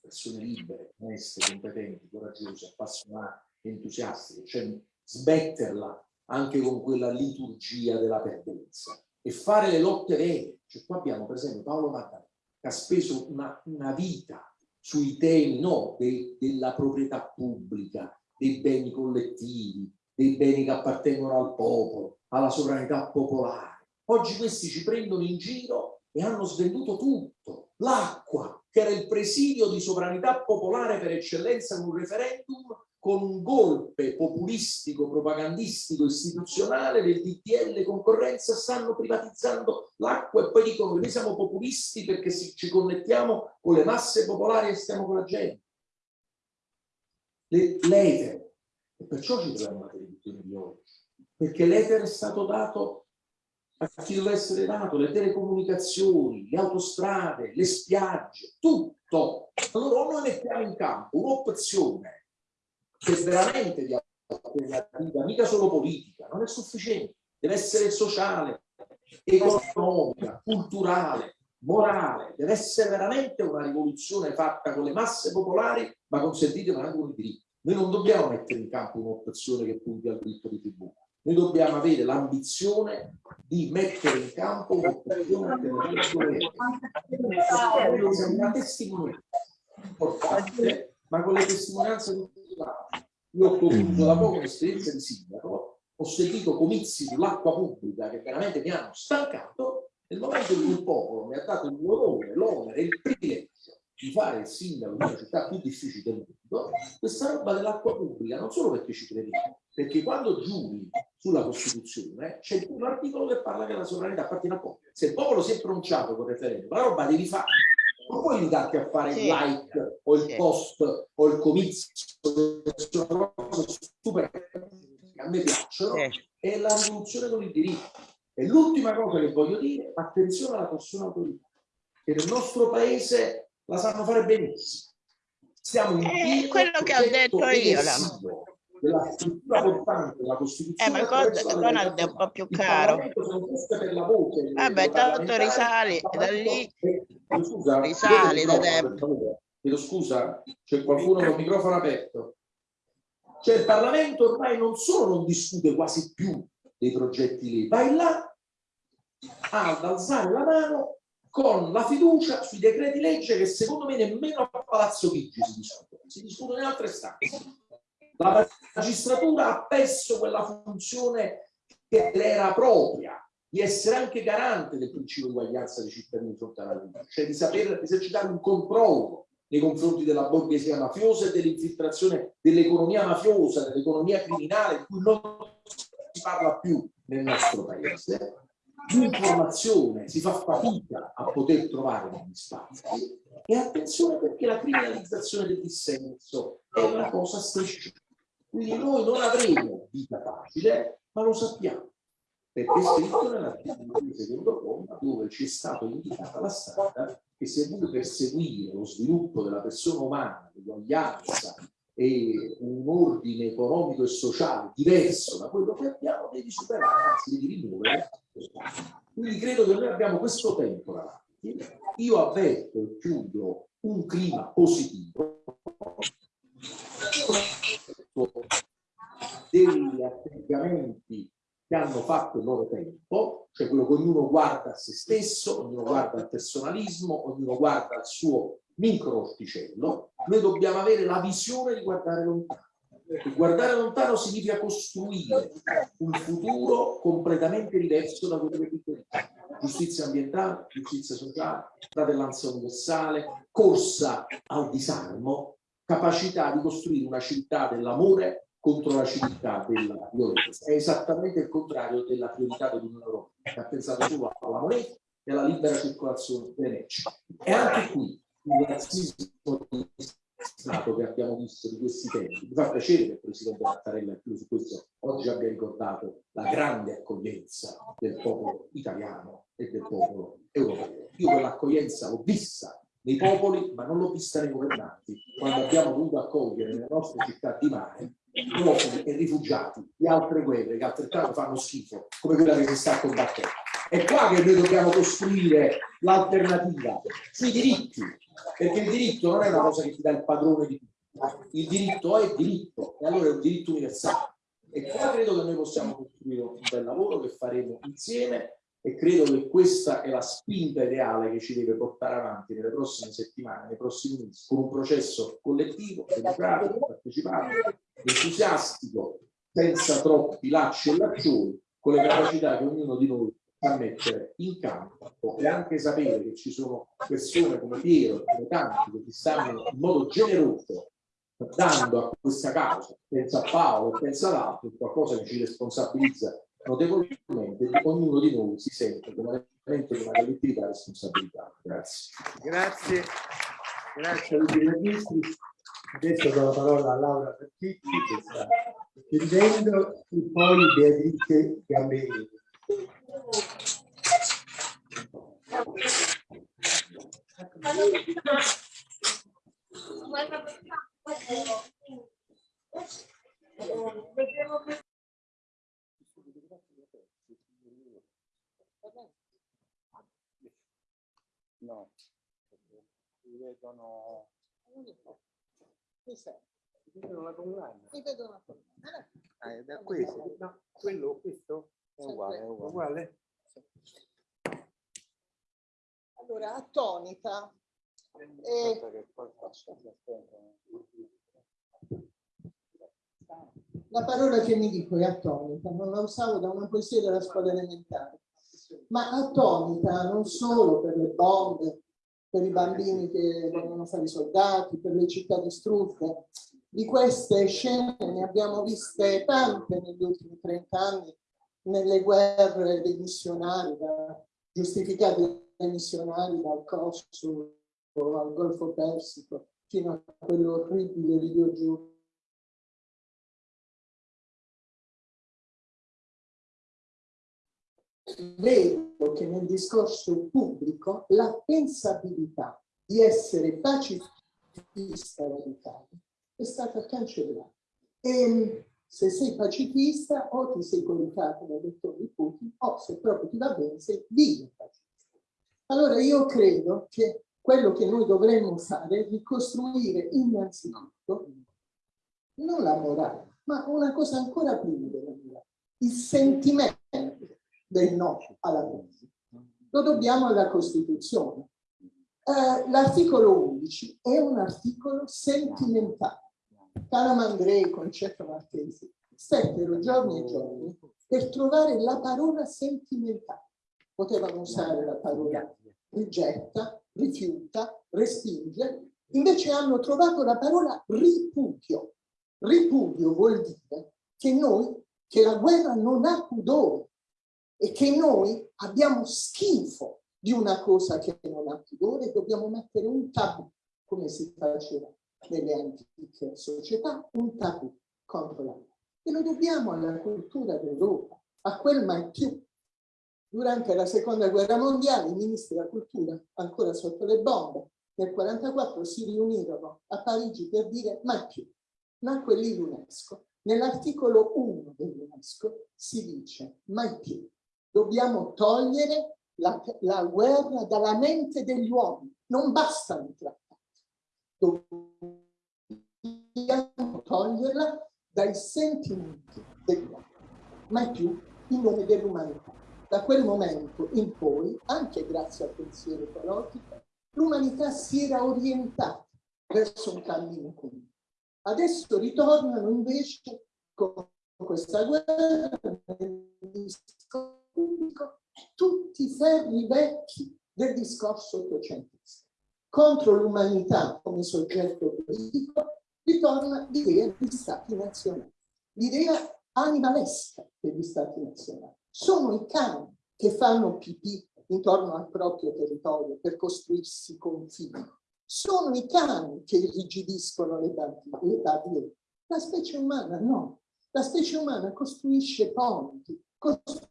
persone libere, oneste, competenti, coraggiose, appassionate, entusiastiche, cioè smetterla anche con quella liturgia della perdenza e fare le lotte vere. Cioè, qua abbiamo per esempio Paolo Mattari che ha speso una, una vita sui temi no, de, della proprietà pubblica, dei beni collettivi, dei beni che appartengono al popolo, alla sovranità popolare Oggi questi ci prendono in giro e hanno svenduto tutto. L'acqua, che era il presidio di sovranità popolare per eccellenza con un referendum, con un golpe populistico, propagandistico, istituzionale del DTL concorrenza, stanno privatizzando l'acqua e poi dicono che noi siamo populisti perché ci connettiamo con le masse popolari e stiamo con la gente. L'etere. E perciò ci troviamo la televisione di oggi. Perché l'etere è stato dato a chi deve essere dato, le telecomunicazioni, le autostrade, le spiagge, tutto. Allora o noi mettiamo in campo un'opzione che è veramente di alternativa, mica solo politica, non è sufficiente, deve essere sociale, economica, culturale, morale, deve essere veramente una rivoluzione fatta con le masse popolari, ma consentitemi anche con i diritti. Noi non dobbiamo mettere in campo un'opzione che punti al diritto di tribù, noi dobbiamo avere l'ambizione di mettere in campo un'operazione una testimonianza importante, ma con le testimonianze tutti Io ho concluso da poco un'esperienza di sindaco, ho seguito comizi sull'acqua pubblica che veramente mi hanno stancato nel momento in cui il popolo mi ha dato l'onore, l'onere, il privilegio di fare il sindaco di una città più difficile del mondo, questa roba dell'acqua pubblica, non solo perché ci credevo, perché quando giuri sulla Costituzione c'è un articolo che parla che la sovranità appartiene al popolo. Se il popolo si è pronunciato con referendum, la roba devi fare. Non puoi limitarti a fare sì. il like o il post o il comizio, sono cose super che a me piacciono, sì. è la rivoluzione con il diritto. E l'ultima cosa che voglio dire, attenzione alla persona autorità, che nel nostro paese la sanno fare benissimo. Stiamo in eh, quello che ho detto io. La della struttura portante della Costituzione. Eh, ma il Donald è un po' più caro. Vabbè, tanto risali da lì, risali da tempo. chiedo scusa, c'è qualcuno con il microfono aperto. Cioè il Parlamento ormai non solo non discute quasi più dei progetti lì, vai là ad alzare la mano con la fiducia sui decreti legge che secondo me nemmeno a Palazzo Chigi si discutono, si discutono in altre stanze. La magistratura ha perso quella funzione che era propria, di essere anche garante del principio di uguaglianza dei cittadini di fronte alla legge, cioè di saper esercitare un controllo nei confronti della borghesia mafiosa e dell'infiltrazione dell'economia mafiosa, dell'economia criminale, di cui non si parla più nel nostro paese. L'informazione si fa fatica a poter trovare negli spazi e attenzione perché la criminalizzazione del dissenso è una cosa strisciante. Quindi noi non avremo vita facile, ma lo sappiamo perché è scritto nell'articolo secondo comma dove ci è stato indicata la strada che se vuole perseguire lo sviluppo della persona umana, l'uguaglianza e un ordine economico e sociale diverso da quello che abbiamo, devi superare, anzi devi rimuovere. Quindi credo che noi abbiamo questo tempo davanti. Io avverto e chiudo un clima positivo degli atteggiamenti che hanno fatto il loro tempo, cioè quello che ognuno guarda a se stesso, ognuno guarda al personalismo, ognuno guarda al suo micro orticello, noi dobbiamo avere la visione di guardare lontano. E guardare lontano significa costruire un futuro completamente diverso da quello che viviamo. Giustizia ambientale, giustizia sociale, fratellanza universale, corsa al disarmo, capacità di costruire una città dell'amore contro la civiltà della violenza. È esattamente il contrario della priorità dell'Unione Europea, che ha pensato solo alla moneta e alla libera circolazione delle merci. E anche qui il razzismo di Stato che abbiamo visto di questi tempi. Mi fa piacere che il Presidente Mattarella su questo oggi abbia ricordato la grande accoglienza del popolo italiano e del popolo europeo. Io quell'accoglienza l'ho vista nei popoli, ma non l'ho vista nei governanti, quando abbiamo dovuto accogliere nelle nostre città di mare profughi e rifugiati di altre guerre che altrettanto fanno schifo, come quella che si sta combattendo. È qua che noi dobbiamo costruire l'alternativa sui diritti, perché il diritto non è una cosa che ti dà il padrone di tutto, il diritto è diritto e allora è un diritto universale. E qua credo che noi possiamo costruire un bel lavoro che faremo insieme e credo che questa è la spinta ideale che ci deve portare avanti nelle prossime settimane, nei prossimi mesi, con un processo collettivo, democratico, partecipato, entusiastico, senza troppi lacci e laccioni, con le capacità che ognuno di noi sa mettere in campo e anche sapere che ci sono persone come Piero, come tanti, che stanno in modo generoso dando a questa causa, pensa a Paolo, pensa ad altri, qualcosa che ci responsabilizza notevolmente, ognuno di noi si sente come elemento di una collettività responsabilità. Grazie. Grazie. Grazie a tutti i registri. Adesso do la parola a Laura Fertitti che sta chiudendo e poi Beatrice Gambini. No, si vedono... Cos'è? Si vedono la condanna. Si vedono la condanna. Ah, è da questo? No, quello, questo è uguale, è uguale. Uguale? Allora, attonita. Eh, la parola che mi dico è attonita, non la usavo da una poesia della scuola elementare, ma attonita non solo per le bombe, per i bambini che vogliono fare soldati, per le città distrutte. Di queste scene ne abbiamo viste tante negli ultimi 30 anni, nelle guerre dei missionari, giustificate dai missionari dal Kosovo al Golfo Persico, fino a quell'orribile videogioco vedo che nel discorso pubblico la pensabilità di essere pacifista radicale è stata cancellata. E se sei pacifista o ti sei coricato da dottori Putin o se proprio ti va bene sei vivo pacifista. Allora io credo che quello che noi dovremmo fare è ricostruire innanzitutto non la morale, ma una cosa ancora prima della morale, il sentimento del no alla politica. Lo dobbiamo alla Costituzione. Eh, L'articolo 11 è un articolo sentimentale. Calamandrei Concetto Marchesi stettero giorni e giorni per trovare la parola sentimentale. Potevano usare la parola rigetta, rifiuta, respinge, invece hanno trovato la parola ripudio. Ripudio vuol dire che noi, che la guerra non ha pudore e che noi abbiamo schifo di una cosa che non ha pudore, dobbiamo mettere un tabù, come si faceva nelle antiche società, un tabù contro la guerra. E lo dobbiamo alla cultura d'Europa, a quel mai più. Durante la seconda guerra mondiale i ministri della cultura, ancora sotto le bombe, nel 1944 si riunirono a Parigi per dire mai più. Nacque lì l'UNESCO. Nell'articolo 1 dell'UNESCO si dice mai più. Dobbiamo togliere la, la guerra dalla mente degli uomini. Non bastano i trattati. Dobbiamo toglierla dai sentimenti degli uomini. Mai più in nome dell'umanità. Da quel momento in poi, anche grazie al pensiero ecologico, l'umanità si era orientata verso un cammino comune. Adesso ritornano invece con questa guerra nel discorso pubblico tutti i ferri vecchi del discorso ottocentesco. Contro l'umanità come soggetto politico ritorna l'idea degli stati nazionali, l'idea animalesca degli stati nazionali. Sono i cani che fanno pipì intorno al proprio territorio per costruirsi confini. Sono i cani che irrigidiscono le barriere. La specie umana no. La specie umana costruisce ponti, costruisce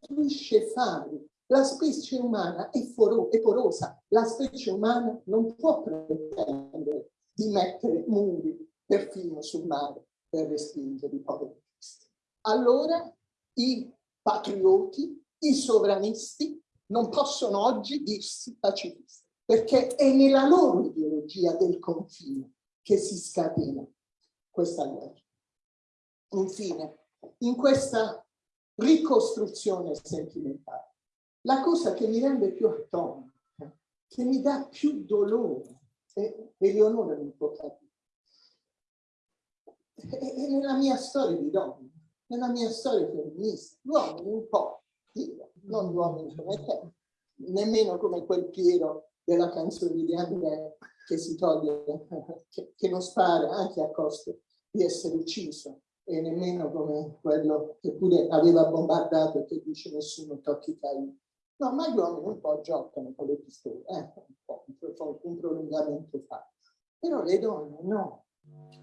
fari. La specie umana è, è porosa. La specie umana non può pretendere di mettere muri perfino sul mare per respingere i poveri cristi. Allora i patrioti, i sovranisti non possono oggi dirsi pacifisti, perché è nella loro ideologia del confine che si scatena questa guerra. Infine, in questa ricostruzione sentimentale, la cosa che mi rende più atomica, che mi dà più dolore, e Eleonora mi può capire, è nella mia storia di donna, nella mia storia femminista, uomini un po', io, non uomini come te, nemmeno come quel Piero della canzone di Andrea che si toglie, che, che non spara anche a costo di essere ucciso, e nemmeno come quello che pure aveva bombardato che dice nessuno tocchi Caino. No, ma gli uomini un po' giocano con le pistole, eh, un po', un prolungamento fa. Però le donne no.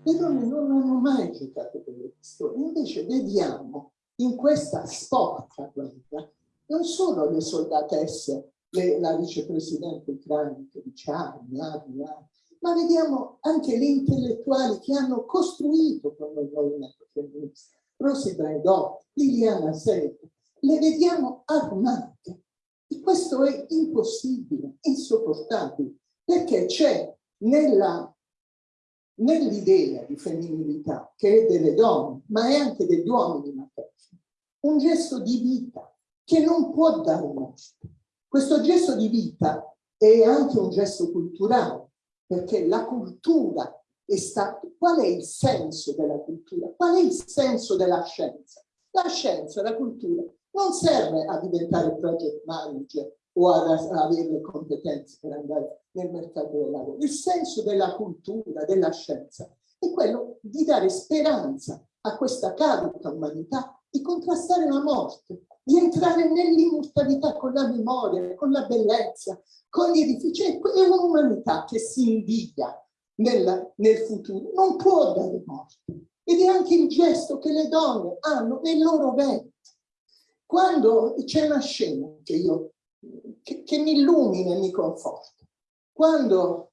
Le donne non hanno mai giocato con le pistole. Invece vediamo in questa sporca guerra non solo le soldatesse, le, la vicepresidente ucraina che dice armi, armi, armi, ma vediamo anche le intellettuali che hanno costruito con il movimento femminista. Rosy Braidot, Liliana Segre, le vediamo armate. E questo è impossibile, insopportabile, perché c'è nell'idea di femminilità che è delle donne, ma è anche degli uomini materni, un gesto di vita che non può dare morte. Questo gesto di vita è anche un gesto culturale, perché la cultura è stata... Qual è il senso della cultura? Qual è il senso della scienza? La scienza, la cultura, non serve a diventare project manager o ad avere le competenze per andare nel mercato del lavoro. Il senso della cultura, della scienza, è quello di dare speranza a questa carica umanità di contrastare la morte, di entrare nell'immortalità con la memoria, con la bellezza, con gli edifici. È un'umanità che si invidia nel, nel futuro, non può dare morte. Ed è anche il gesto che le donne hanno nel loro ventre. Quando c'è una scena che io che, che mi illumina e mi conforta. Quando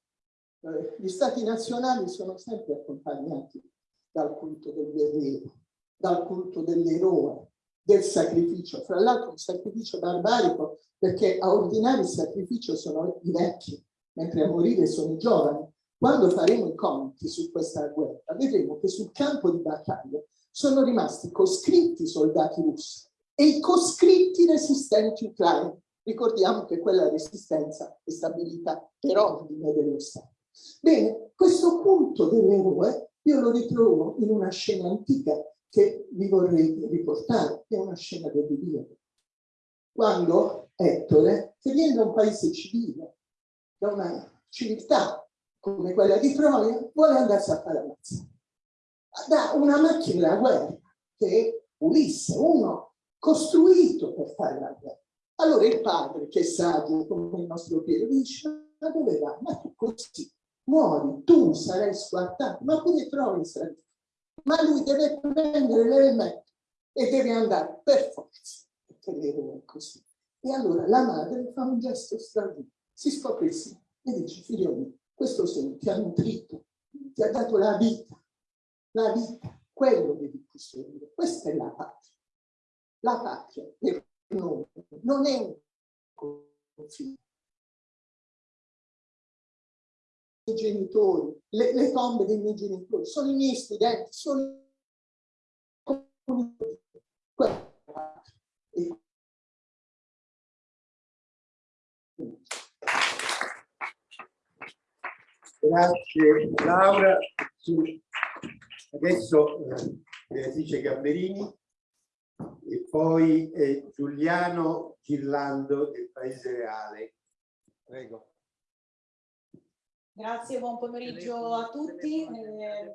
eh, gli stati nazionali sono sempre accompagnati dal culto del guerriero, dal culto dell'eroe, del sacrificio. Fra l'altro un sacrificio barbarico perché a ordinare il sacrificio sono i vecchi, mentre a morire sono i giovani. Quando faremo i conti su questa guerra, vedremo che sul campo di battaglia sono rimasti coscritti soldati russi e i coscritti resistenti ucraini. Ricordiamo che quella resistenza è stabilita per ordine dello Stato. Bene, questo culto dell'eroe io lo ritrovo in una scena antica che vi vorrei riportare, che è una scena dell'Iliade. Quando Ettore, che viene da un paese civile, da una civiltà come quella di Troia, vuole andarsi a ammazzare. Da una macchina da guerra, che è Ulisse, uno costruito per fare la guerra. Allora il padre, che è saggio come il nostro Piero, dice, ma dove va? Ma tu così muori, tu sarai squartato, ma pure Troia sarà ma lui deve prendere l'elemento e deve andare per forza, l'eroe è così. E allora la madre fa un gesto straordinario, si scopre sì e dice, figlio mio, questo segno ti ha nutrito, ti ha dato la vita, la vita, quello devi costruire, questa è la patria. La patria per noi non è un confine. Genitori, le, le tombe dei miei genitori, sono i miei studenti, sono Grazie Laura. Adesso eh, Beatrice Gamberini e poi eh, Giuliano Girlando del Paese Reale. Prego. Grazie, buon pomeriggio a tutti. Eh,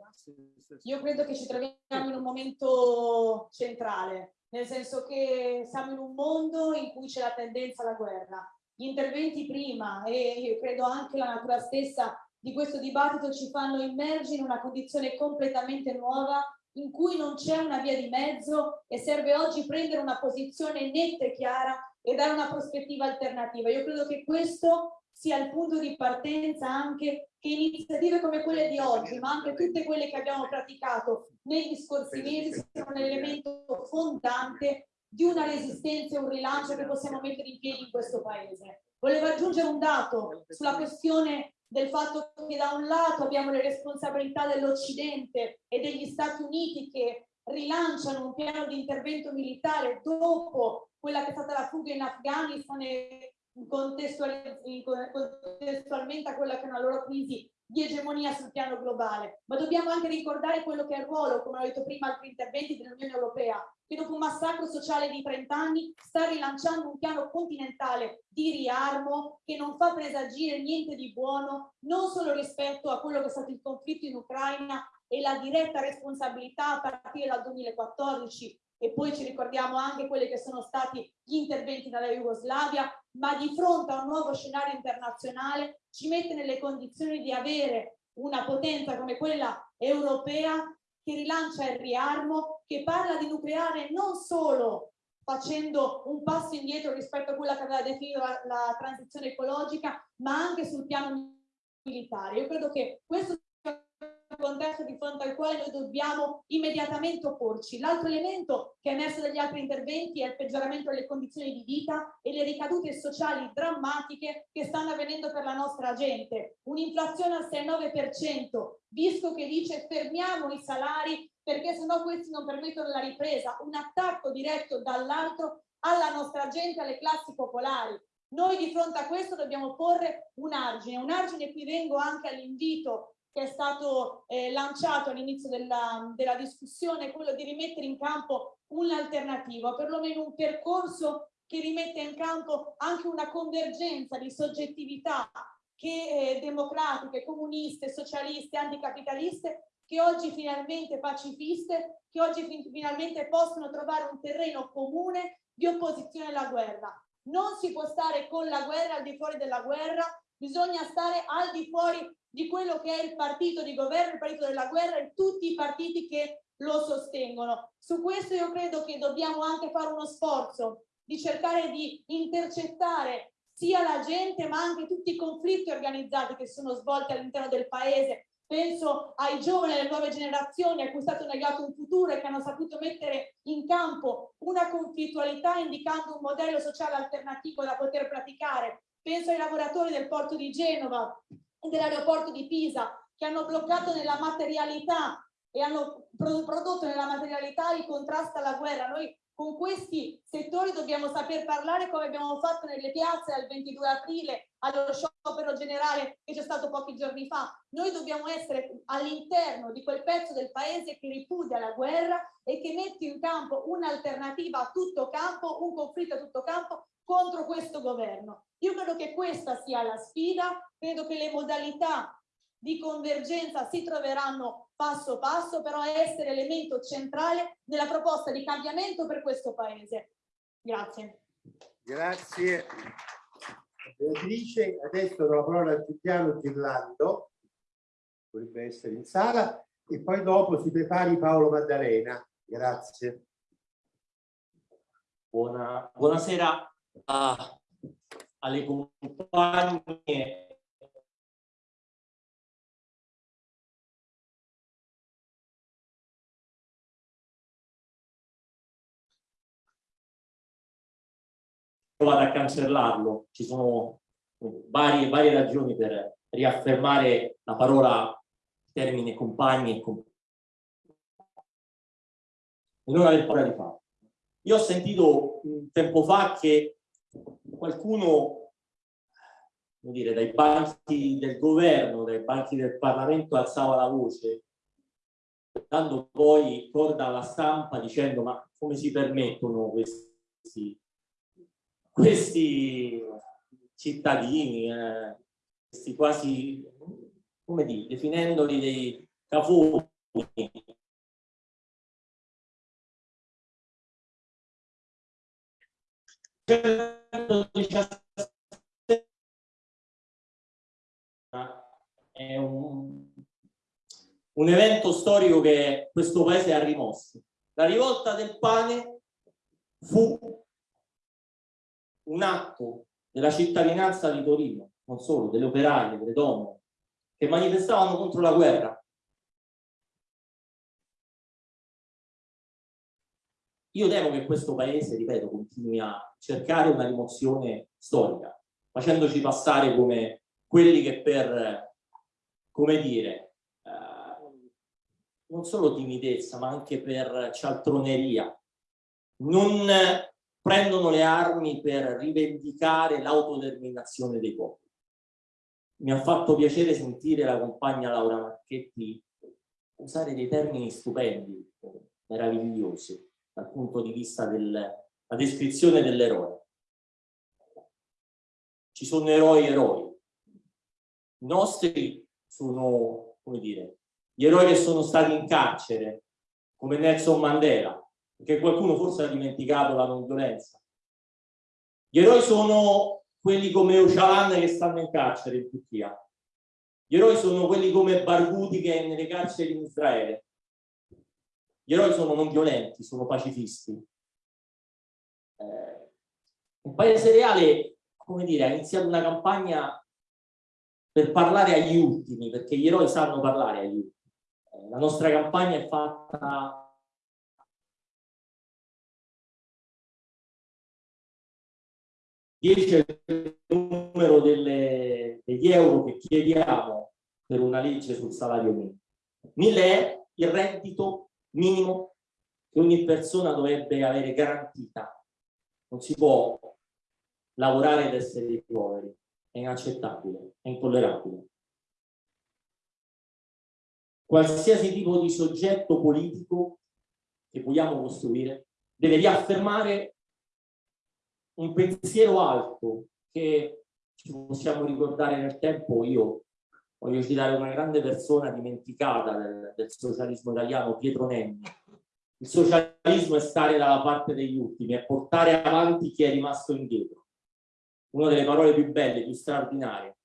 io credo che ci troviamo in un momento centrale, nel senso che siamo in un mondo in cui c'è la tendenza alla guerra. Gli interventi prima e credo anche la natura stessa di questo dibattito ci fanno immergere in una condizione completamente nuova in cui non c'è una via di mezzo e serve oggi prendere una posizione netta e chiara e dare una prospettiva alternativa. Io credo che questo sia il punto di partenza anche che iniziative come quelle di oggi, ma anche tutte quelle che abbiamo praticato negli scorsi mesi sono un elemento fondante di una resistenza e un rilancio che possiamo mettere in piedi in questo paese. Volevo aggiungere un dato sulla questione del fatto che da un lato abbiamo le responsabilità dell'Occidente e degli Stati Uniti che rilanciano un piano di intervento militare dopo quella che è stata la fuga in Afghanistan e contestualmente a quella che è una loro crisi di egemonia sul piano globale, ma dobbiamo anche ricordare quello che è il ruolo, come ho detto prima, altri interventi dell'Unione Europea, che dopo un massacro sociale di 30 anni sta rilanciando un piano continentale di riarmo che non fa presagire niente di buono, non solo rispetto a quello che è stato il conflitto in Ucraina e la diretta responsabilità a partire dal 2014 e poi ci ricordiamo anche quelli che sono stati gli interventi dalla Jugoslavia, ma di fronte a un nuovo scenario internazionale ci mette nelle condizioni di avere una potenza come quella europea che rilancia il riarmo, che parla di nucleare non solo facendo un passo indietro rispetto a quella che aveva definito la, la transizione ecologica, ma anche sul piano militare. Io credo che questo contesto di fronte al quale noi dobbiamo immediatamente opporci. L'altro elemento che è emerso dagli altri interventi è il peggioramento delle condizioni di vita e le ricadute sociali drammatiche che stanno avvenendo per la nostra gente. Un'inflazione al 6-9%, Visco che dice fermiamo i salari perché sennò questi non permettono la ripresa, un attacco diretto dall'altro alla nostra gente, alle classi popolari. Noi di fronte a questo dobbiamo porre un argine, un argine qui vengo anche all'invito che è stato eh, lanciato all'inizio della, della discussione, quello di rimettere in campo un'alternativa, perlomeno un percorso che rimette in campo anche una convergenza di soggettività che eh, democratiche, comuniste, socialiste, anticapitaliste, che oggi finalmente pacifiste, che oggi fin finalmente possono trovare un terreno comune di opposizione alla guerra. Non si può stare con la guerra al di fuori della guerra, bisogna stare al di fuori di quello che è il partito di governo, il partito della guerra e tutti i partiti che lo sostengono. Su questo io credo che dobbiamo anche fare uno sforzo di cercare di intercettare sia la gente ma anche tutti i conflitti organizzati che sono svolti all'interno del paese. Penso ai giovani, alle nuove generazioni a cui è stato negato un futuro e che hanno saputo mettere in campo una conflittualità indicando un modello sociale alternativo da poter praticare penso ai lavoratori del porto di Genova dell'aeroporto di Pisa che hanno bloccato nella materialità e hanno prodotto nella materialità il contrasto alla guerra. Noi con questi settori dobbiamo saper parlare come abbiamo fatto nelle piazze al 22 aprile, allo sciopero generale che c'è stato pochi giorni fa. Noi dobbiamo essere all'interno di quel pezzo del paese che ripudia la guerra e che mette in campo un'alternativa a tutto campo, un conflitto a tutto campo contro questo governo. Io credo che questa sia la sfida, credo che le modalità di convergenza si troveranno passo passo, però essere elemento centrale nella proposta di cambiamento per questo Paese. Grazie. Grazie. Beatrice, adesso do la parola a Giuliano Girlando, dovrebbe essere in sala, e poi dopo si prepari Paolo Maddalena. Grazie. Buona, buonasera a, alle compagne provato a cancellarlo. Ci sono varie, varie ragioni per riaffermare la parola termine compagni e compagni. Non aver paura di farlo. Io ho sentito un tempo fa che qualcuno, dire, dai banchi del governo, dai banchi del Parlamento alzava la voce, dando poi corda alla stampa dicendo ma come si permettono questi questi cittadini, eh, questi quasi, come dire, definendoli dei cafoni, è un, un evento storico che questo paese ha rimosso. La rivolta del pane fu un atto della cittadinanza di Torino, non solo, delle operaie, delle donne, che manifestavano contro la guerra. Io temo che questo paese, ripeto, continui a cercare una rimozione storica, facendoci passare come quelli che per, come dire, eh, non solo timidezza, ma anche per cialtroneria, non prendono le armi per rivendicare l'autodeterminazione dei popoli. Mi ha fatto piacere sentire la compagna Laura Marchetti usare dei termini stupendi, meravigliosi, dal punto di vista della descrizione dell'eroe. Ci sono eroi eroi. I nostri sono, come dire, gli eroi che sono stati in carcere, come Nelson Mandela, perché qualcuno forse ha dimenticato la non violenza. Gli eroi sono quelli come Öcalan che stanno in carcere in Turchia. Gli eroi sono quelli come Barghouti che è nelle carceri in Israele. Gli eroi sono non violenti, sono pacifisti. Eh, un paese reale, come dire, ha iniziato una campagna per parlare agli ultimi, perché gli eroi sanno parlare agli ultimi. Eh, la nostra campagna è fatta 10 è il numero delle, degli euro che chiediamo per una legge sul salario minimo. 1000 è il reddito minimo che ogni persona dovrebbe avere garantita. Non si può lavorare ed essere poveri. È inaccettabile, è intollerabile. Qualsiasi tipo di soggetto politico che vogliamo costruire deve riaffermare un pensiero alto che ci possiamo ricordare nel tempo, io voglio citare una grande persona dimenticata del, del socialismo italiano, Pietro Nenni. Il socialismo è stare dalla parte degli ultimi, è portare avanti chi è rimasto indietro. Una delle parole più belle, più straordinarie,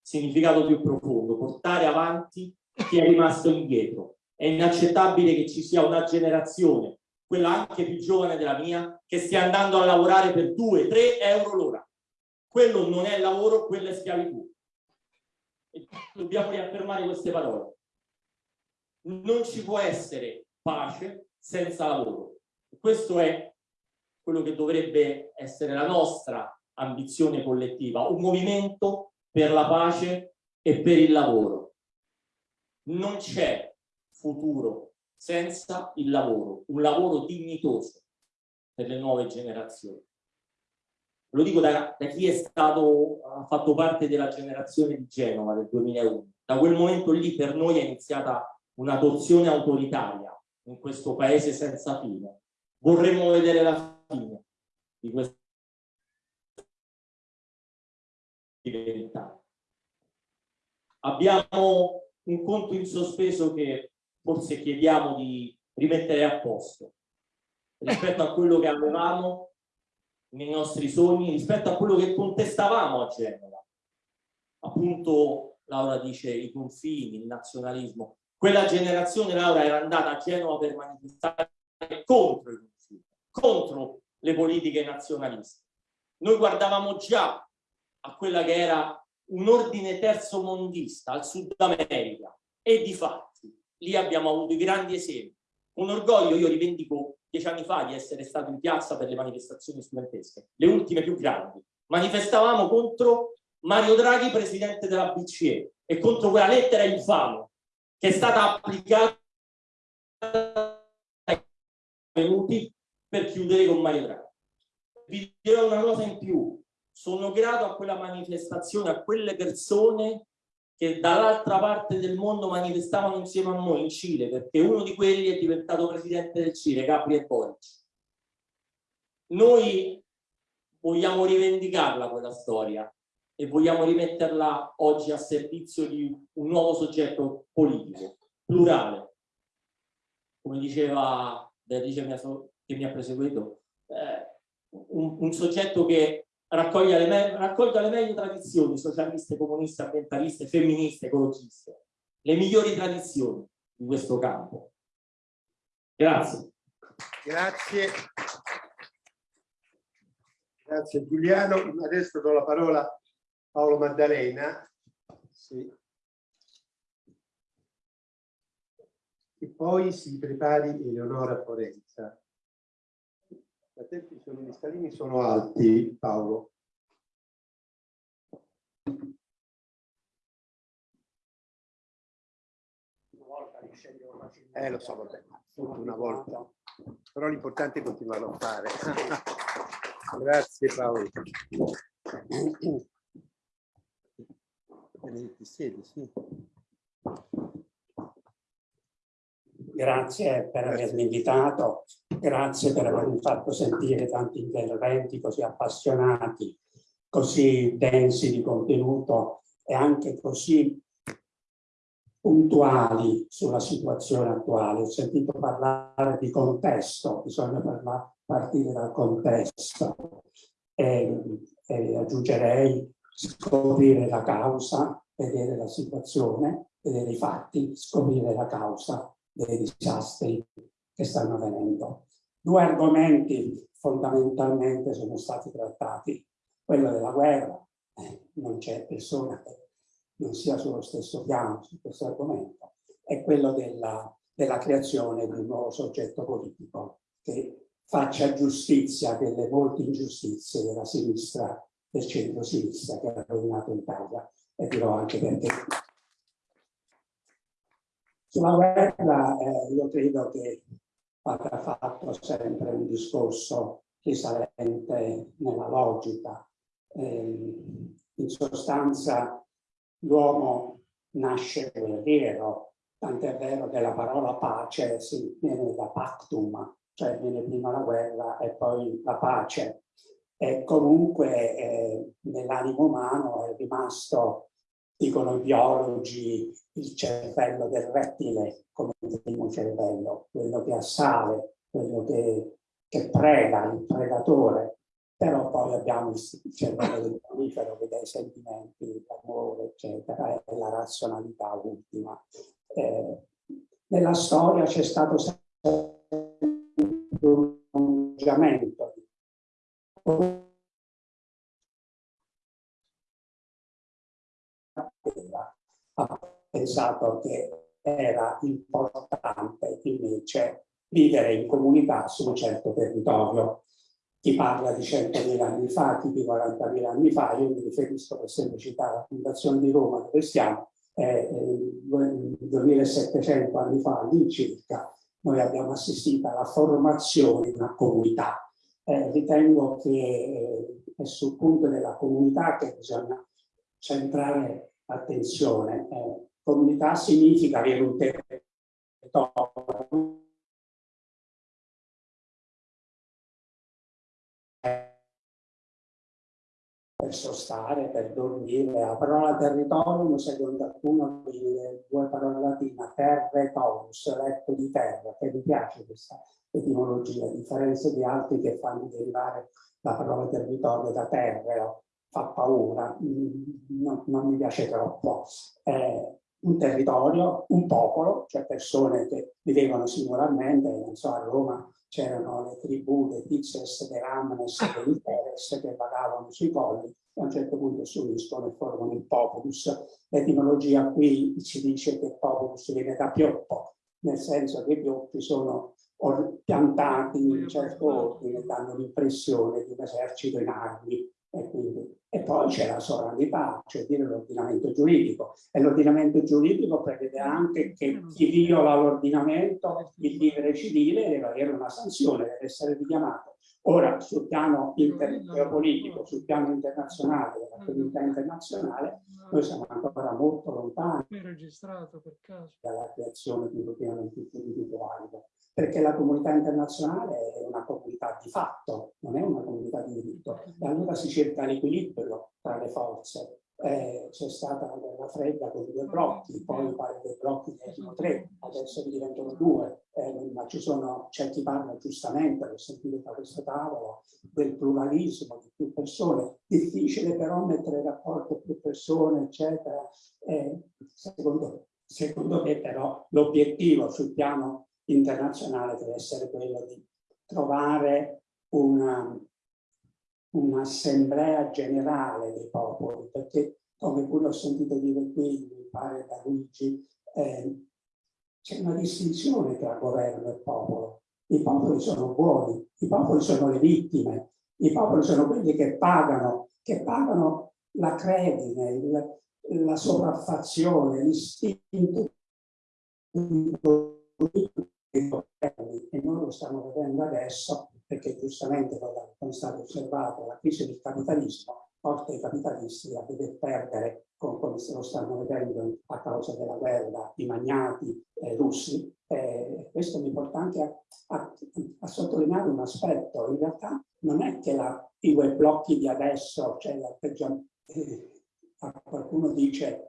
significato più profondo, portare avanti chi è rimasto indietro. È inaccettabile che ci sia una generazione quella anche più giovane della mia, che stia andando a lavorare per 2-3 euro l'ora. Quello non è lavoro, quello è schiavitù. E dobbiamo riaffermare queste parole. Non ci può essere pace senza lavoro. Questo è quello che dovrebbe essere la nostra ambizione collettiva, un movimento per la pace e per il lavoro. Non c'è futuro senza il lavoro, un lavoro dignitoso per le nuove generazioni. Lo dico da, da chi è stato, ha fatto parte della generazione di Genova del 2001. Da quel momento lì per noi è iniziata una torsione autoritaria in questo paese senza fine. Vorremmo vedere la fine di questo. Abbiamo un conto in sospeso che forse chiediamo di rimettere a posto rispetto a quello che avevamo nei nostri sogni, rispetto a quello che contestavamo a Genova. Appunto, Laura dice i confini, il nazionalismo. Quella generazione, Laura, era andata a Genova per manifestare contro i confini, contro le politiche nazionaliste. Noi guardavamo già a quella che era un ordine terzo mondista al Sud America e di fatti lì abbiamo avuto i grandi esempi. Un orgoglio, io rivendico dieci anni fa di essere stato in piazza per le manifestazioni studentesche, le ultime più grandi. Manifestavamo contro Mario Draghi, presidente della BCE, e contro quella lettera infame che è stata applicata ai venuti per chiudere con Mario Draghi. Vi dirò una cosa in più, sono grato a quella manifestazione, a quelle persone che dall'altra parte del mondo manifestavano insieme a noi in Cile, perché uno di quelli è diventato presidente del Cile, Gabriel Boric. Noi vogliamo rivendicarla quella storia e vogliamo rimetterla oggi a servizio di un nuovo soggetto politico, plurale. Come diceva Beatrice che mi ha proseguito, eh, un, un soggetto che raccolga le, raccolga le meglio tradizioni socialiste, comuniste, ambientaliste, femministe, ecologiste, le migliori tradizioni di questo campo. Grazie. Grazie. Grazie Giuliano. Adesso do la parola a Paolo Maddalena. Sì. E poi si prepari Eleonora Forenza. I tempi sono, gli scalini sono alti, Paolo. Eh, lo so, vabbè, una volta. Però l'importante è continuare a fare. Grazie Paolo. Benedetti, siedi, sì. Grazie per avermi invitato, grazie per avermi fatto sentire tanti interventi così appassionati, così densi di contenuto e anche così puntuali sulla situazione attuale. Ho sentito parlare di contesto, bisogna parlare, partire dal contesto. E, e aggiungerei scoprire la causa, vedere la situazione, vedere i fatti, scoprire la causa dei disastri che stanno avvenendo. Due argomenti fondamentalmente sono stati trattati. Quello della guerra, eh, non c'è persona che non sia sullo stesso piano su questo argomento, e quello della, della creazione di un nuovo soggetto politico che faccia giustizia delle molte ingiustizie della sinistra, del centro-sinistra che ha rovinato l'Italia. E dirò anche perché. Sulla guerra eh, io credo che vada fatto sempre un discorso risalente nella logica. Eh, in sostanza l'uomo nasce guerriero, tant'è vero che la parola pace si viene da pactum, cioè viene prima la guerra e poi la pace. E comunque eh, nell'animo umano è rimasto dicono i biologi, il cervello del rettile come il primo cervello, quello che assale, quello che, che preda, il predatore, però poi abbiamo il cervello del mammifero che dà i sentimenti, l'amore, eccetera, e la razionalità ultima. Eh, nella storia c'è stato sempre un prolungamento ha pensato che era importante invece vivere in comunità su un certo territorio. chi parla di 100.000 anni fa, chi di 40.000 anni fa, io mi riferisco per semplicità alla Fondazione di Roma dove stiamo, eh, 2700 anni fa all'incirca, noi abbiamo assistito alla formazione di una comunità. Eh, ritengo che eh, è sul punto della comunità che bisogna centrare attenzione. Eh, comunità significa avere un territorio per sostare, per dormire. La parola territorium, secondo alcuno, viene due parole latine, terretorius, letto di terra, che mi piace questa etimologia, a differenza di altri che fanno derivare la parola territorio da terreo, fa paura, non, non mi piace troppo. Eh, un territorio, un popolo, cioè persone che vivevano singolarmente, non so, a Roma c'erano le tribù dei Pizes, dei Ramnes, dei Interes che vagavano sui colli e a un certo punto si uniscono e formano il populus. L'etimologia qui ci dice che populus viene da pioppo, nel senso che i pioppi sono piantati in un certo ordine, danno l'impressione di un esercito in armi e, quindi, e poi c'è la sovranità, cioè dire l'ordinamento giuridico. E l'ordinamento giuridico prevede anche che chi viola l'ordinamento, il vivere civile, deve avere una sanzione, deve essere richiamato. Ora, sul piano politico, sul piano internazionale, della comunità internazionale, noi siamo ancora molto lontani dalla creazione di un ordinamento giuridico valido perché la comunità internazionale è una comunità di fatto, non è una comunità di diritto. E allora si cerca l'equilibrio tra le forze. Eh, C'è stata la guerra fredda con due blocchi, poi pare che i blocchi erano tre, adesso diventano due, eh, ma ci sono, c'è chi parla giustamente, l'ho sentito da questo tavolo, del pluralismo di più persone, difficile però mettere in rapporto più persone, eccetera. Eh, secondo, secondo me però l'obiettivo sul piano internazionale deve essere quello di trovare un'assemblea generale dei popoli, perché come pure ho sentito dire qui, mi pare da Luigi, eh, c'è una distinzione tra governo e popolo. I popoli sono buoni, i popoli sono le vittime, i popoli sono quelli che pagano, che pagano la credine, il, la sopraffazione, l'istinto e noi lo stiamo vedendo adesso perché giustamente come è stato osservato la crisi del capitalismo porta i capitalisti a dover perdere come se lo stanno vedendo a causa della guerra i magnati eh, russi. Eh, questo mi porta anche a, a, a, sottolineare un aspetto. In realtà non è che la, i web blocchi di adesso cioè eh, qualcuno dice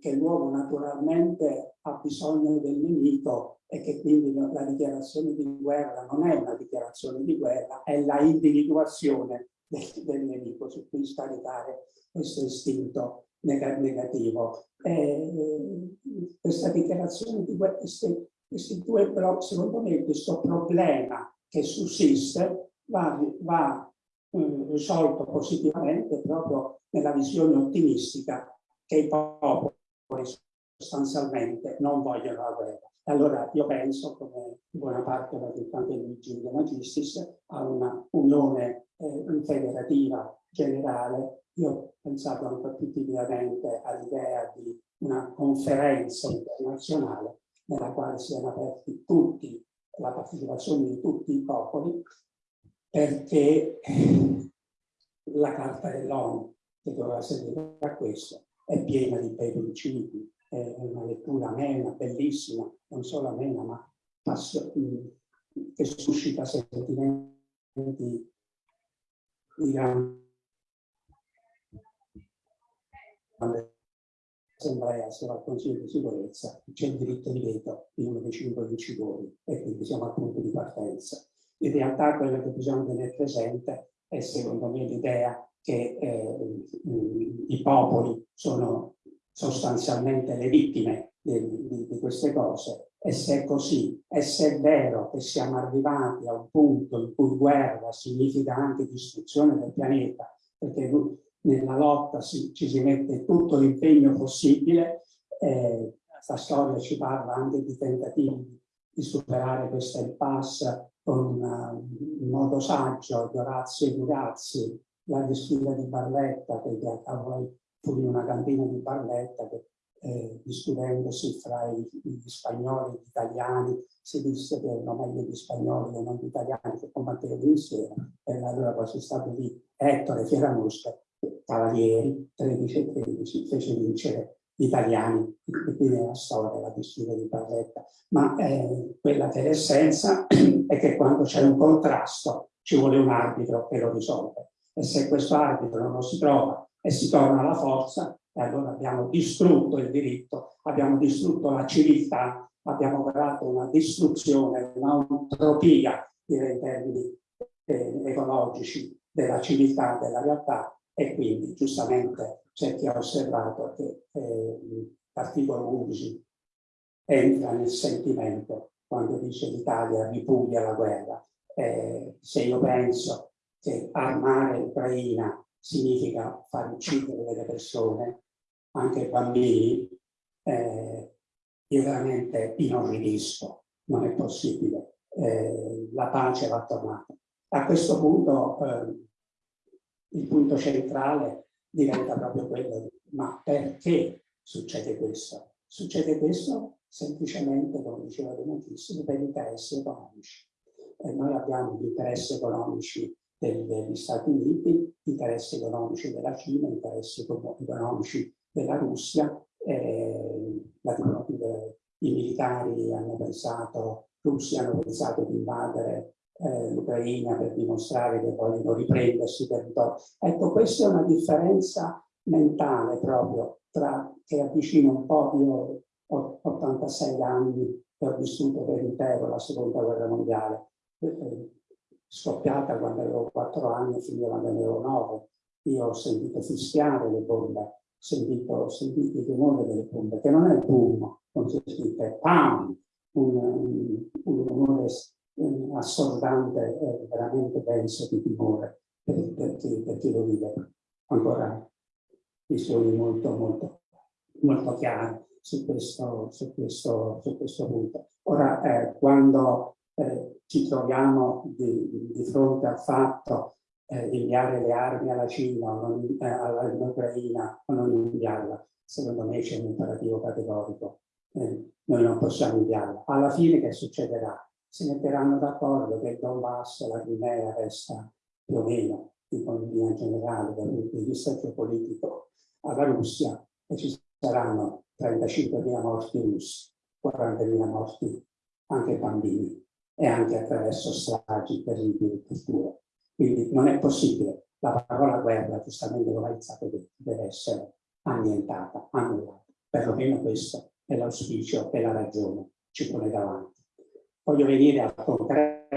che l'uomo naturalmente ha bisogno del nemico e che quindi la dichiarazione di guerra non è una dichiarazione di guerra, è la individuazione del, del nemico su cui scaricare questo istinto negativo. Eh, questa dichiarazione di guerra, questi, questi due blocchi, secondo me questo problema che sussiste va, va eh, risolto positivamente proprio nella visione ottimistica che i popoli sostanzialmente non vogliono la guerra. Allora io penso, come buona parte della anche Luigi De Magistris, a una unione eh, federativa generale. Io ho pensato anche più timidamente all'idea di una conferenza internazionale nella quale siano aperti tutti, la partecipazione di tutti i popoli, perché la Carta dell'ONU, che doveva servire a questo, è piena di bei principi, è una lettura amena, bellissima, non solo amena, ma, che suscita sentimenti di grande assemblea sia al Consiglio di sicurezza c'è il diritto di veto di uno dei cinque vincitori e quindi siamo al punto di partenza. In realtà quello che bisogna tenere presente è secondo me l'idea che eh, i popoli sono sostanzialmente le vittime di, di, di, queste cose. E se è così, e se è vero che siamo arrivati a un punto in cui guerra significa anche distruzione del pianeta, perché nella lotta si, ci si mette tutto l'impegno possibile, eh, la storia ci parla anche di tentativi di superare questa impasse con uh, in modo saggio di Orazio e Durazzi, la disfida di Barletta, che poi fu in una cantina di Barletta che eh, discutendosi fra i, gli spagnoli e gli italiani, si disse che erano meglio gli spagnoli e non gli italiani che combattevano insieme, e allora poi si stabilì Ettore Fieramusca, Cavalieri, 13 e 13, fece vincere gli italiani, e quindi la storia, la disfida di Barletta. Ma eh, quella che è l'essenza è che quando c'è un contrasto ci vuole un arbitro che lo risolve. E se questo arbitro non lo si trova e si torna alla forza, e allora abbiamo distrutto il diritto, abbiamo distrutto la civiltà, abbiamo creato una distruzione, un'antropia, direi in termini eh, ecologici, della civiltà, della realtà e quindi giustamente c'è chi ha osservato che eh, l'articolo 11 entra nel sentimento quando dice l'Italia ripuglia la guerra. Eh, se io penso che armare l'Ucraina significa far uccidere delle persone, anche bambini, eh, io veramente inorridisco, non è possibile, eh, la pace va tornata. A questo punto eh, il punto centrale diventa proprio quello di ma perché succede questo? Succede questo semplicemente, come diceva benissimo, per interessi economici. E noi abbiamo gli interessi economici degli Stati Uniti, interessi economici della Cina, interessi economici della Russia, eh, i militari hanno pensato, russi hanno pensato di invadere eh, l'Ucraina per dimostrare che vogliono riprendersi territorio. Ecco, questa è una differenza mentale proprio tra, che avvicina un po', io ho 86 anni e ho vissuto per intero la seconda guerra mondiale, eh, scoppiata quando avevo 4 anni e finita quando avevo 9. Io ho sentito fischiare le bombe sentito, ho sentito il rumore delle pompe, che non è il boom, come si sente, è PAM, un, un, un rumore eh, assordante e veramente denso di timore per, per, chi, per chi lo vive. Ancora visioni molto, molto, molto chiare su questo, su questo, su questo punto. Ora, eh, quando eh, ci troviamo di, di fronte al fatto eh, inviare le armi alla Cina o eh, all'Ucraina o non inviarla. Secondo me c'è un imperativo categorico. Eh, noi non possiamo inviarla. Alla fine che succederà? Si metteranno d'accordo che il Donbass la Crimea resta più o meno in economia generale dal punto di vista geopolitico alla Russia e ci saranno 35.000 morti russi, 40.000 morti anche bambini e anche attraverso stragi terribili di cultura. Quindi non è possibile. La parola guerra, giustamente è stato detto, deve essere annientata, annullata. Perlomeno questo è l'auspicio e la ragione ci pone davanti. Voglio venire al concreto.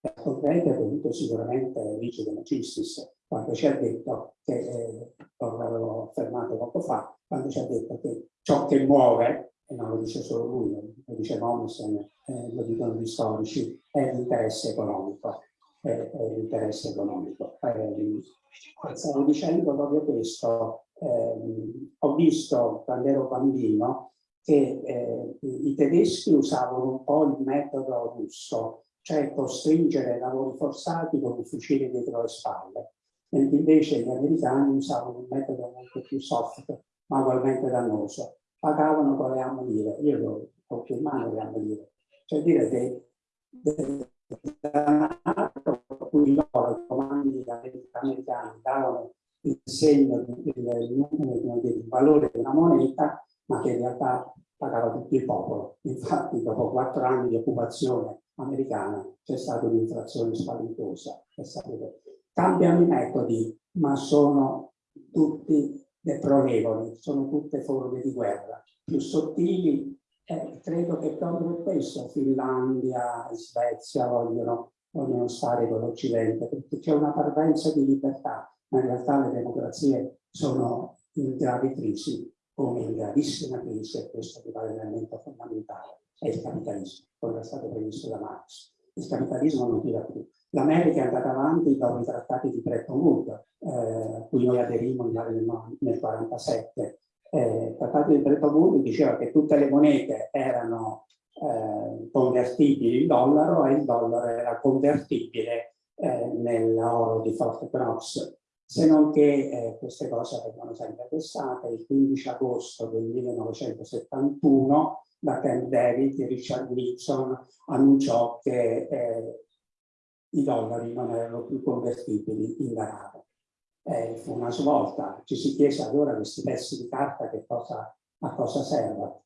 Al concreto è venuto sicuramente Luigi De Macistis, quando ci ha detto che, eh, l'avevo affermato poco fa, quando ci ha detto che ciò che muove, e non lo dice solo lui, lo dice Mommsen, eh, lo dicono gli storici, è l'interesse economico. È, è l'interesse economico. Eh, stavo dicendo proprio questo. Eh, ho visto quando ero bambino che eh, i tedeschi usavano un po' il metodo russo, cioè costringere lavori forzati con un fucile dietro le spalle, mentre invece gli americani usavano un metodo molto più soft, ma ugualmente dannoso. Pagavano con le ammonire, io ho in mano le ammonire, cioè dire che da cui loro, i comandi americani, davano il segno, il, valore una moneta, ma che in realtà pagava tutto il popolo. Infatti, dopo quattro anni di occupazione americana c'è stata un'inflazione spaventosa. Cambiano i metodi, ma sono tutti deplorevoli, sono tutte forme di guerra, più sottili eh, credo che proprio questo Finlandia e Svezia vogliono, vogliono stare con l'Occidente, perché c'è una parvenza di libertà, ma in realtà le democrazie sono in gravi crisi, come in gravissima crisi, e questo mi pare l'elemento fondamentale, è il capitalismo, come è stato previsto da Marx. Il capitalismo non tira più. L'America è andata avanti dopo i trattati di Bretton Woods, eh, cui noi aderimmo nel 1947, Eh, il trattato di Bretton Woods diceva che tutte le monete erano eh, convertibili in dollaro e il dollaro era convertibile eh, nell'oro di Fort Knox, se non che eh, queste cose vengono sempre pensate. Il 15 agosto del 1971 da Camp David Richard Nixon annunciò che eh, i dollari non erano più convertibili in denaro. Eh, fu una svolta, ci si chiese allora questi pezzi di carta che cosa, a cosa servono.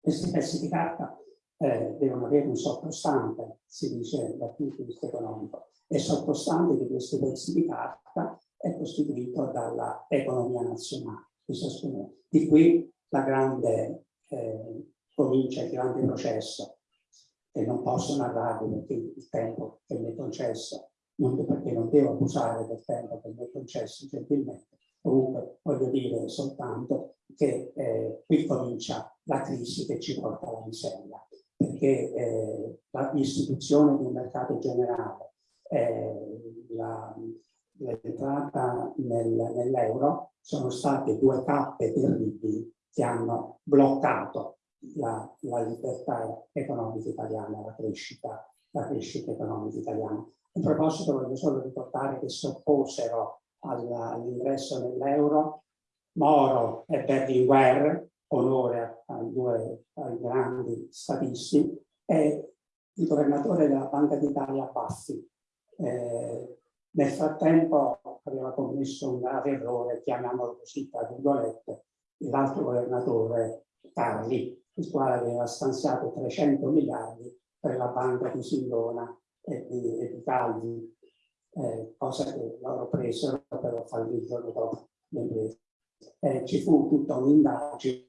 Questi pezzi di carta eh, devono avere un sottostante, si dice dal punto di vista economico, e il sottostante di questi pezzi di carta è costituito dalla economia nazionale. Di qui la grande eh, comincia il grande processo, che non posso narrarvi perché il tempo che mi è concesso, non perché non devo abusare del tempo che mi è concesso gentilmente, comunque voglio dire soltanto che eh, qui comincia la crisi che ci porta alla miseria, perché eh, l'istituzione di un mercato generale, eh, l'entrata nel, nell'euro sono state due tappe terribili che hanno bloccato la, la libertà economica italiana, la crescita, la crescita economica italiana. A proposito voglio solo ricordare che si opposero all'ingresso nell'euro Moro e Berlinguer, onore ai due ai grandi statisti, e il governatore della Banca d'Italia Baffi. Eh, nel frattempo aveva commesso un grave errore, chiamiamolo così, tra virgolette, l'altro governatore Carli, il quale aveva stanziato 300 miliardi per la banca di Sindona e di, e di Calvi, eh, cosa che loro presero però fallì il giorno dopo. Eh, ci fu tutta un'indagine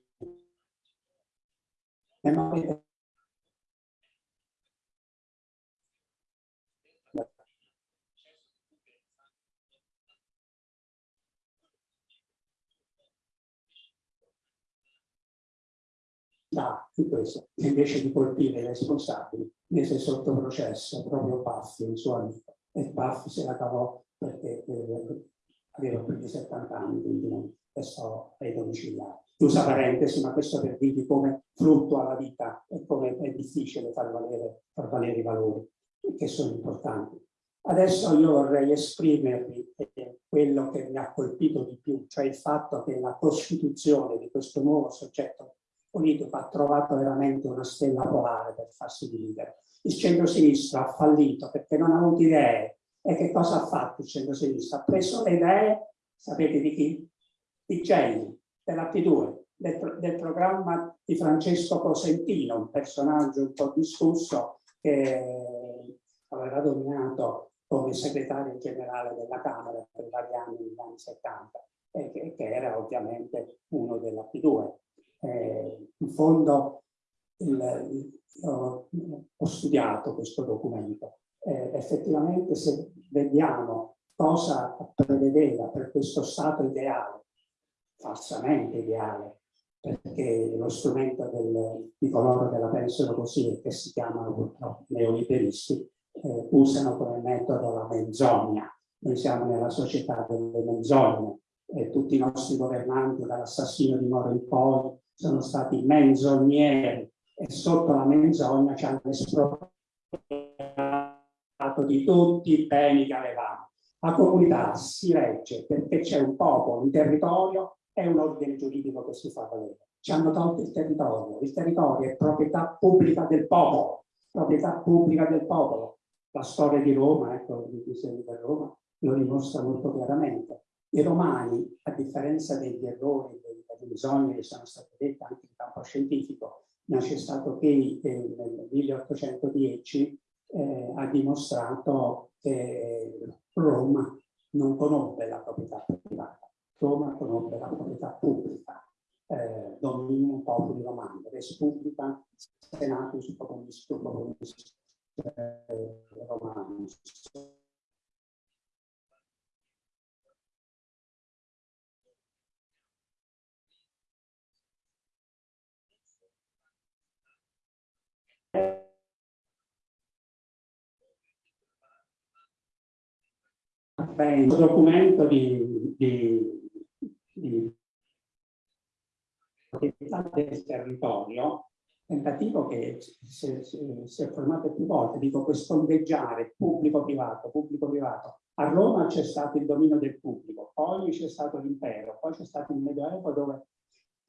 da di questo, invece di colpire i responsabili, mise sotto processo proprio Paffi, il suo amico, e Paffi se la cavò perché eh, aveva più di 70 anni, quindi restò ai domiciliari. Chiusa parentesi, ma questo per dirvi come fluttua la vita e come è difficile far valere, far valere i valori che sono importanti. Adesso io vorrei esprimervi quello che mi ha colpito di più, cioè il fatto che la costituzione di questo nuovo soggetto politico ha trovato veramente una stella polare per farsi dividere. Il centro-sinistra ha fallito perché non ha avuto idee. E che cosa ha fatto il centro-sinistra? Ha preso le idee, sapete di chi? Di Gelli, della P2, del, del, programma di Francesco Cosentino, un personaggio un po' discusso che aveva dominato come segretario generale della Camera per vari anni negli anni 70 e che, che era ovviamente uno della P2 eh, in fondo il, ho, studiato questo documento. Eh, effettivamente se vediamo cosa prevedeva per questo stato ideale, falsamente ideale, perché lo strumento del, di coloro che la pensano così e che si chiamano purtroppo neoliberisti, eh, usano come metodo la menzogna. Noi siamo nella società delle menzogne e tutti i nostri governanti, dall'assassino di Moro in poi, sono stati menzogneri e sotto la menzogna ci hanno espropriato di tutti i beni che avevamo. La comunità si regge perché c'è un popolo, un territorio e un ordine giuridico che si fa valere. Ci hanno tolto il territorio. Il territorio è proprietà pubblica del popolo, proprietà pubblica del popolo. La storia di Roma, ecco, il disegno di Roma, lo dimostra molto chiaramente. I romani, a differenza degli errori, bisogni che sono state dette anche in campo scientifico, c'è stato che eh, nel 1810 eh, ha dimostrato che Roma non conobbe la proprietà privata, Roma conobbe la proprietà pubblica, eh, dominio popoli romani, res pubblica, senatus populis, populis eh, romanus. Il documento di, di, di del territorio, tentativo che si è formato più volte, dico questo ondeggiare pubblico-privato, pubblico-privato. A Roma c'è stato il dominio del pubblico, poi c'è stato l'impero, poi c'è stato il Medioevo dove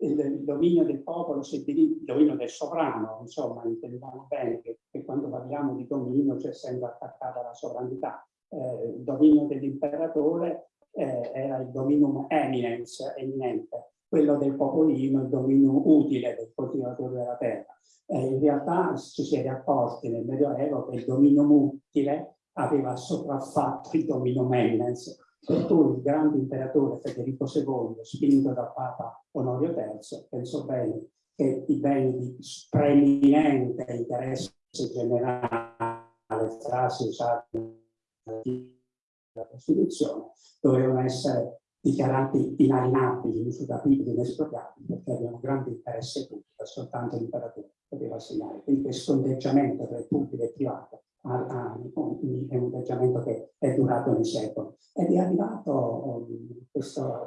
il, dominio del popolo diviso, il dominio del sovrano, insomma, intendiamo bene che, che quando parliamo di dominio c'è sempre attaccata la sovranità. Eh, il dominio dell'imperatore eh, era il dominum eminence, eminente, quello del popolino, il dominio utile del coltivatore della terra. Eh, in realtà ci si è accorti nel Medioevo che il dominio utile aveva sopraffatto il dominio eminence, cui il grande imperatore Federico II, spinto dal Papa Onorio III, pensò bene che i beni di preeminente interesse generale, frasi usate della Costituzione, dovevano essere dichiarati inalienabili, insuperabili, inespropriabili, perché avevano grande interesse pubblico, soltanto l'imperatore poteva assegnare. Quindi questo ondeggiamento tra il pubblico e il privato è un atteggiamento che è durato nei secoli ed è arrivato um, questa,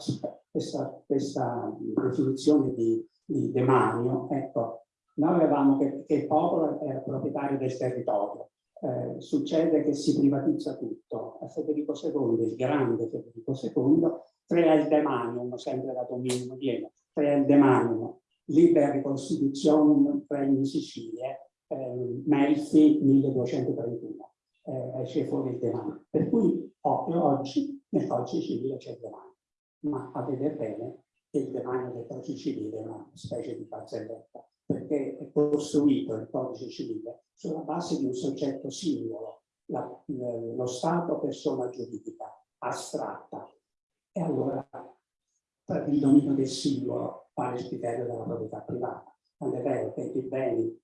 questa, questa definizione di, di demanio. Ecco, noi avevamo che, che il popolo era proprietario del territorio, eh, succede che si privatizza tutto. A Federico II, il grande Federico II, crea il demanium, sempre dato minimo pieno, crea il demanium, libera ricostituzione regni Sicilie, eh, Melfi 1231, eh, esce fuori il demanio. Per cui proprio oggi nel codice civile c'è il demanio, ma a vedere bene che il demanio del codice civile è una specie di barzelletta, perché è costruito il codice civile sulla base di un soggetto singolo, la, lo Stato persona giuridica, astratta. E allora per il dominio del singolo vale il criterio della proprietà privata. Non è vero che i beni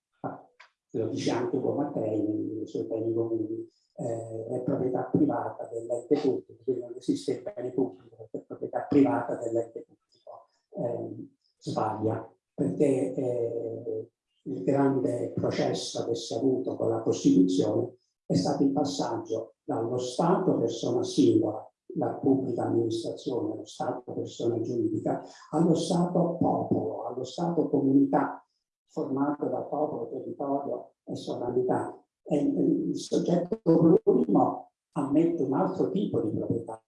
lo dice anche Ugo Mattei nei suoi beni comuni, eh, è proprietà privata dell'ente pubblico, quindi non esiste il bene pubblico perché è proprietà privata dell'ente pubblico. Eh, sbaglia, perché eh, il grande processo che si è avuto con la Costituzione è stato il passaggio dallo Stato persona singola, la pubblica amministrazione, lo Stato persona giuridica, allo Stato popolo, allo Stato comunità, formato da popolo, territorio e sovranità. E il soggetto plurimo ammette un altro tipo di proprietà.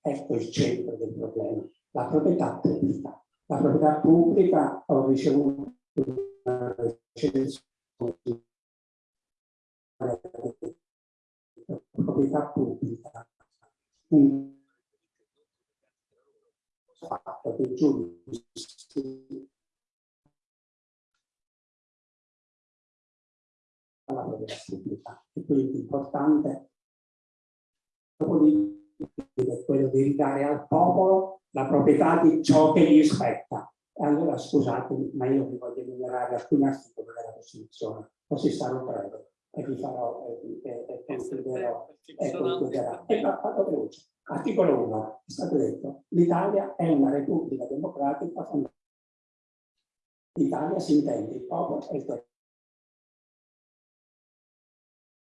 Ecco il centro del problema, la proprietà pubblica. La proprietà pubblica ho ricevuto una recensione proprietà pubblica un fatto che giudici alla proprietà pubblica. E quindi importante è quello di ridare al popolo la proprietà di ciò che gli spetta. E allora scusatemi, ma io vi voglio enumerare alcuni articoli della Costituzione, così sarò breve e vi farò e, e, e concluderò. E concluderò. E fatto veloce. Articolo 1, è stato detto, l'Italia è una repubblica democratica fondata. L'Italia si intende il popolo e il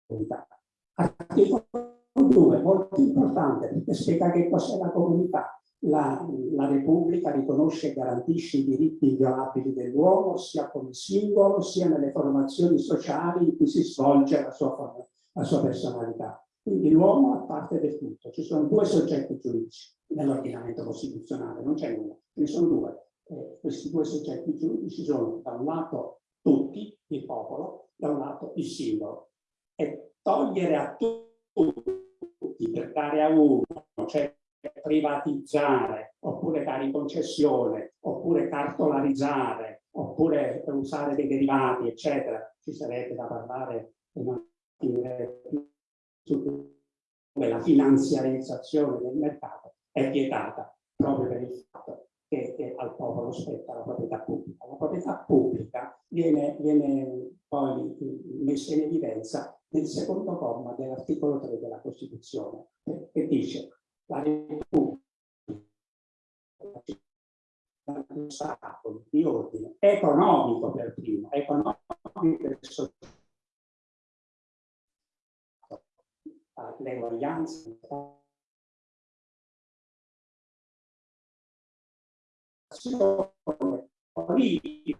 territorio. Articolo 2, molto importante, perché spiega che cos'è la comunità. La, la, Repubblica riconosce e garantisce i diritti inviolabili dell'uomo sia come singolo sia nelle formazioni sociali in cui si svolge la sua, la sua personalità. Quindi l'uomo è parte del tutto. Ci sono due soggetti giuridici nell'ordinamento costituzionale, non c'è nulla, ce ne sono due. Eh, questi due soggetti giuridici sono da un lato tutti, il popolo, da un lato il singolo è togliere a tutti per dare a uno, cioè privatizzare, oppure dare in concessione, oppure cartolarizzare, oppure usare dei derivati, eccetera. Ci sarebbe da parlare come la finanziarizzazione del mercato è vietata proprio per il fatto che, che al popolo spetta la proprietà pubblica. La proprietà pubblica viene, viene poi messa in evidenza nel secondo comma dell'articolo 3 della Costituzione, che dice la Stato di ordine. Economico per primo, economico per sociale, l'eguaglianza politici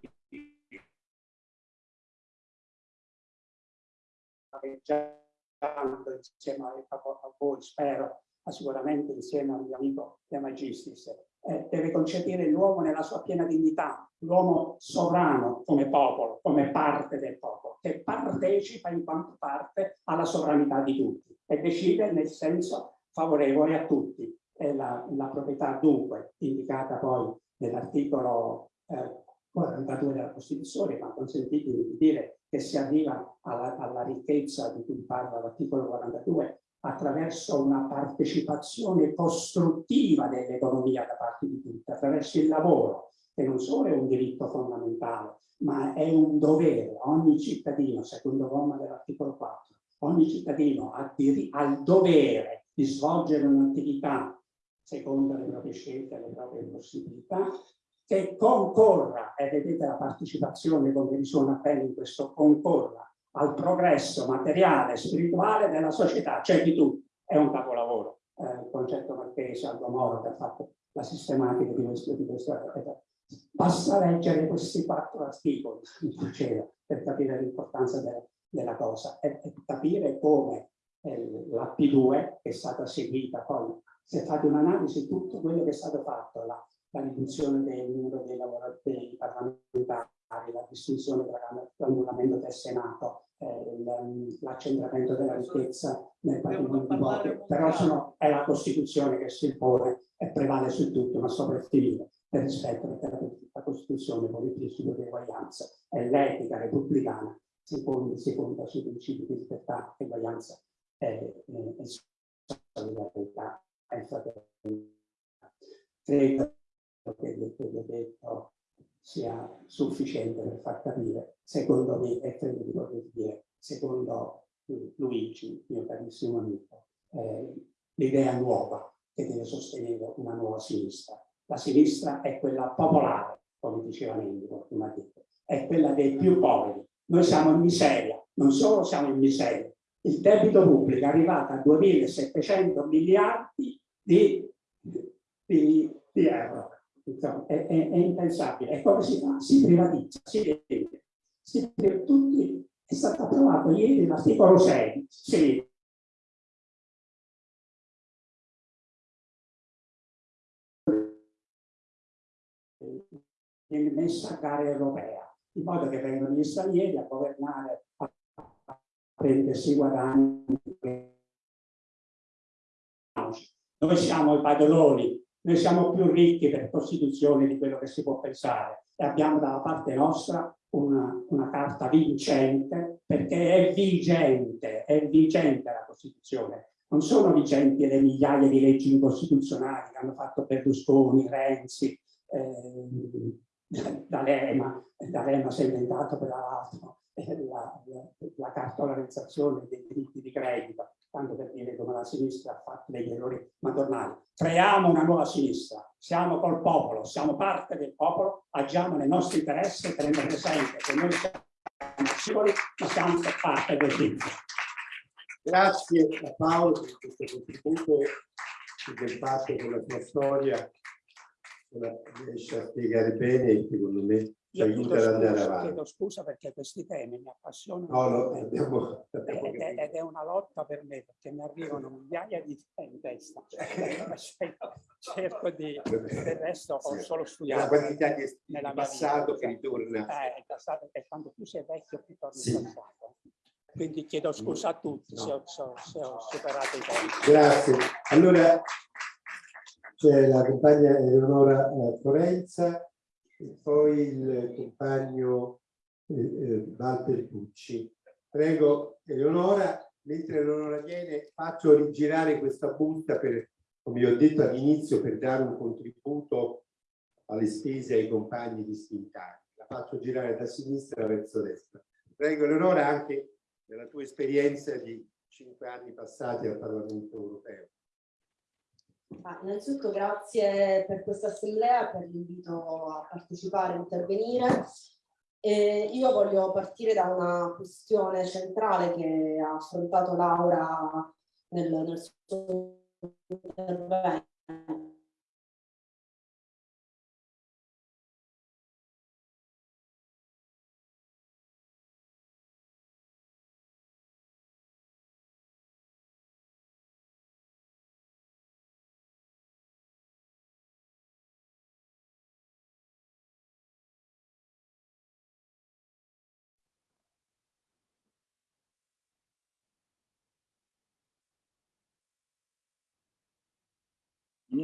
insieme a voi, spero, ma sicuramente insieme al mio amico De Magistris, eh, deve concepire l'uomo nella sua piena dignità, l'uomo sovrano come popolo, come parte del popolo, che partecipa in quanto parte alla sovranità di tutti e decide nel senso favorevole a tutti. È la, la proprietà dunque indicata poi nell'articolo eh, 42 della Costituzione, ma consentitemi di dire che si arriva alla, alla ricchezza di cui parla l'articolo 42 attraverso una partecipazione costruttiva dell'economia da parte di tutti, attraverso il lavoro, che non solo è un diritto fondamentale, ma è un dovere. Ogni cittadino, secondo comma dell'articolo 4, ogni cittadino ha, il dovere di svolgere un'attività secondo le proprie scelte, le proprie possibilità, che concorra, e vedete la partecipazione come risuona bene in questo concorra, al progresso materiale e spirituale della società, cioè di tutti. È un capolavoro. Eh, il concetto marchese, Aldo Moro, che ha fatto la sistematica di questo, di questo Basta leggere questi quattro articoli per capire l'importanza de, della cosa e, e capire come eh, la P2 che è stata seguita poi, se fate un'analisi di tutto quello che è stato fatto, la, la riduzione del numero dei, dei parlamentari, la distinzione tra l'annullamento del Senato, l'accentramento della ricchezza nel patrimonio di voti, però sono, è la Costituzione che si impone e prevale su tutto, ma soprattutto per rispetto perché la Costituzione vuole il principio di eguaglianza e l'etica repubblicana si fonda, si fonda sui principi di libertà, eguaglianza e, e, e solidarietà. E fraternità. Credo che quello detto sia sufficiente per far capire, secondo me, e credo di poter dire, secondo Luigi, mio carissimo amico, eh, l'idea nuova che deve sostenere una nuova sinistra. La sinistra è quella popolare, come diceva Mendico prima detto, è quella dei più poveri. Noi siamo in miseria, non solo siamo in miseria, il debito pubblico è arrivato a 2.700 miliardi di, di, di euro insomma, è, è, è, impensabile. E come si fa? Si privatizza, si vende. Si, tutti, è stato approvato ieri l'articolo 6, sì. messa a gara europea, in modo che vengano gli stranieri a governare, a, prendersi guadagni. Noi siamo i padroni noi siamo più ricchi per Costituzione di quello che si può pensare e abbiamo dalla parte nostra una, una carta vincente perché è vigente, è vigente la Costituzione. Non sono vigenti le migliaia di leggi incostituzionali che hanno fatto Berlusconi, Renzi, eh, D'Alema, D'Alema si è inventato per l'altro la, la, la cartolarizzazione dei diritti di credito tanto per dire come la sinistra ha fatto degli errori madornali. Creiamo una nuova sinistra, siamo col popolo, siamo parte del popolo, agiamo nei nostri interessi, tenendo presente che noi siamo singoli, ma siamo parte del team. Grazie a Paolo per questo contributo del fatto con la sua storia, riesce a spiegare bene, secondo me, ci aiuta ad andare avanti. Chiedo scusa perché questi temi mi appassionano no, no, abbiamo, abbiamo ed, è, ed, è, una lotta per me perché mi arrivano migliaia di temi in testa. Cerco di del resto ho solo studiato la quantità di nella passato che ritorna. Eh, il passato è quando più sei vecchio più torni sì. passato quindi chiedo scusa a tutti no. se, ho, se, ho, superato i tempi. Grazie. Allora c'è la compagna Eleonora eh, Forenza e poi il compagno eh, eh, Walter Pucci. Prego Eleonora, mentre Eleonora viene, faccio rigirare questa busta per, come ho detto all'inizio, per dare un contributo alle spese ai compagni distintati. La faccio girare da sinistra verso destra. Prego Eleonora, anche nella tua esperienza di cinque anni passati al Parlamento europeo. Ah, innanzitutto grazie per questa assemblea, per l'invito a partecipare, a intervenire. E io voglio partire da una questione centrale che ha affrontato Laura nel, nel suo intervento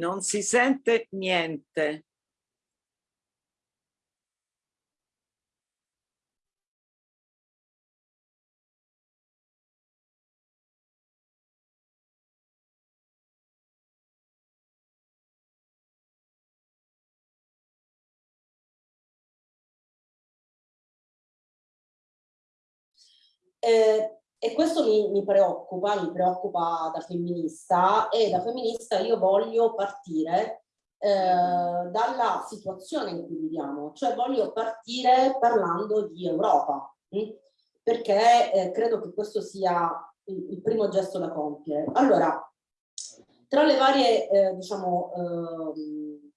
Non si sente niente. Eh, e questo mi, mi, preoccupa, mi preoccupa da femminista e da femminista io voglio partire eh, dalla situazione in cui viviamo, cioè voglio partire parlando di Europa, mh? perché eh, credo che questo sia il, il, primo gesto da compiere. Allora, tra le varie, eh, diciamo, ehm,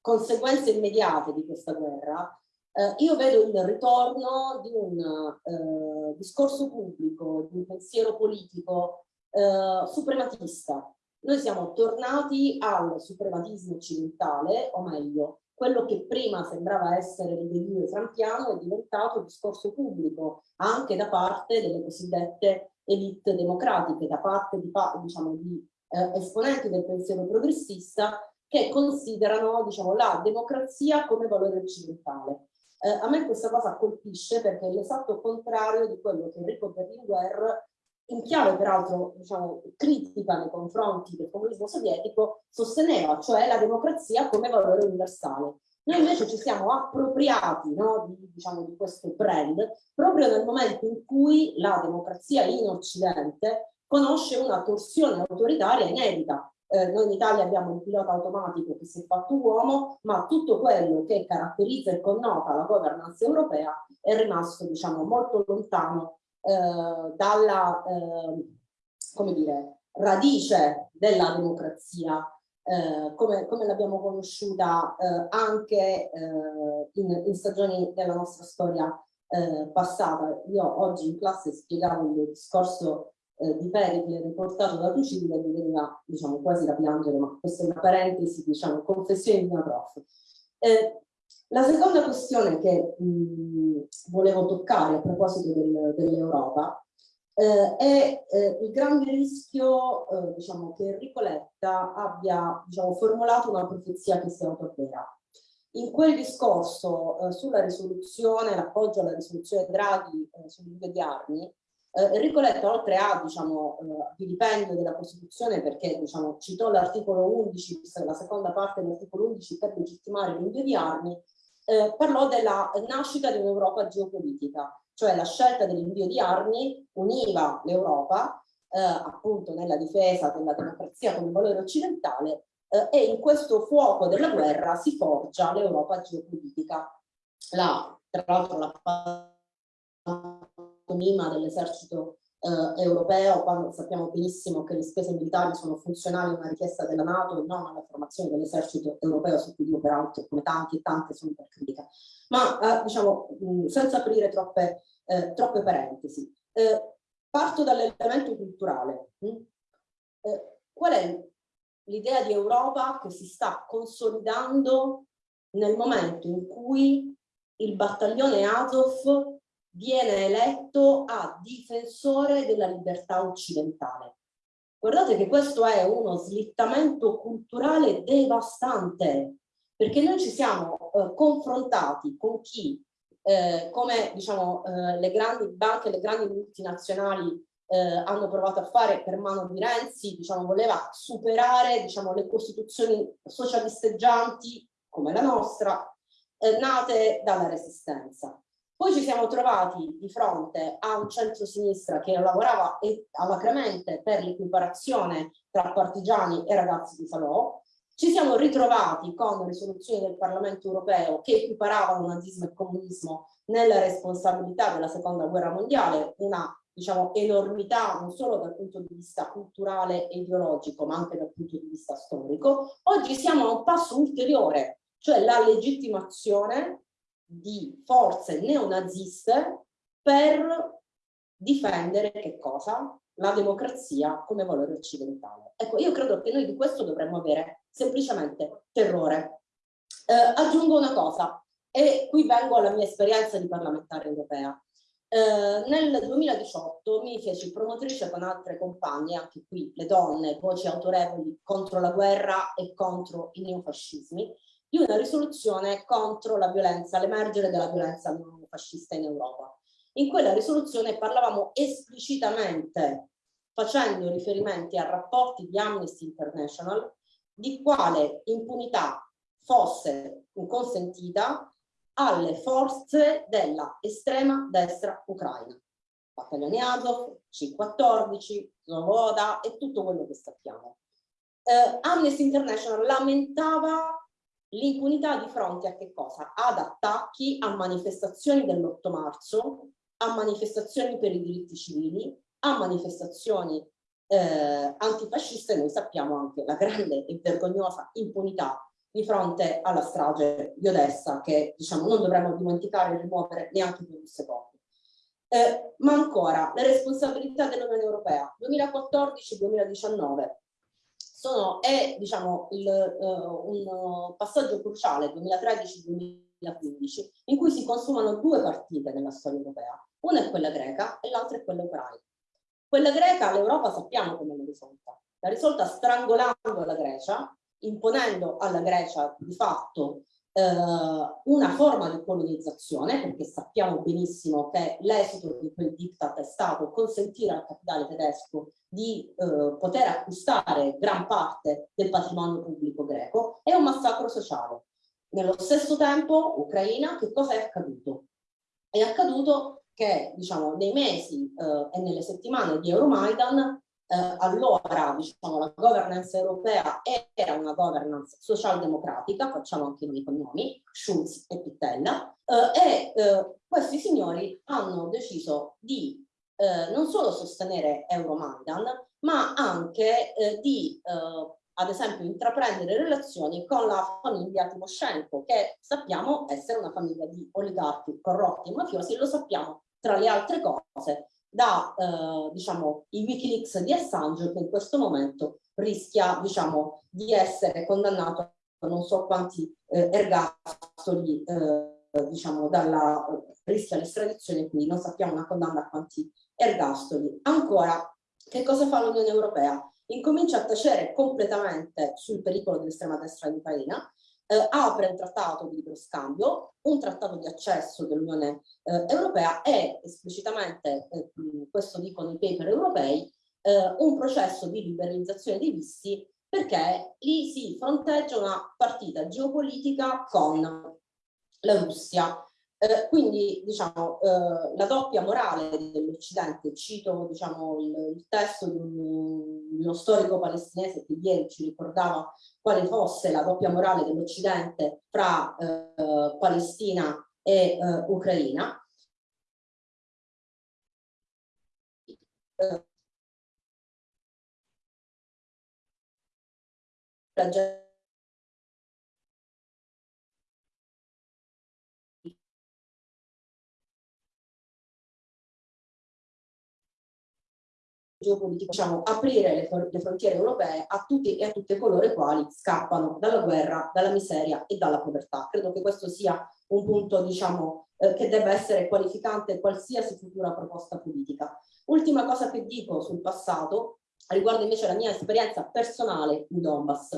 conseguenze immediate di questa guerra, eh, io vedo il ritorno di un eh, discorso pubblico, di un pensiero politico eh, suprematista. Noi siamo tornati al suprematismo occidentale, o meglio, quello che prima sembrava essere il delirio frampiano è diventato discorso pubblico anche da parte delle cosiddette elite democratiche, da parte di, diciamo, di eh, esponenti del pensiero progressista che considerano diciamo, la democrazia come valore occidentale. Eh, a me questa cosa colpisce perché è l'esatto contrario di quello che Enrico Berlinguer, in chiave peraltro diciamo, critica nei confronti del comunismo sovietico, sosteneva, cioè la democrazia come valore universale. Noi invece ci siamo appropriati no, di, diciamo, di questo brand proprio nel momento in cui la democrazia in Occidente conosce una torsione autoritaria inedita, eh, noi in Italia abbiamo un pilota automatico che si è fatto uomo, ma tutto quello che caratterizza e connota la governance europea è rimasto diciamo, molto lontano eh, dalla eh, come dire, radice della democrazia eh, come, come l'abbiamo conosciuta eh, anche eh, in, in, stagioni della nostra storia passata. Io oggi in classe spiegavo il discorso eh, di Pericle riportato da Tucibile mi veniva diciamo, quasi da piangere, ma questa è una parentesi, diciamo, confessione di una prof. Eh, la seconda questione che mh, volevo toccare a proposito del, dell'Europa eh, è eh, il grande rischio eh, diciamo, che Enrico Letta abbia diciamo, formulato una profezia che si autoavvera. In quel discorso eh, sulla risoluzione, l'appoggio alla risoluzione Draghi eh, sull'uso di armi, eh, Enrico Letta, oltre a diciamo, eh, vilipendio della Costituzione, perché diciamo, citò l'articolo 11, la seconda parte dell'articolo 11 per legittimare l'invio di armi, eh, parlò della nascita di un'Europa geopolitica, cioè la scelta dell'invio di armi univa l'Europa eh, appunto nella difesa della democrazia come valore occidentale eh, e in questo fuoco della guerra si forgia l'Europa geopolitica. La, tra l'altro la pantomima dell'esercito eh, europeo, quando sappiamo benissimo che le spese militari sono funzionali a una richiesta della Nato e non alla formazione dell'esercito europeo, su cui io peraltro come tanti e tante sono per critica. Ma eh, diciamo, mh, senza aprire troppe, eh, troppe parentesi, eh, parto dall'elemento culturale. Eh, qual è l'idea di Europa che si sta consolidando nel momento in cui il battaglione Azov viene eletto a difensore della libertà occidentale. Guardate che questo è uno slittamento culturale devastante, perché noi ci siamo eh, confrontati con chi, eh, come diciamo, eh, le grandi banche, le grandi multinazionali eh, hanno provato a fare per mano di Renzi, diciamo, voleva superare diciamo, le costituzioni socialisteggianti come la nostra, eh, nate dalla resistenza. Poi ci siamo trovati di fronte a un centro-sinistra che lavorava alacremente per l'equiparazione tra partigiani e ragazzi di Salò. Ci siamo ritrovati con risoluzioni del Parlamento europeo che equiparavano nazismo e comunismo nella responsabilità della seconda guerra mondiale, una diciamo, enormità non solo dal punto di vista culturale e ideologico, ma anche dal punto di vista storico. Oggi siamo a un passo ulteriore, cioè la legittimazione di forze neonaziste per difendere che cosa? La democrazia come valore occidentale. Ecco, io credo che noi di questo dovremmo avere semplicemente terrore. Eh, aggiungo una cosa, e qui vengo alla mia esperienza di parlamentare europea. Eh, nel 2018 mi feci promotrice con altre compagne, anche qui le donne, voci autorevoli contro la guerra e contro i neofascismi, di una risoluzione contro la violenza, l'emergere della violenza neofascista in Europa. In quella risoluzione parlavamo esplicitamente, facendo riferimenti a rapporti di Amnesty International, di quale impunità fosse consentita alle forze della estrema destra ucraina. Battaglioni Azov, C-14, Zovoda e tutto quello che sappiamo. Eh, Amnesty International lamentava l'impunità di fronte a che cosa? Ad attacchi a manifestazioni dell'8 marzo, a manifestazioni per i diritti civili, a manifestazioni eh, antifasciste, noi sappiamo anche la grande e vergognosa impunità di fronte alla strage di Odessa che diciamo non dovremmo dimenticare e rimuovere neanche per un secondo. Eh, ma ancora le responsabilità dell'Unione Europea 2014-2019 sono è diciamo il, uh, un passaggio cruciale 2013-2015 in cui si consumano due partite nella storia europea. Una è quella greca e l'altra è quella ucraina. Quella greca l'Europa sappiamo come l'ha risolta. L'ha risolta strangolando la Grecia imponendo alla Grecia di fatto eh, una forma di colonizzazione, perché sappiamo benissimo che l'esito di quel diktat è stato consentire al capitale tedesco di eh, poter acquistare gran parte del patrimonio pubblico greco, è un massacro sociale. Nello stesso tempo, Ucraina, che cosa è accaduto? È accaduto che diciamo, nei mesi eh, e nelle settimane di Euromaidan eh, allora diciamo, la governance europea era una governance socialdemocratica, facciamo anche noi cognomi, Schulz e Pittella, eh, e eh, questi signori hanno deciso di eh, non solo sostenere Euromaidan, ma anche eh, di eh, ad esempio intraprendere relazioni con la famiglia Timoshenko, che sappiamo essere una famiglia di oligarchi corrotti e mafiosi, lo sappiamo tra le altre cose da eh, diciamo, i Wikileaks di Assange che in questo momento rischia diciamo, di essere condannato a non so quanti eh, ergastoli eh, diciamo, dalla, rischia l'estradizione quindi non sappiamo una condanna a quanti ergastoli. Ancora, che cosa fa l'Unione Europea? Incomincia a tacere completamente sul pericolo dell'estrema destra in Ucraina eh, apre un trattato di libero scambio, un trattato di accesso dell'Unione eh, Europea e esplicitamente, eh, questo dicono i paper europei, eh, un processo di liberalizzazione dei visti perché lì si fronteggia una partita geopolitica con la Russia. Eh, quindi diciamo eh, la doppia morale dell'Occidente, cito diciamo, il, il, testo di un, uno storico palestinese che ieri ci ricordava quale fosse la doppia morale dell'Occidente fra eh, Palestina e eh, Ucraina. La geopolitico, diciamo, aprire le, le, frontiere europee a tutti e a tutte coloro i quali scappano dalla guerra, dalla miseria e dalla povertà. Credo che questo sia un punto, diciamo, eh, che debba essere qualificante qualsiasi futura proposta politica. Ultima cosa che dico sul passato riguarda invece la mia esperienza personale in Donbass,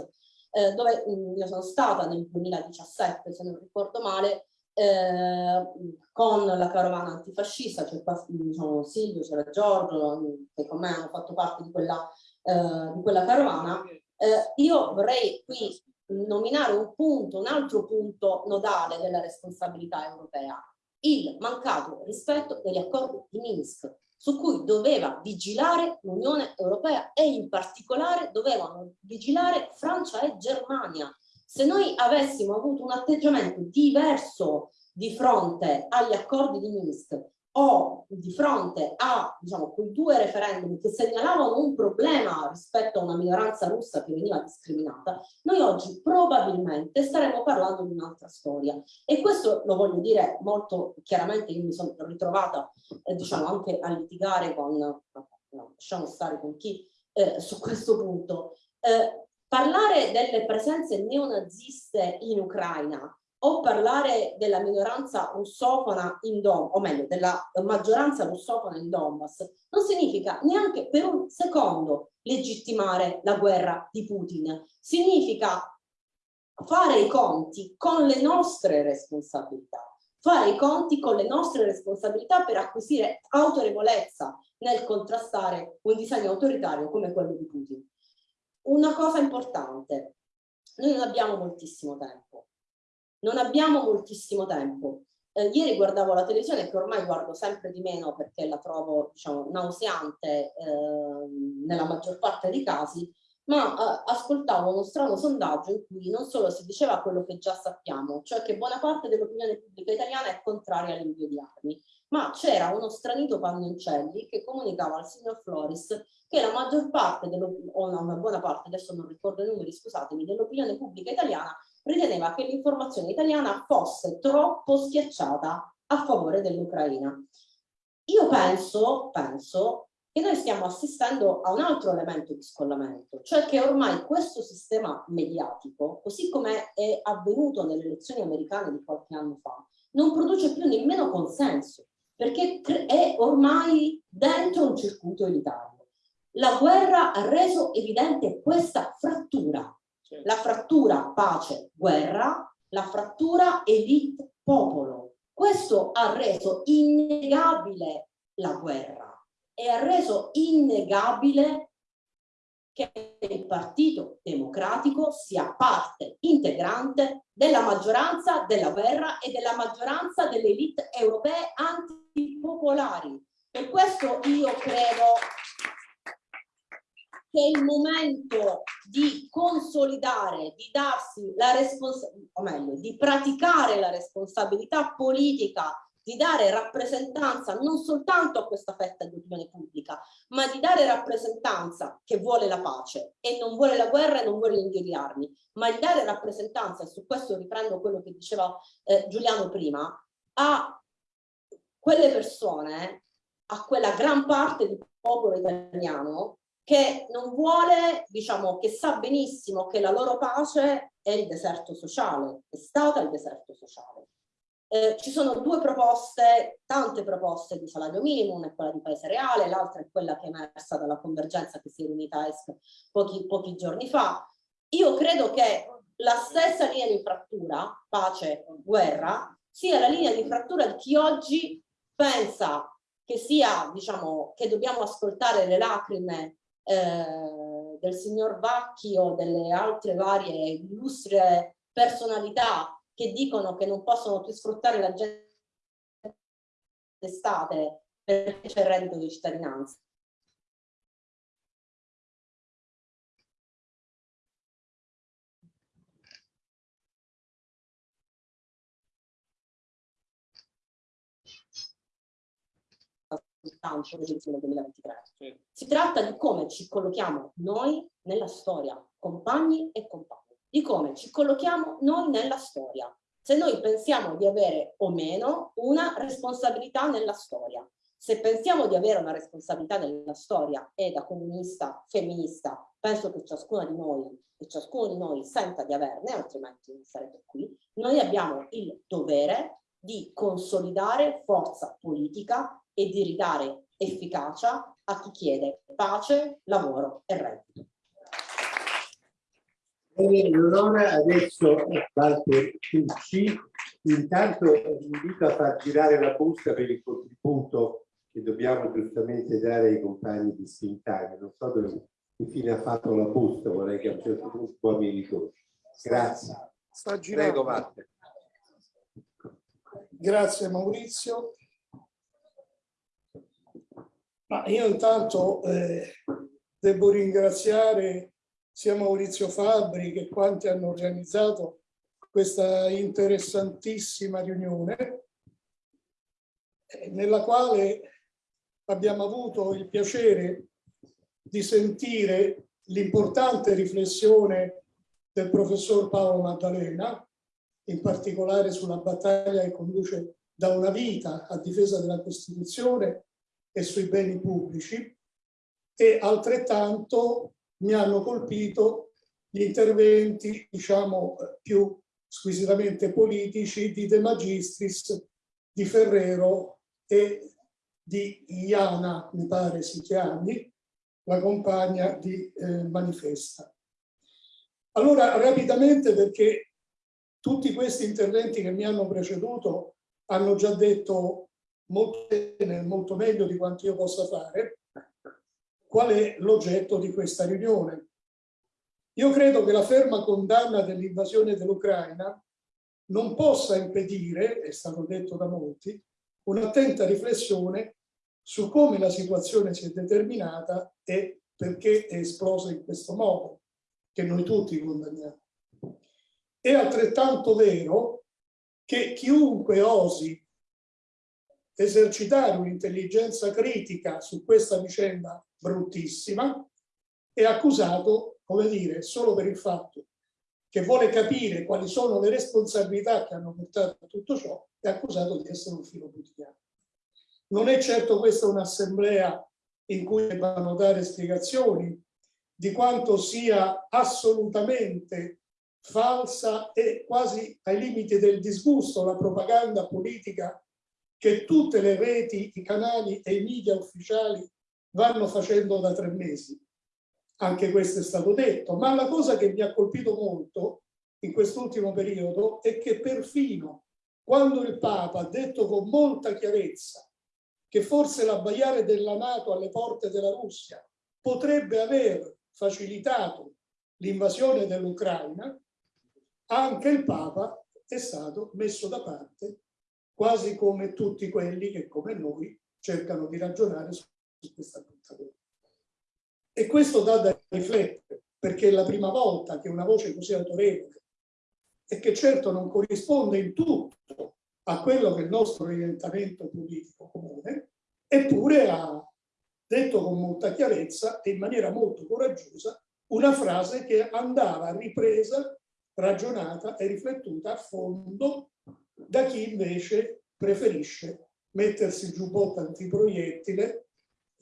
eh, dove mh, mm, io sono stata nel 2017, se non ricordo male, eh, con la carovana antifascista, c'è qua diciamo, Silvio, c'era Giorgio, che con me hanno fatto parte di quella, eh, di quella carovana. Eh, io vorrei qui nominare un punto, un altro punto nodale della responsabilità europea, il mancato rispetto degli accordi di Minsk, su cui doveva vigilare l'Unione Europea e in particolare dovevano vigilare Francia e Germania, se noi avessimo avuto un atteggiamento diverso di fronte agli accordi di Minsk o di fronte a diciamo, quei due referendum che segnalavano un problema rispetto a una minoranza russa che veniva discriminata, noi oggi probabilmente staremo parlando di un'altra storia. E questo lo voglio dire molto chiaramente, io mi sono ritrovata eh, diciamo, anche a litigare con, no, lasciamo stare con chi eh, su questo punto. Eh, Parlare delle presenze neonaziste in Ucraina o parlare della minoranza russofona in Donbass, o meglio, della maggioranza russofona in Donbass, non significa neanche per un secondo legittimare la guerra di Putin. Significa fare i conti con le nostre responsabilità, fare i conti con le nostre responsabilità per acquisire autorevolezza nel contrastare un disegno autoritario come quello di Putin. Una cosa importante, noi non abbiamo moltissimo tempo, non abbiamo moltissimo tempo. Eh, ieri guardavo la televisione che ormai guardo sempre di meno perché la trovo diciamo, nauseante eh, nella maggior parte dei casi, ma eh, ascoltavo uno strano sondaggio in cui non solo si diceva quello che già sappiamo, cioè che buona parte dell'opinione pubblica italiana è contraria all'invio di armi, ma c'era uno stranito Pannoncelli che comunicava al signor Floris che la maggior parte, o una buona parte, adesso non ricordo i numeri, scusatemi, dell'opinione pubblica italiana riteneva che l'informazione italiana fosse troppo schiacciata a favore dell'Ucraina. Io penso, penso che noi stiamo assistendo a un altro elemento di scollamento, cioè che ormai questo sistema mediatico, così come è avvenuto nelle elezioni americane di qualche anno fa, non produce più nemmeno consenso, perché è ormai dentro un circuito elitario. La guerra ha reso evidente questa frattura, la frattura pace-guerra, la frattura elite-popolo. Questo ha reso innegabile la guerra e ha reso innegabile che il Partito Democratico sia parte integrante della maggioranza della guerra e della maggioranza delle elite europee antipopolari. Per questo io credo che è il momento di consolidare, di darsi la responsabilità, o meglio, di praticare la responsabilità politica di dare rappresentanza non soltanto a questa fetta di opinione pubblica, ma di dare rappresentanza che vuole la pace e non vuole la guerra e non vuole l'invio di armi, ma di dare rappresentanza, e su questo riprendo quello che diceva eh, Giuliano prima, a quelle persone, a quella gran parte del popolo italiano che non vuole, diciamo, che sa benissimo che la loro pace è il deserto sociale, è stata il deserto sociale eh, ci sono due proposte, tante proposte di salario minimo, una è quella di Paese Reale, l'altra è quella che è emersa dalla convergenza che si è riunita a ESC pochi, pochi giorni fa. Io credo che la stessa linea di frattura, pace, guerra, sia la linea di frattura di chi oggi pensa che sia, diciamo, che dobbiamo ascoltare le lacrime eh, del signor Vacchi o delle altre varie illustri personalità che dicono che non possono più sfruttare la gente d'estate perché c'è il reddito di cittadinanza. Soltanto nel 2023. Si tratta di come ci collochiamo noi nella storia, compagni e compagni di come ci collochiamo noi nella storia, se noi pensiamo di avere o meno una responsabilità nella storia. Se pensiamo di avere una responsabilità nella storia e da comunista, femminista, penso che ciascuna di noi e ciascuno di noi senta di averne, altrimenti non sarebbe qui, noi abbiamo il dovere di consolidare forza politica e di ridare efficacia a chi chiede pace, lavoro e reddito. Bene, allora adesso Walter Tucci, intanto invito a far girare la busta per il contributo che dobbiamo giustamente dare ai compagni di Spintani. Non so dove infine ha fatto la busta, vorrei che a un certo punto mi ritorni. Grazie. Sta girando. Prego, Walter. Grazie Maurizio. Ma io intanto eh, devo ringraziare sia Maurizio Fabri che quanti hanno organizzato questa interessantissima riunione eh, nella quale abbiamo avuto il piacere di sentire l'importante riflessione del professor Paolo Maddalena, in particolare sulla battaglia che conduce da una vita a difesa della Costituzione e sui beni pubblici, e altrettanto mi hanno colpito gli interventi diciamo più squisitamente politici di De Magistris, di Ferrero e di Iana, mi pare si chiami, la compagna di eh, Manifesta. Allora, rapidamente, perché tutti questi interventi che mi hanno preceduto hanno già detto molto bene, molto meglio di quanto io possa fare, qual è l'oggetto di questa riunione. Io credo che la ferma condanna dell'invasione dell'Ucraina non possa impedire, è stato detto da molti, un'attenta riflessione su come la situazione si è determinata e perché è esplosa in questo modo, che noi tutti condanniamo. È altrettanto vero che chiunque osi esercitare un'intelligenza critica su questa vicenda bruttissima è accusato, come dire, solo per il fatto che vuole capire quali sono le responsabilità che hanno portato a tutto ciò, è accusato di essere un filo putiano. Non è certo questa un'assemblea in cui debbano dare spiegazioni di quanto sia assolutamente falsa e quasi ai limiti del disgusto la propaganda politica che tutte le reti, i canali e i media ufficiali vanno facendo da tre mesi. Anche questo è stato detto, ma la cosa che mi ha colpito molto in quest'ultimo periodo è che perfino quando il Papa ha detto con molta chiarezza che forse l'abbaiare della Nato alle porte della Russia potrebbe aver facilitato l'invasione dell'Ucraina, anche il Papa è stato messo da parte, quasi come tutti quelli che come noi cercano di ragionare su questa cosa. E questo dà da riflettere, perché è la prima volta che una voce così autorevole e che certo non corrisponde in tutto a quello che è il nostro orientamento politico comune, eppure ha detto con molta chiarezza e in maniera molto coraggiosa una frase che andava ripresa, ragionata e riflettuta a fondo da chi invece preferisce mettersi il giubbotto antiproiettile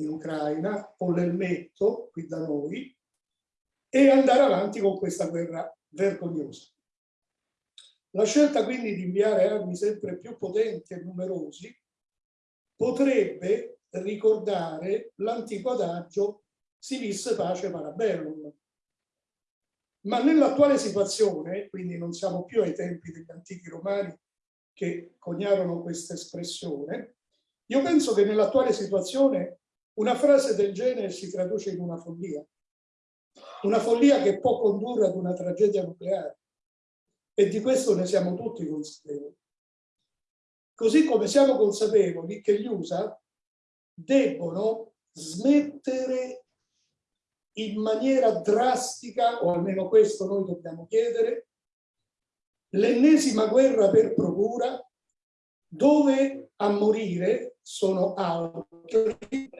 in Ucraina o l'elmetto qui da noi e andare avanti con questa guerra vergognosa. La scelta quindi di inviare armi sempre più potenti e numerosi potrebbe ricordare l'antico adagio si visse pace parabellum. Ma nell'attuale situazione, quindi non siamo più ai tempi degli antichi romani che coniarono questa espressione, io penso che nell'attuale situazione una frase del genere si traduce in una follia. Una follia che può condurre ad una tragedia nucleare. E di questo ne siamo tutti consapevoli. Così come siamo consapevoli che gli USA debbono smettere in maniera drastica, o almeno questo noi dobbiamo chiedere, l'ennesima guerra per procura dove a morire sono altri,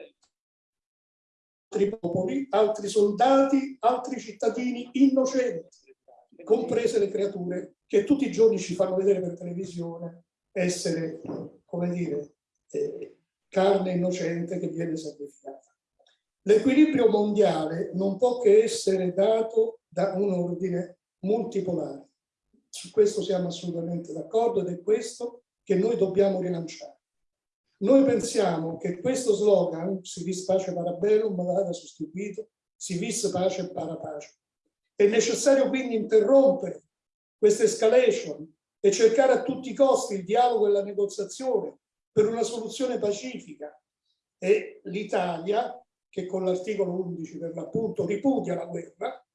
altri popoli, altri soldati, altri cittadini innocenti, comprese le creature che tutti i giorni ci fanno vedere per televisione essere, come dire, eh, carne innocente che viene sacrificata. L'equilibrio mondiale non può che essere dato da un ordine multipolare. Su questo siamo assolutamente d'accordo ed è questo che noi dobbiamo rilanciare. Noi pensiamo che questo slogan, si vis pace parabellum, vada sostituito, si vis pace para pace. È necessario quindi interrompere questa escalation e cercare a tutti i costi il dialogo e la negoziazione per una soluzione pacifica. E l'Italia, che con l'articolo 11 per l'appunto ripudia la guerra,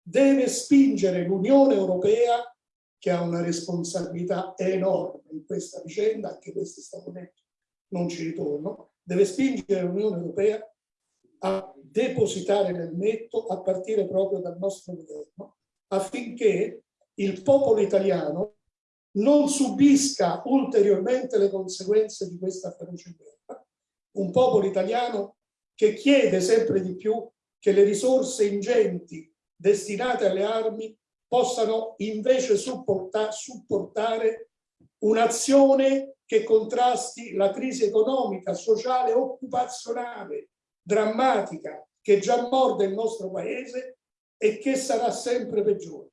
deve spingere l'Unione Europea, che ha una responsabilità enorme in questa vicenda, anche questo è stato detto, non ci ritorno, deve spingere l'Unione Europea a depositare nel netto a partire proprio dal nostro governo affinché il popolo italiano non subisca ulteriormente le conseguenze di questa feroce guerra. Un popolo italiano che chiede sempre di più che le risorse ingenti destinate alle armi possano invece supporta supportare un'azione che contrasti la crisi economica, sociale, occupazionale, drammatica, che già morde il nostro paese e che sarà sempre peggiore.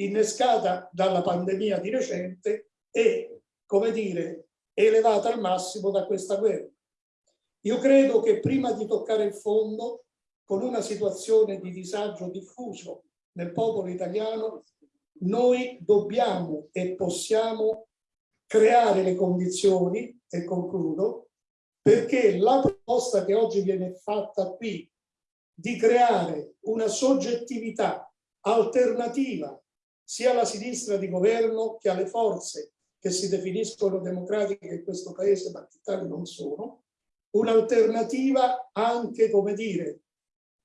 innescata dalla pandemia di recente e, come dire, elevata al massimo da questa guerra. Io credo che prima di toccare il fondo, con una situazione di disagio diffuso nel popolo italiano, noi dobbiamo e possiamo creare le condizioni, e concludo, perché la proposta che oggi viene fatta qui di creare una soggettività alternativa sia alla sinistra di governo che alle forze che si definiscono democratiche in questo paese, ma che tali non sono, un'alternativa anche, come dire,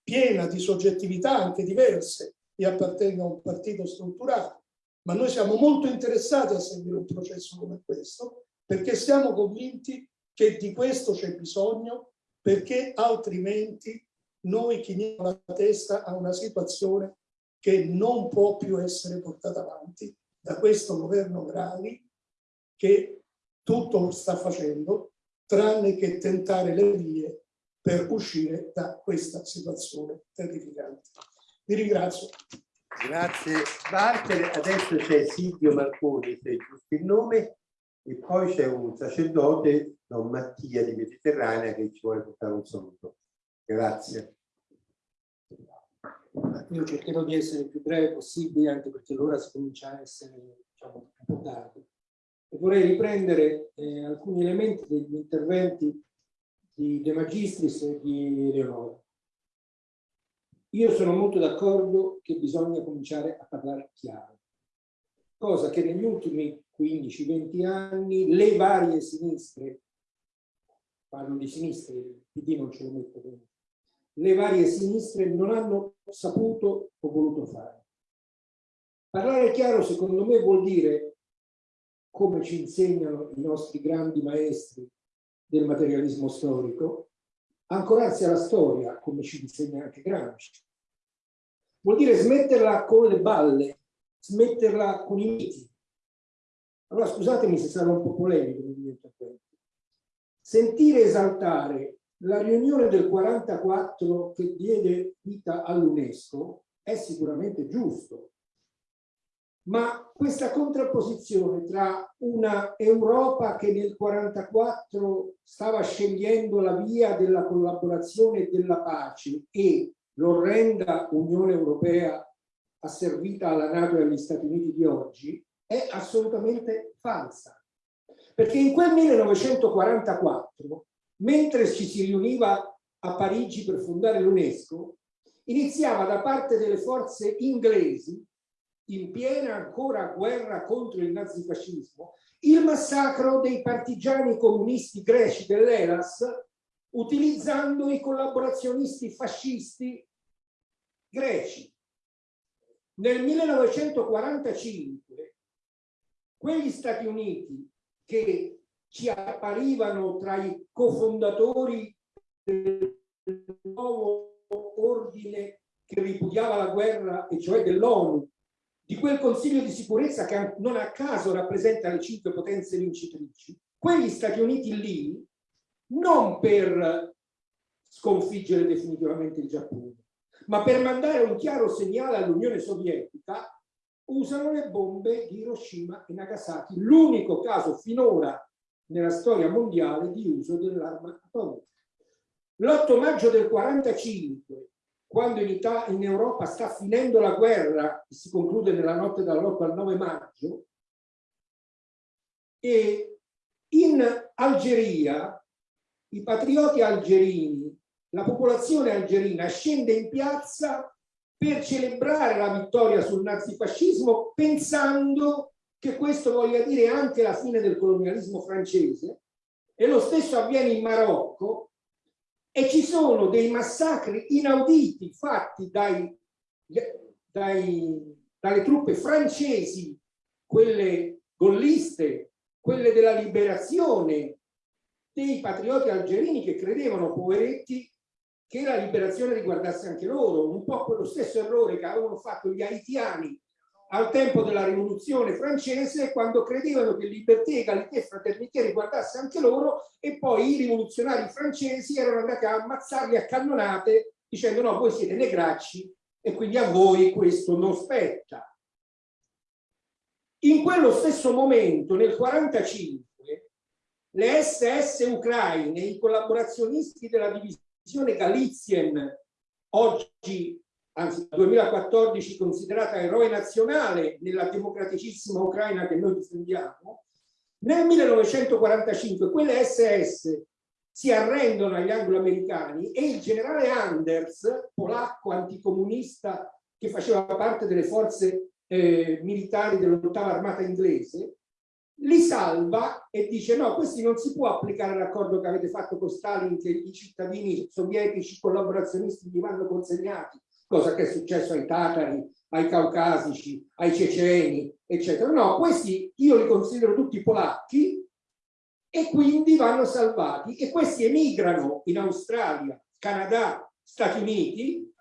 piena di soggettività anche diverse. Io appartengo a un partito strutturato, ma noi siamo molto interessati a seguire un processo come questo, perché siamo convinti che di questo c'è bisogno, perché altrimenti noi chiniamo la testa a una situazione che non può più essere portata avanti da questo governo Draghi che tutto sta facendo tranne che tentare le vie per uscire da questa situazione terrificante. Vi ringrazio. Grazie Walter, adesso c'è Silvio Marconi, se è giusto il nome, e poi c'è un sacerdote, Don Mattia di Mediterranea, che ci vuole portare un saluto. Grazie. Io cercherò di essere il più breve possibile, anche perché l'ora si comincia a essere diciamo, un po' tardi. E vorrei riprendere eh, alcuni elementi degli interventi di De Magistris e di Leonora. Io sono molto d'accordo che bisogna cominciare a parlare chiaro, cosa che negli ultimi 15-20 anni le varie sinistre, parlo di sinistre, PD non ce lo metto dentro, le varie sinistre non hanno saputo o voluto fare. Parlare chiaro secondo me vuol dire, come ci insegnano i nostri grandi maestri del materialismo storico, ancorarsi alla storia, come ci insegna anche Gramsci. Vuol dire smetterla con le balle, smetterla con i miti. Allora scusatemi se sarò un po' polemico nel mio intervento. Sentire esaltare la riunione del 44 che diede vita all'UNESCO è sicuramente giusto, ma questa contrapposizione tra una Europa che nel 44 stava scegliendo la via della collaborazione e della pace e l'orrenda Unione Europea asservita alla Nato e agli Stati Uniti di oggi è assolutamente falsa. Perché in quel 1944 mentre ci si riuniva a Parigi per fondare l'UNESCO, iniziava da parte delle forze inglesi, in piena ancora guerra contro il nazifascismo, il massacro dei partigiani comunisti greci dell'Elas, utilizzando i collaborazionisti fascisti greci. Nel 1945 quegli Stati Uniti che ci apparivano tra i cofondatori del nuovo ordine che ripudiava la guerra, e cioè dell'ONU, di quel Consiglio di sicurezza che non a caso rappresenta le cinque potenze vincitrici, quegli Stati Uniti lì, non per sconfiggere definitivamente il Giappone, ma per mandare un chiaro segnale all'Unione Sovietica, usano le bombe di Hiroshima e Nagasaki, l'unico caso finora nella storia mondiale di uso dell'arma atomica. L'8 maggio del 45, quando in, Italia, in Europa sta finendo la guerra, che si conclude nella notte dall'8 al 9 maggio, e in Algeria i patrioti algerini, la popolazione algerina scende in piazza per celebrare la vittoria sul nazifascismo pensando che questo voglia dire anche la fine del colonialismo francese e lo stesso avviene in Marocco e ci sono dei massacri inauditi fatti dai, dai, dalle truppe francesi, quelle golliste, quelle della liberazione, dei patrioti algerini che credevano, poveretti, che la liberazione riguardasse anche loro, un po' quello stesso errore che avevano fatto gli haitiani al tempo della rivoluzione francese quando credevano che libertà, egalità e fraternità riguardasse anche loro e poi i rivoluzionari francesi erano andati a ammazzarli a cannonate dicendo no voi siete negracci e quindi a voi questo non spetta. In quello stesso momento, nel 1945, le SS ucraine, i collaborazionisti della divisione Galizien, oggi, anzi 2014 considerata eroe nazionale nella democraticissima Ucraina che noi difendiamo, nel 1945 quelle SS si arrendono agli anglo-americani e il generale Anders, polacco anticomunista che faceva parte delle forze eh, militari dell'ottava armata inglese, li salva e dice no, questi non si può applicare l'accordo che avete fatto con Stalin che i cittadini sovietici collaborazionisti gli vanno consegnati, cosa che è successo ai tatari, ai caucasici, ai ceceni, eccetera. No, questi io li considero tutti polacchi e quindi vanno salvati e questi emigrano in Australia, Canada, Stati Uniti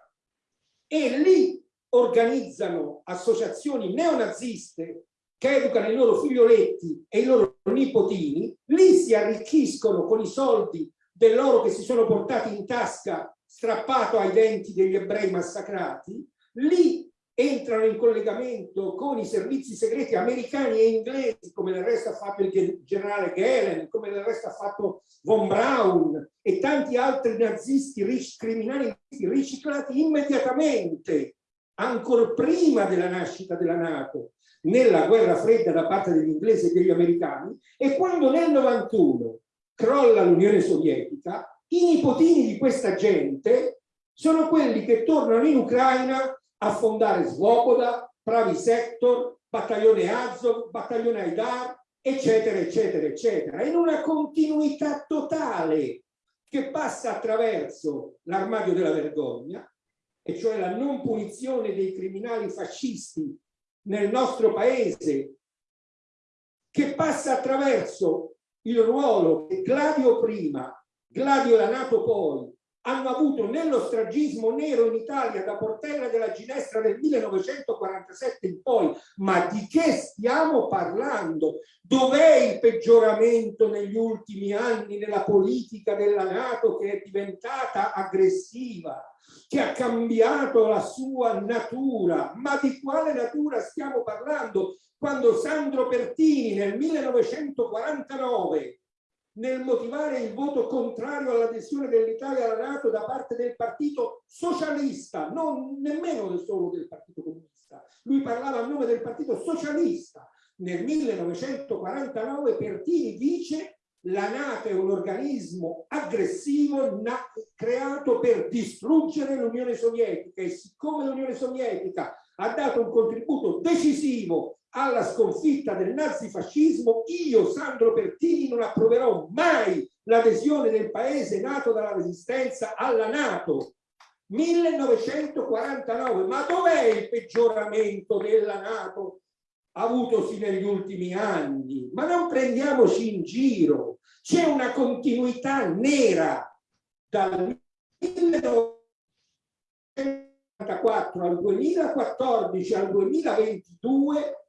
e lì organizzano associazioni neonaziste che educano i loro figlioletti e i loro nipotini, lì si arricchiscono con i soldi dell'oro che si sono portati in tasca strappato ai denti degli ebrei massacrati, lì entrano in collegamento con i servizi segreti americani e inglesi, come del resto ha fatto il generale Gehlen, come del resto ha fatto von Braun e tanti altri nazisti criminali riciclati immediatamente, ancora prima della nascita della Nato, nella guerra fredda da parte degli inglesi e degli americani e quando nel 91 crolla l'Unione Sovietica, i nipotini di questa gente sono quelli che tornano in Ucraina a fondare Svoboda, Pravi Sector, Battaglione Azov, Battaglione Aidar, eccetera, eccetera, eccetera, in una continuità totale che passa attraverso l'armadio della vergogna, e cioè la non punizione dei criminali fascisti nel nostro paese che passa attraverso il ruolo che Gladio prima, Gladio la Nato poi, hanno avuto nello stragismo nero in Italia da Portella della Ginestra del 1947 in poi. Ma di che stiamo parlando? Dov'è il peggioramento negli ultimi anni nella politica della Nato che è diventata aggressiva? che ha cambiato la sua natura. Ma di quale natura stiamo parlando? Quando Sandro Pertini nel 1949 nel motivare il voto contrario all'adesione dell'Italia alla Nato da parte del Partito Socialista, non nemmeno solo del Partito Comunista. Lui parlava a nome del Partito Socialista. Nel 1949 Pertini dice la Nato è un organismo aggressivo creato per distruggere l'Unione Sovietica e siccome l'Unione Sovietica ha dato un contributo decisivo alla sconfitta del nazifascismo, io, Sandro Pertini, non approverò mai l'adesione del paese nato dalla resistenza alla Nato. 1949, ma dov'è il peggioramento della Nato avutosi negli ultimi anni? Ma non prendiamoci in giro, c'è una continuità nera dal 1944 al 2014 al 2022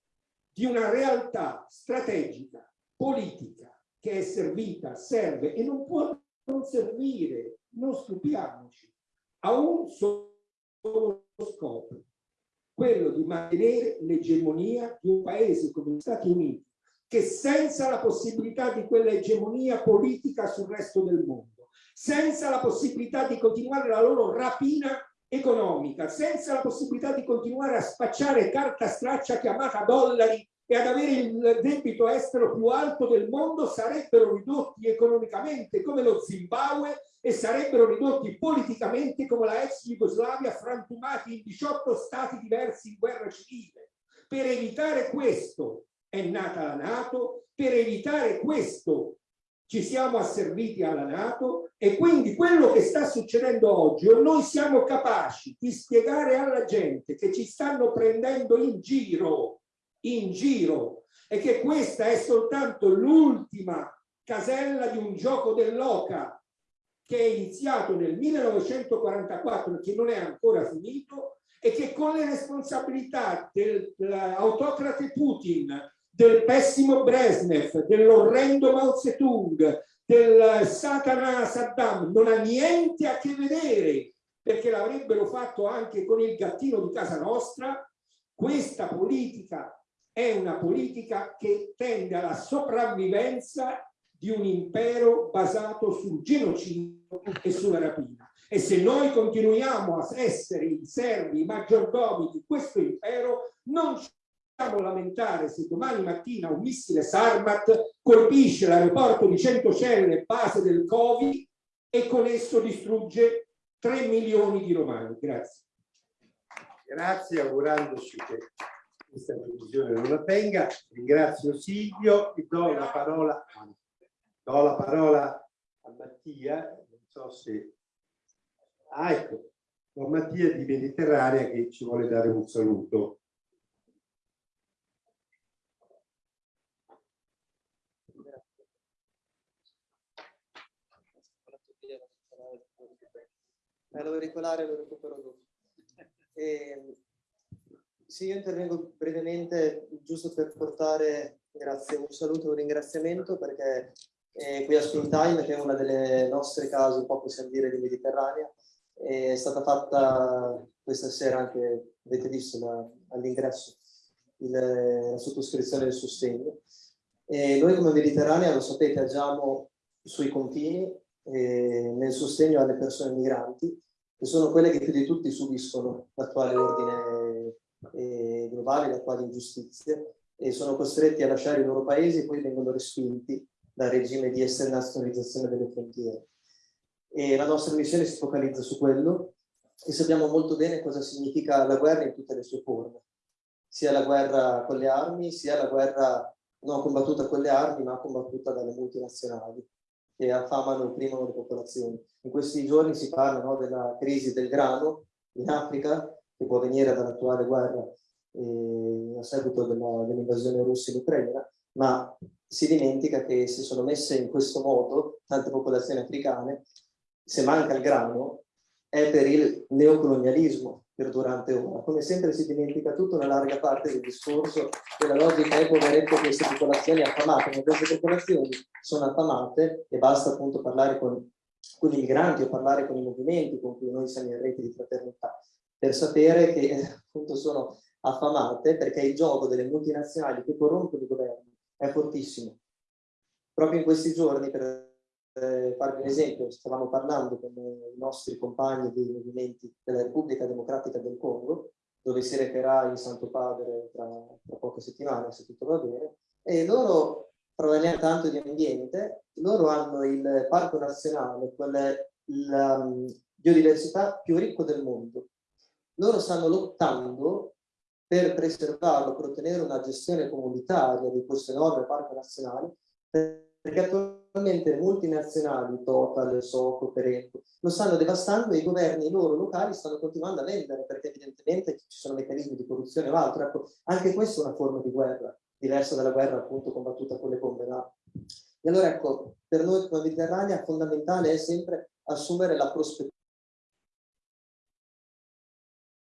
di una realtà strategica, politica, che è servita, serve e non può non servire, non stupiamoci, a un solo scopo, quello di mantenere l'egemonia di un paese come gli Stati Uniti, che senza la possibilità di quell'egemonia politica sul resto del mondo, senza la possibilità di continuare la loro rapina economica, senza la possibilità di continuare a spacciare carta straccia chiamata dollari e ad avere il debito estero più alto del mondo, sarebbero ridotti economicamente come lo Zimbabwe e sarebbero ridotti politicamente come la ex Jugoslavia, frantumati in 18 stati diversi in guerra civile. Per evitare questo è nata la Nato, per evitare questo ci siamo asserviti alla Nato e quindi quello che sta succedendo oggi, o noi siamo capaci di spiegare alla gente che ci stanno prendendo in giro, in giro, e che questa è soltanto l'ultima casella di un gioco dell'oca che è iniziato nel 1944 e che non è ancora finito e che con le responsabilità dell'autocrate Putin, del pessimo Brezhnev, dell'orrendo Mao Zedong, del Satana Saddam, non ha niente a che vedere, perché l'avrebbero fatto anche con il gattino di casa nostra, questa politica è una politica che tende alla sopravvivenza di un impero basato sul genocidio e sulla rapina. E se noi continuiamo a essere i servi, i maggiordomi di questo impero, non ci possiamo lamentare se domani mattina un missile Sarmat colpisce l'aeroporto di Centocelle, base del Covid, e con esso distrugge 3 milioni di romani. Grazie. Grazie, augurandoci che questa previsione non avvenga. Ringrazio Silvio e do la parola, do la parola a Mattia, non so se... Ah, ecco, Mattia di Mediterranea che ci vuole dare un saluto. Eh, lo auricolare lo recupero dopo. E, sì, io intervengo brevemente giusto per portare, grazie, un saluto e un ringraziamento perché eh, qui a Spin Time, che è una delle nostre case, un po' possiamo dire, di Mediterranea, è stata fatta questa sera anche, avete visto all'ingresso, la sottoscrizione del sostegno. E noi come Mediterranea, lo sapete, agiamo sui confini eh, nel sostegno alle persone migranti che sono quelle che più di tutti subiscono l'attuale ordine eh, globale, l'attuale ingiustizia e sono costretti a lasciare i loro paesi e poi vengono respinti dal regime di esternazionalizzazione delle frontiere. E la nostra missione si focalizza su quello e sappiamo molto bene cosa significa la guerra in tutte le sue forme, sia la guerra con le armi, sia la guerra non combattuta con le armi ma combattuta dalle multinazionali che affamano opprimono le popolazioni. In questi giorni si parla no, della crisi del grano in Africa, che può venire dall'attuale guerra eh, a seguito dell'invasione dell russa in Ucraina, ma si dimentica che se sono messe in questo modo tante popolazioni africane, se manca il grano, è per il neocolonialismo perdurante ora. Come sempre si dimentica tutta una larga parte del discorso della logica è poveretto queste popolazioni affamate, ma queste popolazioni sono affamate e basta appunto parlare con, con i migranti o parlare con i movimenti con cui noi siamo in rete di fraternità, per sapere che appunto sono affamate perché il gioco delle multinazionali che corrompono i governi è fortissimo. Proprio in questi giorni, per eh, farvi un esempio, stavamo parlando con i nostri compagni dei movimenti della Repubblica Democratica del Congo, dove si recherà il Santo Padre tra, tra poche settimane, se tutto va bene, e loro, provenienti tanto di ambiente, loro hanno il parco nazionale, quella la um, biodiversità più ricco del mondo. Loro stanno lottando per preservarlo, per ottenere una gestione comunitaria di questo enorme parco nazionale, perché attualmente multinazionali, Total, Soco, Perenco, lo stanno devastando e i governi loro locali stanno continuando a vendere perché evidentemente ci sono meccanismi di corruzione o altro. Ecco, anche questa è una forma di guerra, diversa dalla guerra appunto combattuta con le bombe là. E allora ecco, per noi come Mediterranea fondamentale è sempre assumere la prospettiva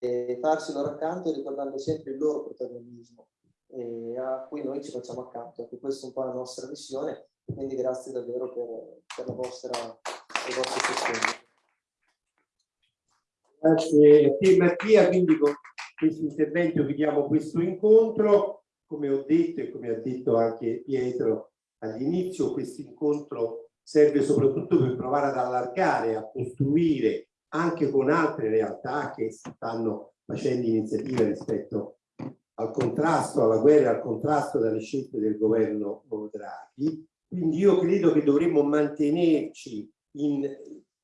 e farsi loro accanto ricordando sempre il loro protagonismo eh, a cui noi ci facciamo accanto. Ecco, questa è un po' la nostra missione quindi grazie davvero per, per la vostra, il vostro sostegno. Grazie a te Mattia, quindi con questo intervento chiudiamo questo incontro. Come ho detto e come ha detto anche Pietro all'inizio, questo incontro serve soprattutto per provare ad allargare, a costruire anche con altre realtà che stanno facendo iniziative rispetto al contrasto, alla guerra, al contrasto dalle scelte del governo Draghi, quindi io credo che dovremmo mantenerci in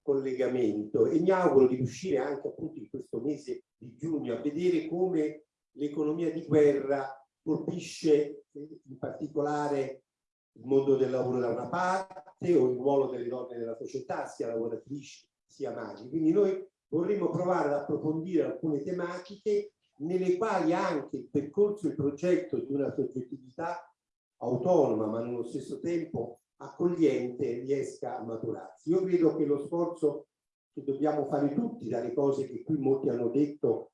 collegamento e mi auguro di riuscire anche appunto in questo mese di giugno a vedere come l'economia di guerra colpisce in particolare il mondo del lavoro da una parte o il ruolo delle donne nella società, sia lavoratrici sia madri. Quindi noi vorremmo provare ad approfondire alcune tematiche nelle quali anche il percorso e il progetto di una soggettività autonoma ma nello stesso tempo accogliente riesca a maturarsi. Io credo che lo sforzo che dobbiamo fare tutti dalle cose che qui molti hanno detto,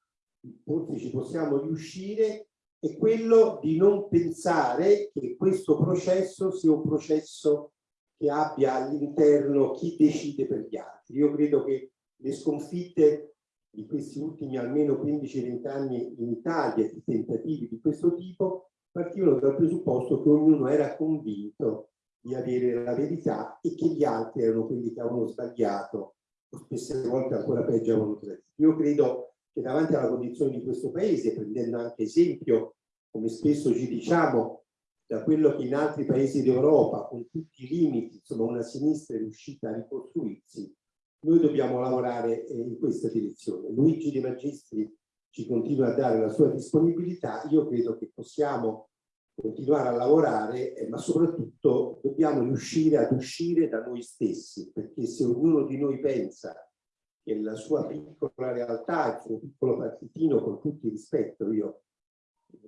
forse ci possiamo riuscire, è quello di non pensare che questo processo sia un processo che abbia all'interno chi decide per gli altri. Io credo che le sconfitte di questi ultimi almeno 15-20 anni in Italia, di tentativi di questo tipo, partivano dal presupposto che ognuno era convinto di avere la verità e che gli altri erano quelli che avevano sbagliato o spesse volte ancora peggio avevano tradito. Io credo che davanti alla condizione di questo paese, prendendo anche esempio, come spesso ci diciamo, da quello che in altri paesi d'Europa, con tutti i limiti, insomma una sinistra è riuscita a ricostruirsi, noi dobbiamo lavorare eh, in questa direzione. Luigi De Magistri ci continua a dare la sua disponibilità, io credo che possiamo continuare a lavorare, eh, ma soprattutto dobbiamo riuscire ad uscire da noi stessi, perché se ognuno di noi pensa che la sua piccola realtà, il suo piccolo partitino, con tutto il rispetto, io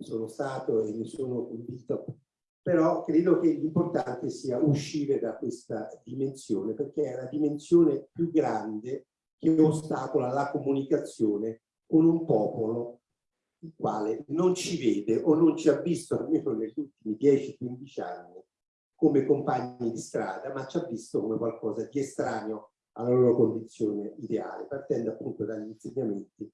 sono stato e ne sono convinto, però credo che l'importante sia uscire da questa dimensione, perché è la dimensione più grande che ostacola la comunicazione con un popolo il quale non ci vede o non ci ha visto almeno negli ultimi 10-15 anni come compagni di strada, ma ci ha visto come qualcosa di estraneo alla loro condizione ideale, partendo appunto dagli insegnamenti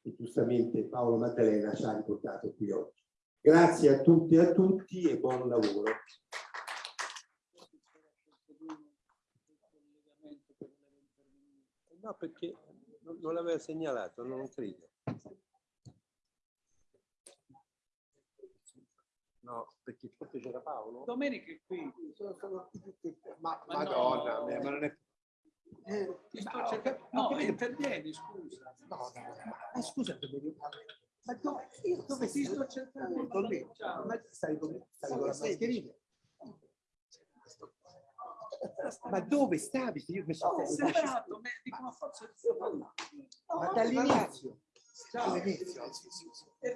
che giustamente Paolo Maddalena ci ha riportato qui oggi. Grazie a tutti e a tutti e buon lavoro. No, perché non, l'aveva segnalato, non credo. No, perché forse c'era Paolo? Domenica è qui. Sono, sono tutti- Ma, Ma madonna, no. mia, ma non è... Eh, ti sto cercando- No, intervieni, scusa. No, no, no, ma scusa, dove- ma dove, io dove Ti sto cercando. Con me? Ma stai con, stai con la mascherina? Ma dove stavi? Io mi sono Ho separato, me- dico, ma forse... Ma dall'inizio. Ciao. Dall'inizio, sì.